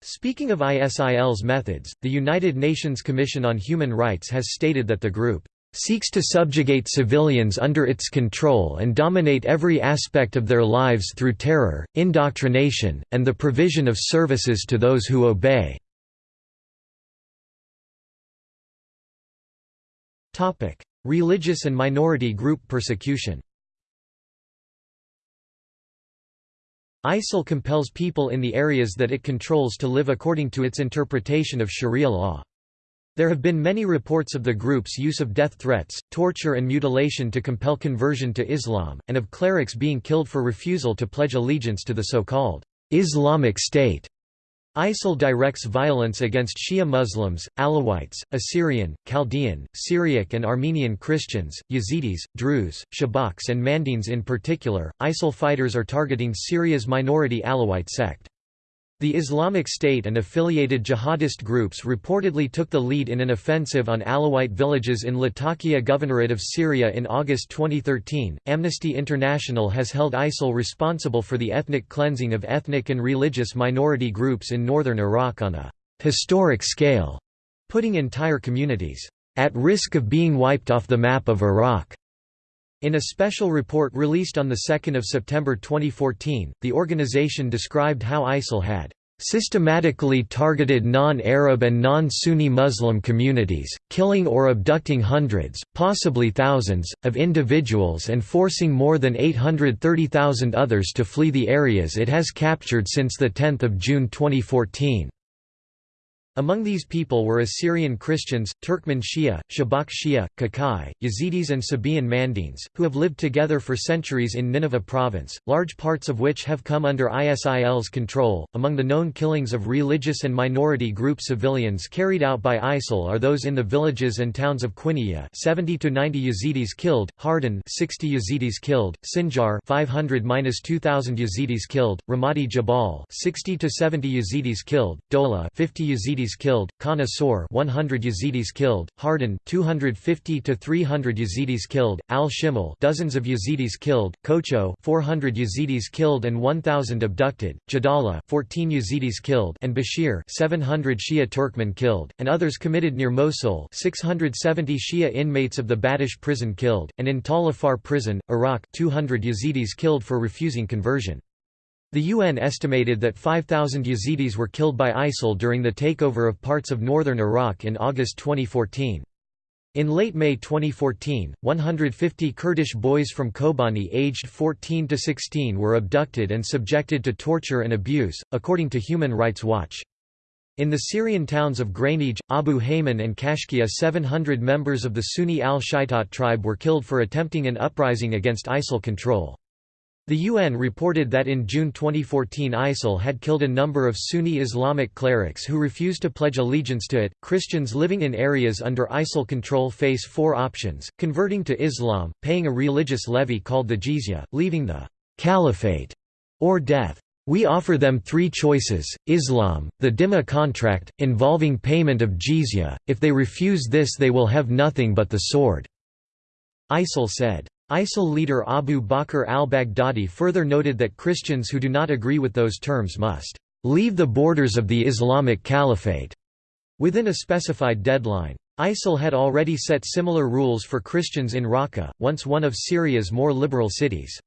[SPEAKER 1] Speaking of ISIL's methods, the United Nations Commission on Human Rights has stated that the group seeks to subjugate civilians under its control and dominate every aspect of their lives through terror, indoctrination, and the provision of services to those who obey." Religious and minority group persecution ISIL compels people in the areas that it controls to live according to its interpretation of Sharia law. There have been many reports of the group's use of death threats, torture and mutilation to compel conversion to Islam, and of clerics being killed for refusal to pledge allegiance to the so-called Islamic State. ISIL directs violence against Shia Muslims, Alawites, Assyrian, Chaldean, Syriac and Armenian Christians, Yazidis, Druze, Shabaks and Mandaeans in particular. ISIL fighters are targeting Syria's minority Alawite sect. The Islamic State and affiliated jihadist groups reportedly took the lead in an offensive on Alawite villages in Latakia Governorate of Syria in August 2013. Amnesty International has held ISIL responsible for the ethnic cleansing of ethnic and religious minority groups in northern Iraq on a historic scale, putting entire communities at risk of being wiped off the map of Iraq. In a special report released on 2 September 2014, the organization described how ISIL had systematically targeted non-Arab and non-Sunni Muslim communities, killing or abducting hundreds, possibly thousands, of individuals and forcing more than 830,000 others to flee the areas it has captured since 10 June 2014. Among these people were Assyrian Christians, Turkmen Shia, Shabak Shia, Kakai, Yazidis and Sabaean Mandaeans, who have lived together for centuries in Nineveh province, large parts of which have come under ISIL's control. Among the known killings of religious and minority group civilians carried out by ISIL are those in the villages and towns of Quiniya 70 to 90 Yazidis killed, Hardan 60 Yazidis killed, Sinjar 500-2000 Yazidis killed, Ramadi Jabal 60 to 70 Yazidis killed, Dola 50 Yazidis Yazidis killed, Sor 100 Yazidis killed, Hardan 250 to 300 Yazidis killed, Al Shimal dozens of Yazidis killed, Kocho 400 Yazidis killed and 1000 abducted, Jadala 14 Yazidis killed and Bashir 700 Shia Turkmen killed, and others committed near Mosul 670 Shia inmates of the Badush prison killed, and in Tal Afar prison, Iraq 200 Yazidis killed for refusing conversion. The UN estimated that 5,000 Yazidis were killed by ISIL during the takeover of parts of northern Iraq in August 2014. In late May 2014, 150 Kurdish boys from Kobani aged 14 to 16 were abducted and subjected to torture and abuse, according to Human Rights Watch. In the Syrian towns of Ghraneij, Abu Haman and Kashkiyeh 700 members of the Sunni al-Shaitat tribe were killed for attempting an uprising against ISIL control. The UN reported that in June 2014 ISIL had killed a number of Sunni Islamic clerics who refused to pledge allegiance to it. Christians living in areas under ISIL control face four options converting to Islam, paying a religious levy called the jizya, leaving the caliphate, or death. We offer them three choices, Islam, the Dhimma contract, involving payment of jizya, if they refuse this they will have nothing but the sword." ISIL said. ISIL leader Abu Bakr al-Baghdadi further noted that Christians who do not agree with those terms must leave the borders of the Islamic Caliphate within a specified deadline. ISIL had already set similar rules for Christians in Raqqa, once one of Syria's more liberal cities.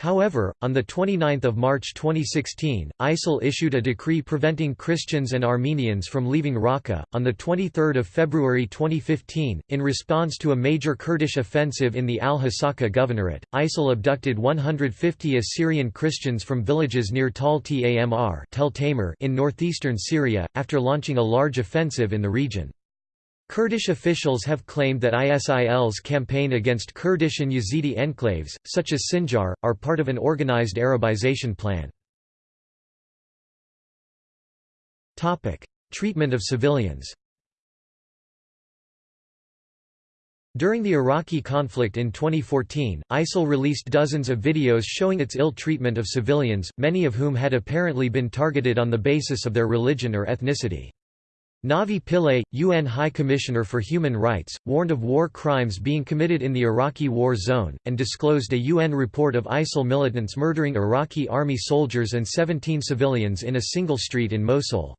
[SPEAKER 1] However, on 29 March 2016, ISIL issued a decree preventing Christians and Armenians from leaving Raqqa. On 23 February 2015, in response to a major Kurdish offensive in the al-Hasaka governorate, ISIL abducted 150 Assyrian Christians from villages near Tal Tamr in northeastern Syria, after launching a large offensive in the region. Kurdish officials have claimed that ISIL's campaign against Kurdish and Yazidi enclaves, such as Sinjar, are part of an organized Arabization plan. Treatment of civilians During the Iraqi conflict in 2014, ISIL released dozens of videos showing its ill treatment of civilians, many of whom had apparently been targeted on the basis of their religion or ethnicity. Navi Pillay, UN High Commissioner for Human Rights, warned of war crimes being committed in the Iraqi war zone, and disclosed a UN report of ISIL militants murdering Iraqi army soldiers and 17 civilians in a single street in Mosul.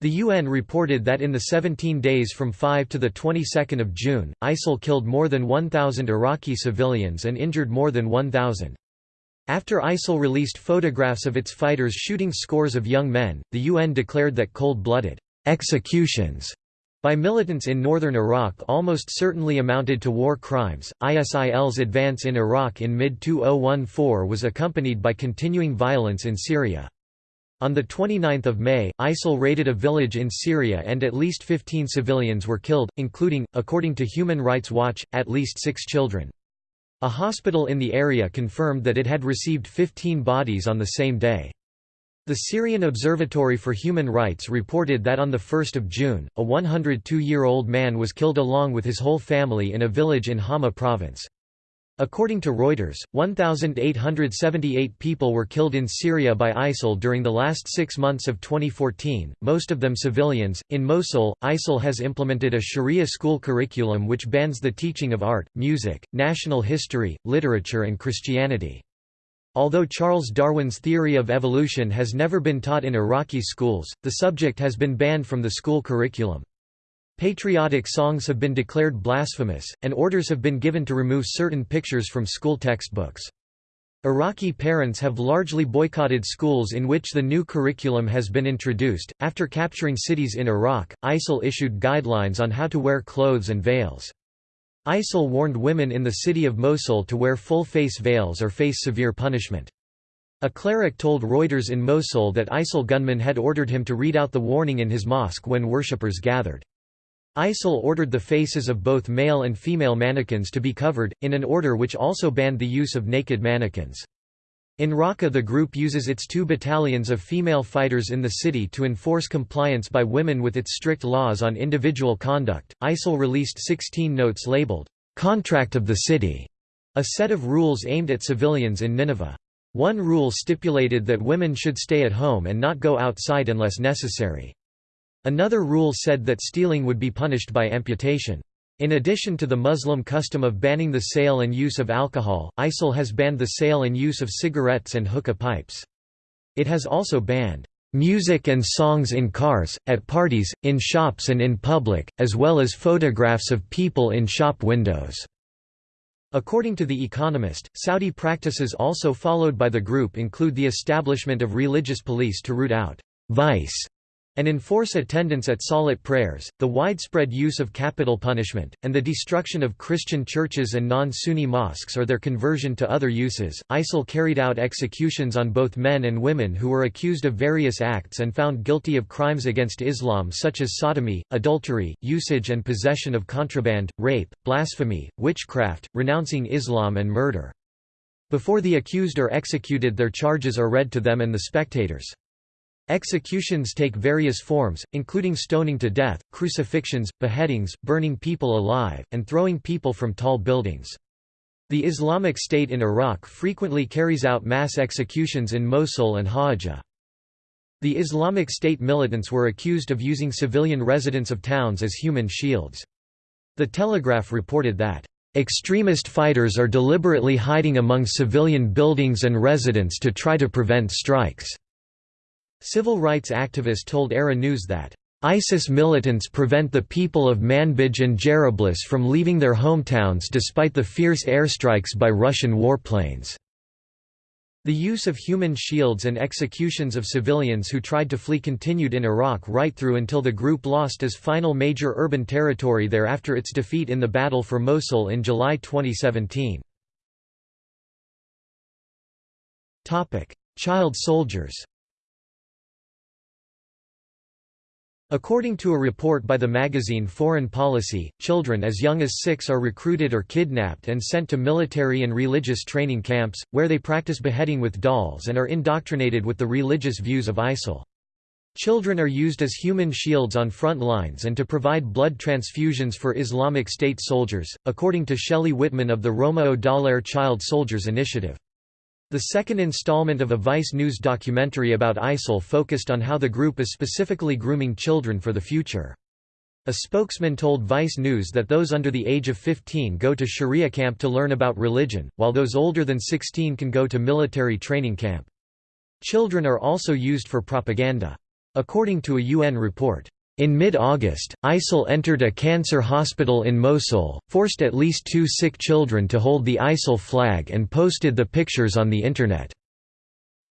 [SPEAKER 1] The UN reported that in the 17 days from 5 to the 22nd of June, ISIL killed more than 1,000 Iraqi civilians and injured more than 1,000. After ISIL released photographs of its fighters shooting scores of young men, the UN declared that cold-blooded executions by militants in northern Iraq almost certainly amounted to war crimes. ISIL's advance in Iraq in mid 2014 was accompanied by continuing violence in Syria. On 29 May, ISIL raided a village in Syria and at least 15 civilians were killed, including, according to Human Rights Watch, at least six children. A hospital in the area confirmed that it had received 15 bodies on the same day. The Syrian Observatory for Human Rights reported that on 1 June, a 102-year-old man was killed along with his whole family in a village in Hama province. According to Reuters, 1,878 people were killed in Syria by ISIL during the last six months of 2014, most of them civilians. In Mosul, ISIL has implemented a Sharia school curriculum which bans the teaching of art, music, national history, literature, and Christianity. Although Charles Darwin's theory of evolution has never been taught in Iraqi schools, the subject has been banned from the school curriculum. Patriotic songs have been declared blasphemous, and orders have been given to remove certain pictures from school textbooks. Iraqi parents have largely boycotted schools in which the new curriculum has been introduced. After capturing cities in Iraq, ISIL issued guidelines on how to wear clothes and veils. ISIL warned women in the city of Mosul to wear full-face veils or face severe punishment. A cleric told Reuters in Mosul that ISIL gunmen had ordered him to read out the warning in his mosque when worshippers gathered. ISIL ordered the faces of both male and female mannequins to be covered, in an order which also banned the use of naked mannequins. In Raqqa the group uses its two battalions of female fighters in the city to enforce compliance by women with its strict laws on individual conduct. ISIL released 16 notes labeled, Contract of the City, a set of rules aimed at civilians in Nineveh. One rule stipulated that women should stay at home and not go outside unless necessary. Another rule said that stealing would be punished by amputation. In addition to the Muslim custom of banning the sale and use of alcohol, ISIL has banned the sale and use of cigarettes and hookah pipes. It has also banned music and songs in cars, at parties, in shops and in public, as well as photographs of people in shop windows." According to The Economist, Saudi practices also followed by the group include the establishment of religious police to root out «vice» and enforce attendance at salat prayers, the widespread use of capital punishment, and the destruction of Christian churches and non-Sunni mosques or their conversion to other uses. ISIL carried out executions on both men and women who were accused of various acts and found guilty of crimes against Islam such as sodomy, adultery, usage and possession of contraband, rape, blasphemy, witchcraft, renouncing Islam and murder. Before the accused are executed their charges are read to them and the spectators. Executions take various forms, including stoning to death, crucifixions, beheadings, burning people alive, and throwing people from tall buildings. The Islamic State in Iraq frequently carries out mass executions in Mosul and Hawija. The Islamic State militants were accused of using civilian residents of towns as human shields. The Telegraph reported that, "...extremist fighters are deliberately hiding among civilian buildings and residents to try to prevent strikes." Civil rights activist told ARA News that, ISIS militants prevent the people of Manbij and Jarablus from leaving their hometowns despite the fierce airstrikes by Russian warplanes. The use of human shields and executions of civilians who tried to flee continued in Iraq right through until the group lost its final major urban territory there after its defeat in the Battle for Mosul in July 2017. Child soldiers According to a report by the magazine Foreign Policy, children as young as six are recruited or kidnapped and sent to military and religious training camps, where they practice beheading with dolls and are indoctrinated with the religious views of ISIL. Children are used as human shields on front lines and to provide blood transfusions for Islamic State soldiers, according to Shelley Whitman of the Roméo Dallaire Child Soldiers Initiative. The second installment of a Vice News documentary about ISIL focused on how the group is specifically grooming children for the future. A spokesman told Vice News that those under the age of 15 go to Sharia camp to learn about religion, while those older than 16 can go to military training camp. Children are also used for propaganda. According to a UN report, in mid-August, ISIL entered a cancer hospital in Mosul, forced at least two sick children to hold the ISIL flag and posted the pictures on the Internet.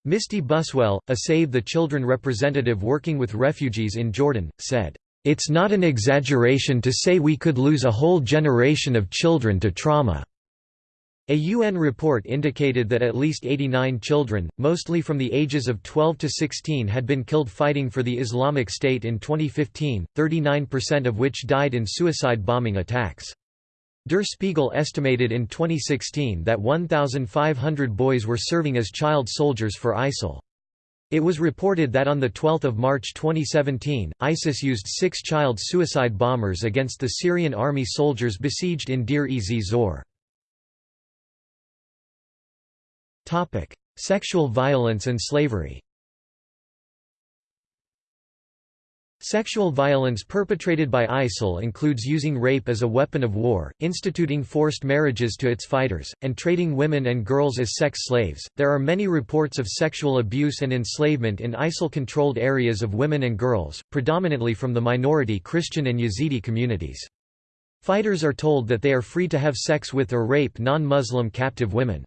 [SPEAKER 1] Misty Buswell, a Save the Children representative working with refugees in Jordan, said, "...it's not an exaggeration to say we could lose a whole generation of children to trauma." A UN report indicated that at least 89 children, mostly from the ages of 12 to 16 had been killed fighting for the Islamic State in 2015, 39% of which died in suicide bombing attacks. Der Spiegel estimated in 2016 that 1,500 boys were serving as child soldiers for ISIL. It was reported that on 12 March 2017, ISIS used six child suicide bombers against the Syrian army soldiers besieged in Deir-ez-Zor. Topic: Sexual violence and slavery. Sexual violence perpetrated by ISIL includes using rape as a weapon of war, instituting forced marriages to its fighters, and trading women and girls as sex slaves. There are many reports of sexual abuse and enslavement in ISIL controlled areas of women and girls, predominantly from the minority Christian and Yazidi communities. Fighters are told that they are free to have sex with or rape non Muslim captive women.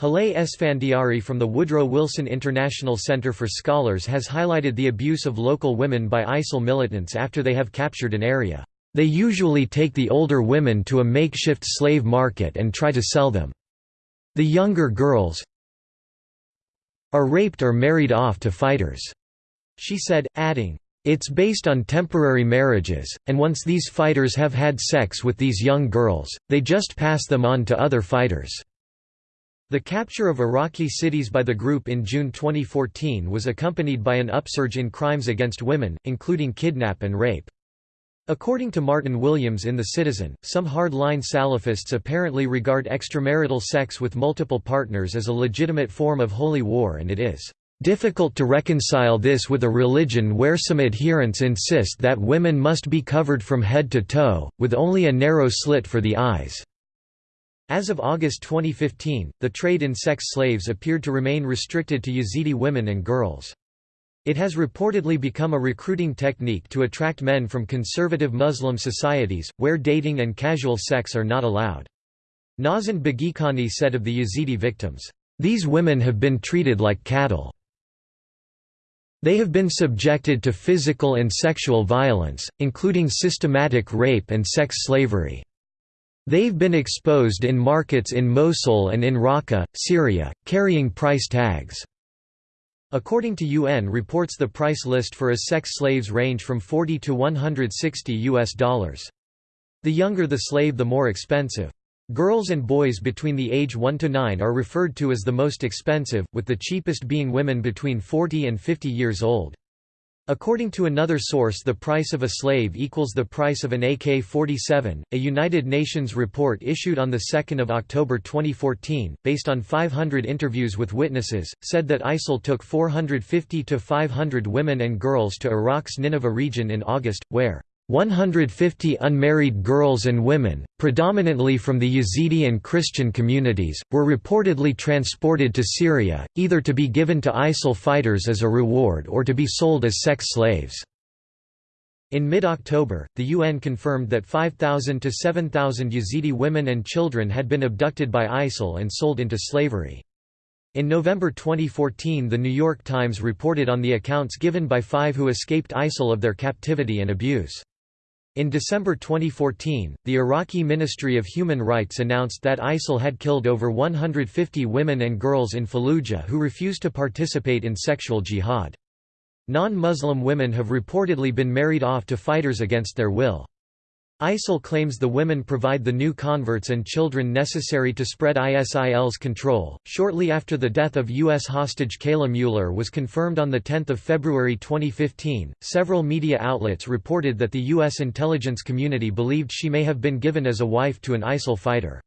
[SPEAKER 1] Haleh Esfandiari from the Woodrow Wilson International Center for Scholars has highlighted the abuse of local women by ISIL militants after they have captured an area. They usually take the older women to a makeshift slave market and try to sell them. The younger girls are raped or married off to fighters, she said, adding, it's based on temporary marriages, and once these fighters have had sex with these young girls, they just pass them on to other fighters. The capture of Iraqi cities by the group in June 2014 was accompanied by an upsurge in crimes against women, including kidnap and rape. According to Martin Williams in The Citizen, some hard-line Salafists apparently regard extramarital sex with multiple partners as a legitimate form of holy war and it is difficult to reconcile this with a religion where some adherents insist that women must be covered from head to toe, with only a narrow slit for the eyes. As of August 2015, the trade in sex slaves appeared to remain restricted to Yazidi women and girls. It has reportedly become a recruiting technique to attract men from conservative Muslim societies, where dating and casual sex are not allowed. Nazand Begikhani said of the Yazidi victims, "...these women have been treated like cattle. They have been subjected to physical and sexual violence, including systematic rape and sex slavery." They've been exposed in markets in Mosul and in Raqqa, Syria, carrying price tags. According to UN reports the price list for sex slaves range from 40 to 160 US dollars. The younger the slave the more expensive. Girls and boys between the age 1 to 9 are referred to as the most expensive, with the cheapest being women between 40 and 50 years old. According to another source the price of a slave equals the price of an AK-47. A United Nations report issued on 2 October 2014, based on 500 interviews with witnesses, said that ISIL took 450 to 500 women and girls to Iraq's Nineveh region in August, where 150 unmarried girls and women, predominantly from the Yazidi and Christian communities, were reportedly transported to Syria, either to be given to ISIL fighters as a reward or to be sold as sex slaves. In mid-October, the UN confirmed that 5,000 to 7,000 Yazidi women and children had been abducted by ISIL and sold into slavery. In November 2014 The New York Times reported on the accounts given by five who escaped ISIL of their captivity and abuse. In December 2014, the Iraqi Ministry of Human Rights announced that ISIL had killed over 150 women and girls in Fallujah who refused to participate in sexual jihad. Non-Muslim women have reportedly been married off to fighters against their will. ISIL claims the women provide the new converts and children necessary to spread ISIL's control. Shortly after the death of U.S. hostage Kayla Mueller was confirmed on 10 February 2015, several media outlets reported that the U.S. intelligence community believed she may have been given as a wife to an ISIL fighter.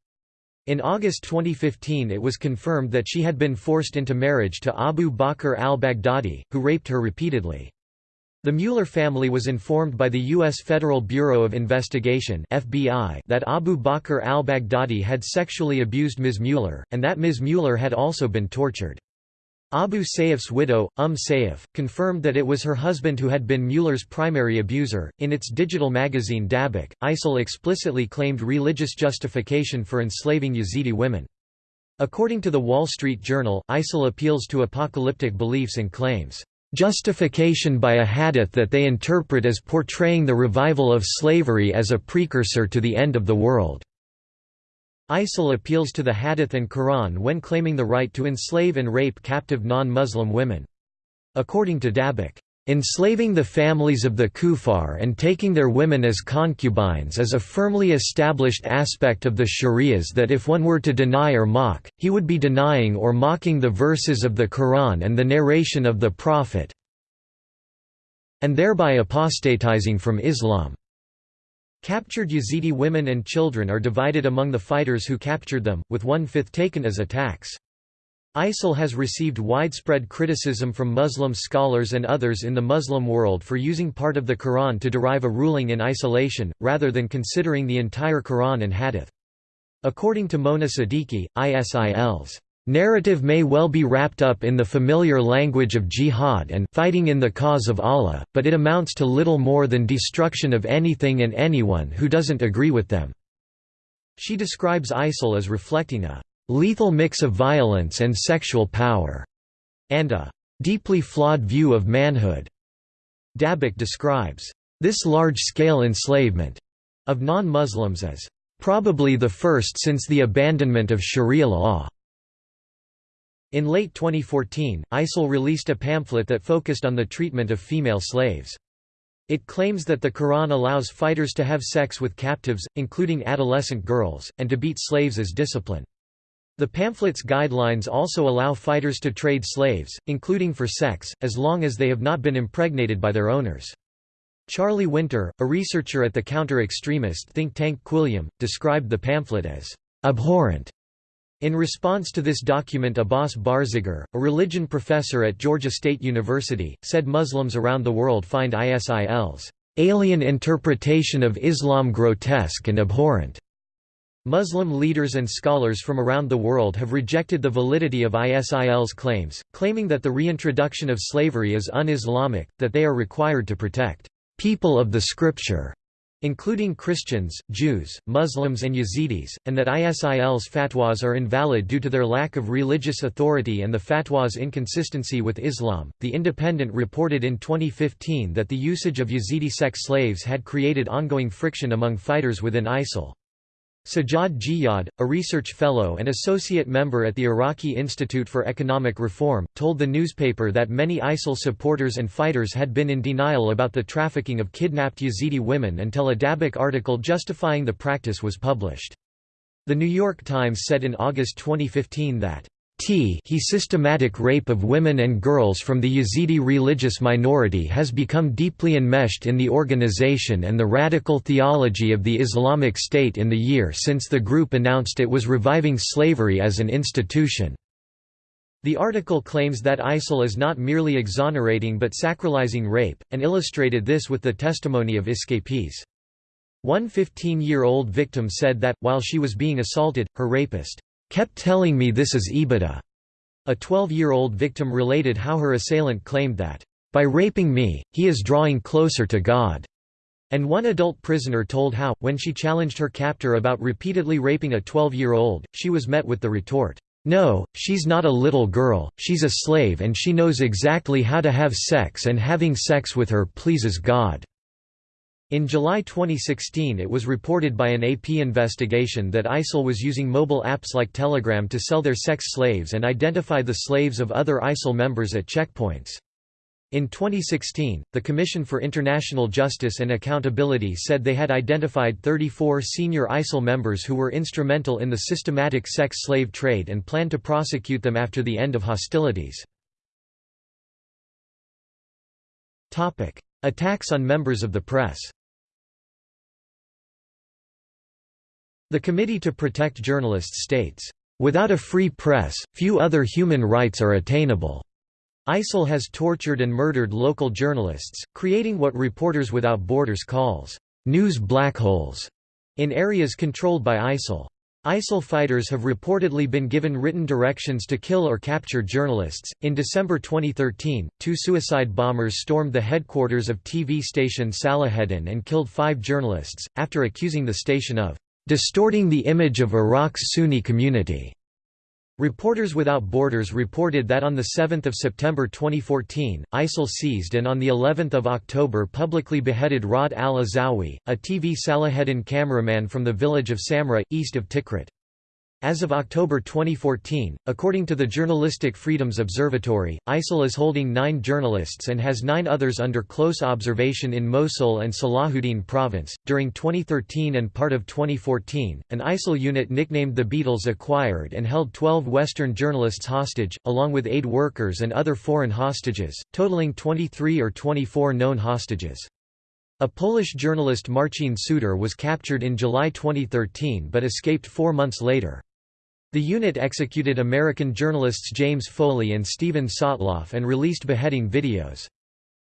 [SPEAKER 1] In August 2015 it was confirmed that she had been forced into marriage to Abu Bakr al-Baghdadi, who raped her repeatedly. The Mueller family was informed by the U.S. Federal Bureau of Investigation FBI that Abu Bakr al-Baghdadi had sexually abused Ms. Mueller, and that Ms. Mueller had also been tortured. Abu Sayyaf's widow, Umm Sayyaf, confirmed that it was her husband who had been Mueller's primary abuser. In its digital magazine Dabiq, ISIL explicitly claimed religious justification for enslaving Yazidi women. According to the Wall Street Journal, ISIL appeals to apocalyptic beliefs and claims, justification by a hadith that they interpret as portraying the revival of slavery as a precursor to the end of the world. ISIL appeals to the Hadith and Quran when claiming the right to enslave and rape captive non-Muslim women. According to Dabiq, Enslaving the families of the kuffar and taking their women as concubines is a firmly established aspect of the sharias that if one were to deny or mock, he would be denying or mocking the verses of the Quran and the narration of the Prophet and thereby apostatizing from Islam. Captured Yazidi women and children are divided among the fighters who captured them, with one-fifth taken as attacks. ISIL has received widespread criticism from Muslim scholars and others in the Muslim world for using part of the Quran to derive a ruling in isolation, rather than considering the entire Quran and Hadith. According to Mona Siddiqui, ISIL's Narrative may well be wrapped up in the familiar language of jihad and fighting in the cause of Allah, but it amounts to little more than destruction of anything and anyone who doesn't agree with them." She describes ISIL as reflecting a "...lethal mix of violence and sexual power," and a "...deeply flawed view of manhood." Dabiq describes this large-scale enslavement of non-Muslims as "...probably the first since the abandonment of sharia law." In late 2014, ISIL released a pamphlet that focused on the treatment of female slaves. It claims that the Quran allows fighters to have sex with captives, including adolescent girls, and to beat slaves as discipline. The pamphlet's guidelines also allow fighters to trade slaves, including for sex, as long as they have not been impregnated by their owners. Charlie Winter, a researcher at the counter-extremist think tank Quilliam, described the pamphlet as abhorrent in response to this document Abbas Barzegar, a religion professor at Georgia State University, said Muslims around the world find ISIL's alien interpretation of Islam grotesque and abhorrent. Muslim leaders and scholars from around the world have rejected the validity of ISIL's claims, claiming that the reintroduction of slavery is un-Islamic, that they are required to protect people of the scripture including Christians, Jews, Muslims and Yazidis, and that ISIL's fatwas are invalid due to their lack of religious authority and the fatwa's inconsistency with Islam. The Independent reported in 2015 that the usage of Yazidi sex slaves had created ongoing friction among fighters within ISIL. Sajjad Jiyad, a research fellow and associate member at the Iraqi Institute for Economic Reform, told the newspaper that many ISIL supporters and fighters had been in denial about the trafficking of kidnapped Yazidi women until a Dabiq article justifying the practice was published. The New York Times said in August 2015 that T he systematic rape of women and girls from the Yazidi religious minority has become deeply enmeshed in the organization and the radical theology of the Islamic State in the year since the group announced it was reviving slavery as an institution. The article claims that ISIL is not merely exonerating but sacralizing rape, and illustrated this with the testimony of escapees. One 15-year-old victim said that, while she was being assaulted, her rapist kept telling me this is ibadah. A 12-year-old victim related how her assailant claimed that, by raping me, he is drawing closer to God. And one adult prisoner told how, when she challenged her captor about repeatedly raping a 12-year-old, she was met with the retort, "'No, she's not a little girl, she's a slave and she knows exactly how to have sex and having sex with her pleases God.' In July 2016 it was reported by an AP investigation that ISIL was using mobile apps like Telegram to sell their sex slaves and identify the slaves of other ISIL members at checkpoints. In 2016, the Commission for International Justice and Accountability said they had identified 34 senior ISIL members who were instrumental in the systematic sex slave trade and planned to prosecute them after the end of hostilities. Attacks on members of the press The Committee to Protect Journalists states, "...without a free press, few other human rights are attainable." ISIL has tortured and murdered local journalists, creating what Reporters Without Borders calls, "...news black holes," in areas controlled by ISIL. ISIL fighters have reportedly been given written directions to kill or capture journalists. In December 2013, two suicide bombers stormed the headquarters of TV station Salaheddin and killed five journalists, after accusing the station of distorting the image of Iraq's Sunni community. Reporters Without Borders reported that on 7 September 2014, ISIL seized and on of October publicly beheaded Rad al-Azawi, a TV Salaheddin cameraman from the village of Samra, east of Tikrit. As of October 2014, according to the Journalistic Freedoms Observatory, ISIL is holding nine journalists and has nine others under close observation in Mosul and Salahuddin province. During 2013 and part of 2014, an ISIL unit nicknamed the Beatles acquired and held 12 Western journalists hostage, along with aid workers and other foreign hostages, totaling 23 or 24 known hostages. A Polish journalist Marcin Suder was captured in July 2013 but escaped four months later. The unit executed American journalists James Foley and Steven Sotloff and released beheading videos.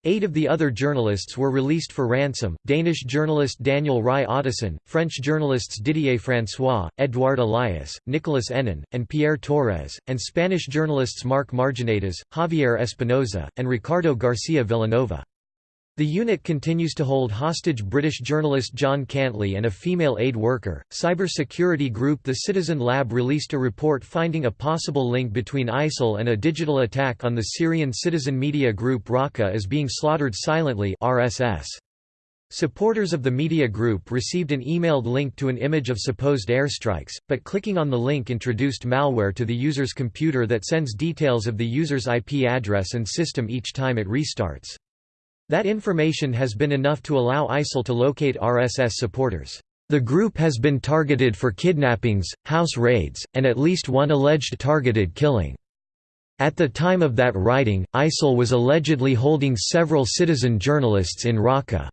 [SPEAKER 1] Eight of the other journalists were released for ransom, Danish journalist Daniel Rye Ottesen, French journalists Didier François, Edouard Elias, Nicolas Hénin, and Pierre Torres, and Spanish journalists Marc Marginedas, Javier Espinosa, and Ricardo Garcia Vilanova. The unit continues to hold hostage British journalist John Cantlie and a female aid worker. Cyber security group The Citizen Lab released a report finding a possible link between ISIL and a digital attack on the Syrian citizen media group Raqqa is being slaughtered silently RSS. Supporters of the media group received an emailed link to an image of supposed airstrikes, but clicking on the link introduced malware to the user's computer that sends details of the user's IP address and system each time it restarts. That information has been enough to allow ISIL to locate RSS supporters. The group has been targeted for kidnappings, house raids, and at least one alleged targeted killing. At the time of that writing, ISIL was allegedly holding several citizen journalists in Raqqa.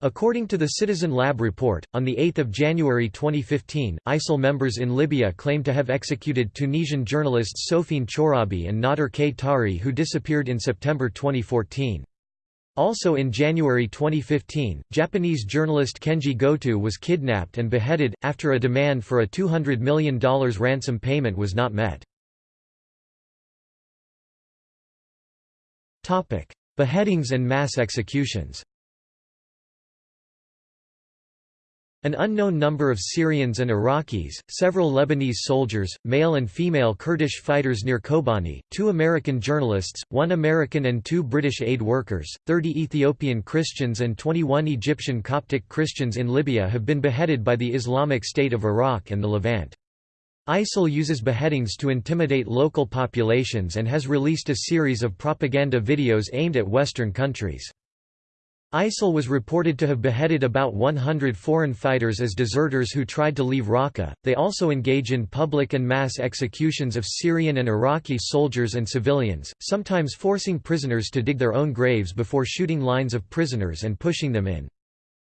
[SPEAKER 1] According to the Citizen Lab report, on 8 January 2015, ISIL members in Libya claim to have executed Tunisian journalists Sofiene Chourabi and Nader K. Tari who disappeared in September 2014. Also in January 2015, Japanese journalist Kenji Goto was kidnapped and beheaded, after a demand for a $200 million ransom payment was not met. Beheadings and mass executions An unknown number of Syrians and Iraqis, several Lebanese soldiers, male and female Kurdish fighters near Kobani, two American journalists, one American and two British aid workers, 30 Ethiopian Christians and 21 Egyptian Coptic Christians in Libya have been beheaded by the Islamic State of Iraq and the Levant. ISIL uses beheadings to intimidate local populations and has released a series of propaganda videos aimed at Western countries. ISIL was reported to have beheaded about 100 foreign fighters as deserters who tried to leave Raqqa. They also engage in public and mass executions of Syrian and Iraqi soldiers and civilians, sometimes forcing prisoners to dig their own graves before shooting lines of prisoners and pushing them in.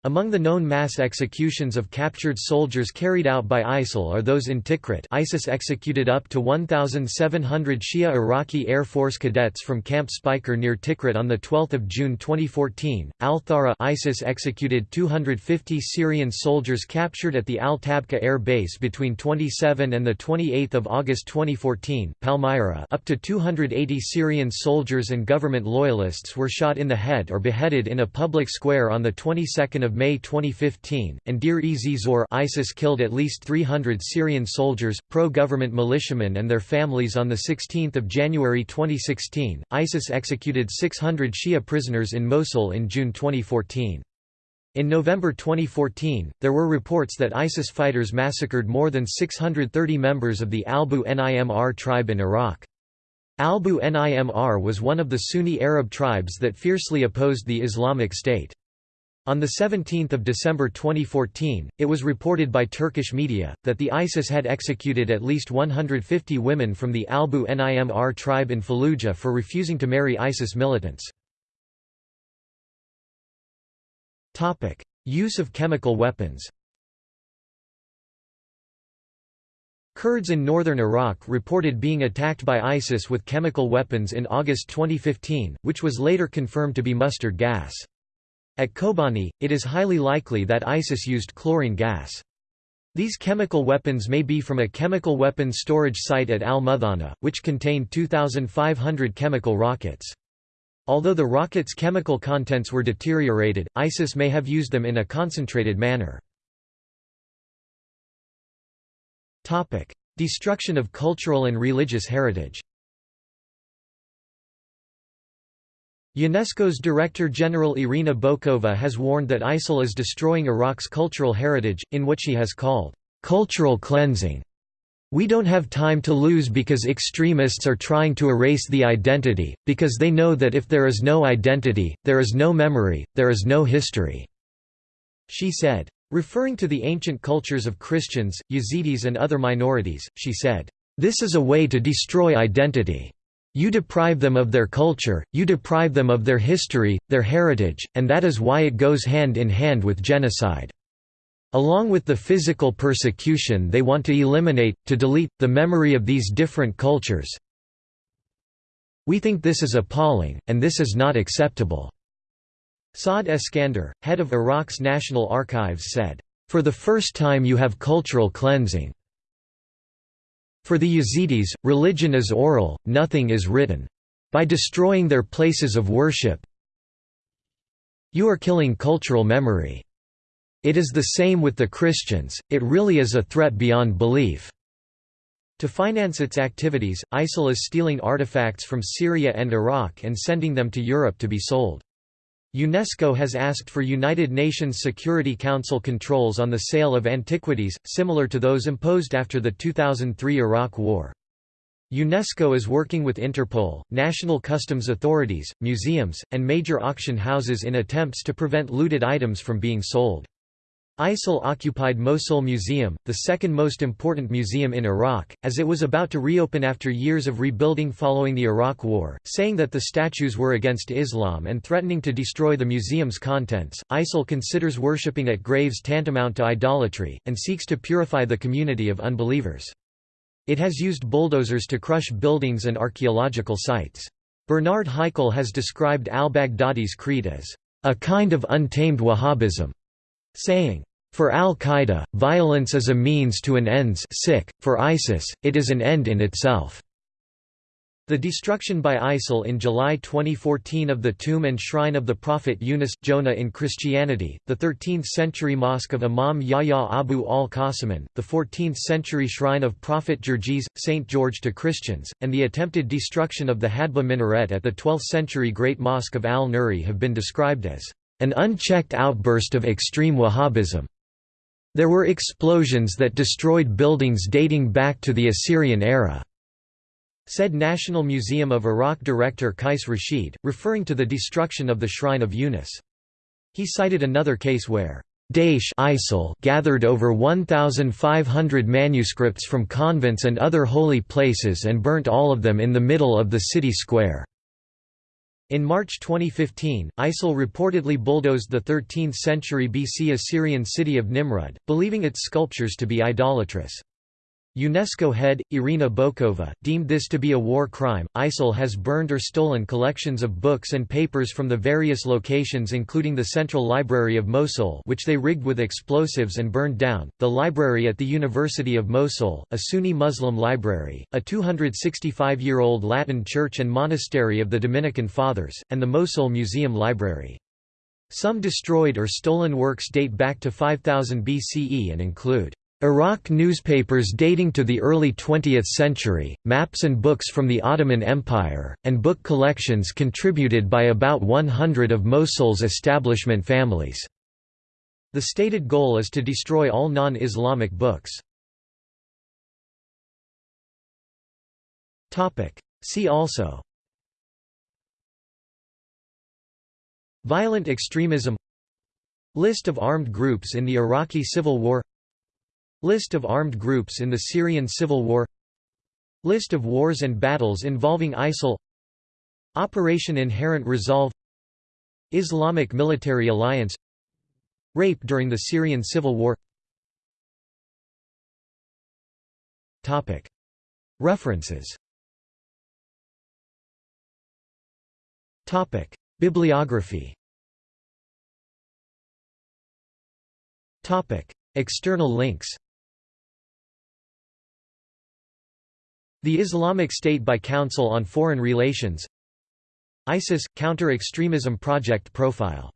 [SPEAKER 1] Among the known mass executions of captured soldiers carried out by ISIL are those in Tikrit ISIS executed up to 1,700 Shia Iraqi Air Force cadets from Camp Speicher near Tikrit on 12 June 2014, Al-Thara ISIS executed 250 Syrian soldiers captured at the Al-Tabqa air base between 27 and 28 August 2014, Palmyra up to 280 Syrian soldiers and government loyalists were shot in the head or beheaded in a public square on the 22nd of May 2015, and Deir ez Zor ISIS killed at least 300 Syrian soldiers, pro-government militiamen and their families on 16 January 2016. ISIS executed 600 Shia prisoners in Mosul in June 2014. In November 2014, there were reports that ISIS fighters massacred more than 630 members of the Albu Nimr tribe in Iraq. Albu Nimr was one of the Sunni Arab tribes that fiercely opposed the Islamic State. On 17 December 2014, it was reported by Turkish media, that the ISIS had executed at least 150 women from the Albu Nimr tribe in Fallujah for refusing to marry ISIS militants. Use of chemical weapons Kurds in northern Iraq reported being attacked by ISIS with chemical weapons in August 2015, which was later confirmed to be mustard gas. At Kobani, it is highly likely that ISIS used chlorine gas. These chemical weapons may be from a chemical weapons storage site at Al-Muthanna, which contained 2,500 chemical rockets. Although the rockets' chemical contents were deteriorated, ISIS may have used them in a concentrated manner. Destruction of cultural and religious heritage UNESCO's Director General Irina Bokova has warned that ISIL is destroying Iraq's cultural heritage, in what she has called, "...cultural cleansing." We don't have time to lose because extremists are trying to erase the identity, because they know that if there is no identity, there is no memory, there is no history." She said. Referring to the ancient cultures of Christians, Yazidis and other minorities, she said, "...this is a way to destroy identity. You deprive them of their culture, you deprive them of their history, their heritage, and that is why it goes hand in hand with genocide. Along with the physical persecution they want to eliminate, to delete, the memory of these different cultures. We think this is appalling, and this is not acceptable." Saad Eskander, head of Iraq's National Archives said, "...for the first time you have cultural cleansing. For the Yazidis, religion is oral, nothing is written. By destroying their places of worship, you are killing cultural memory. It is the same with the Christians, it really is a threat beyond belief." To finance its activities, ISIL is stealing artifacts from Syria and Iraq and sending them to Europe to be sold. UNESCO has asked for United Nations Security Council controls on the sale of antiquities, similar to those imposed after the 2003 Iraq War. UNESCO is working with Interpol, national customs authorities, museums, and major auction houses in attempts to prevent looted items from being sold. ISIL occupied Mosul Museum, the second most important museum in Iraq, as it was about to reopen after years of rebuilding following the Iraq War, saying that the statues were against Islam and threatening to destroy the museum's contents. ISIL considers worshipping at graves tantamount to idolatry, and seeks to purify the community of unbelievers. It has used bulldozers to crush buildings and archaeological sites. Bernard Haykel has described al-Baghdadi's creed as a kind of untamed Wahhabism, saying, for al-Qaeda, violence is a means to an ends for ISIS, it is an end in itself. The destruction by ISIL in July 2014 of the tomb and shrine of the prophet Yunus, Jonah in Christianity, the 13th-century mosque of Imam Yahya Abu al-Qasim, the 14th-century shrine of Prophet Georges, St. George to Christians, and the attempted destruction of the Hadba minaret at the 12th-century Great Mosque of al-Nuri have been described as an unchecked outburst of extreme Wahhabism. There were explosions that destroyed buildings dating back to the Assyrian era," said National Museum of Iraq director Qais Rashid, referring to the destruction of the Shrine of Yunus. He cited another case where Daesh ISIL gathered over 1,500 manuscripts from convents and other holy places and burnt all of them in the middle of the city square. In March 2015, ISIL reportedly bulldozed the 13th-century BC Assyrian city of Nimrud, believing its sculptures to be idolatrous. UNESCO head, Irina Bokova, deemed this to be a war crime. ISIL has burned or stolen collections of books and papers from the various locations including the Central Library of Mosul which they rigged with explosives and burned down, the library at the University of Mosul, a Sunni Muslim library, a 265-year-old Latin church and monastery of the Dominican Fathers, and the Mosul Museum Library. Some destroyed or stolen works date back to 5000 BCE and include Iraq newspapers dating to the early 20th century, maps and books from the Ottoman Empire, and book collections contributed by about 100 of Mosul's establishment families. The stated goal is to destroy all non-Islamic books. See also Violent extremism List of armed groups in the Iraqi Civil War List of armed groups in the Syrian civil war. List of wars and battles involving ISIL. Operation Inherent Resolve. Islamic Military Alliance. Rape during the Syrian civil war. References. Bibliography. External links The Islamic State by Council on Foreign Relations ISIS – Counter-Extremism Project Profile.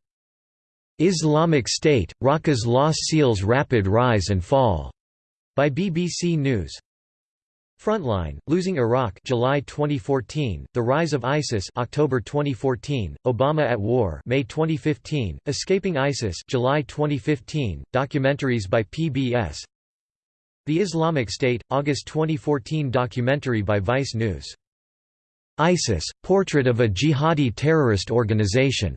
[SPEAKER 1] Islamic State – Raqqa's Lost Seals Rapid Rise and Fall, by BBC News. Frontline, Losing Iraq July 2014, The Rise of ISIS October 2014, Obama at War May 2015, Escaping ISIS July 2015, documentaries by PBS The Islamic State, August 2014 documentary by Vice News. ISIS, Portrait of a Jihadi Terrorist Organization.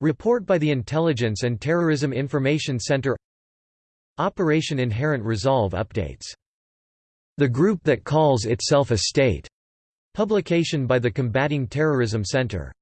[SPEAKER 1] Report by the Intelligence and Terrorism Information Center Operation Inherent Resolve updates the group that calls itself a state. Publication by the Combating Terrorism Center.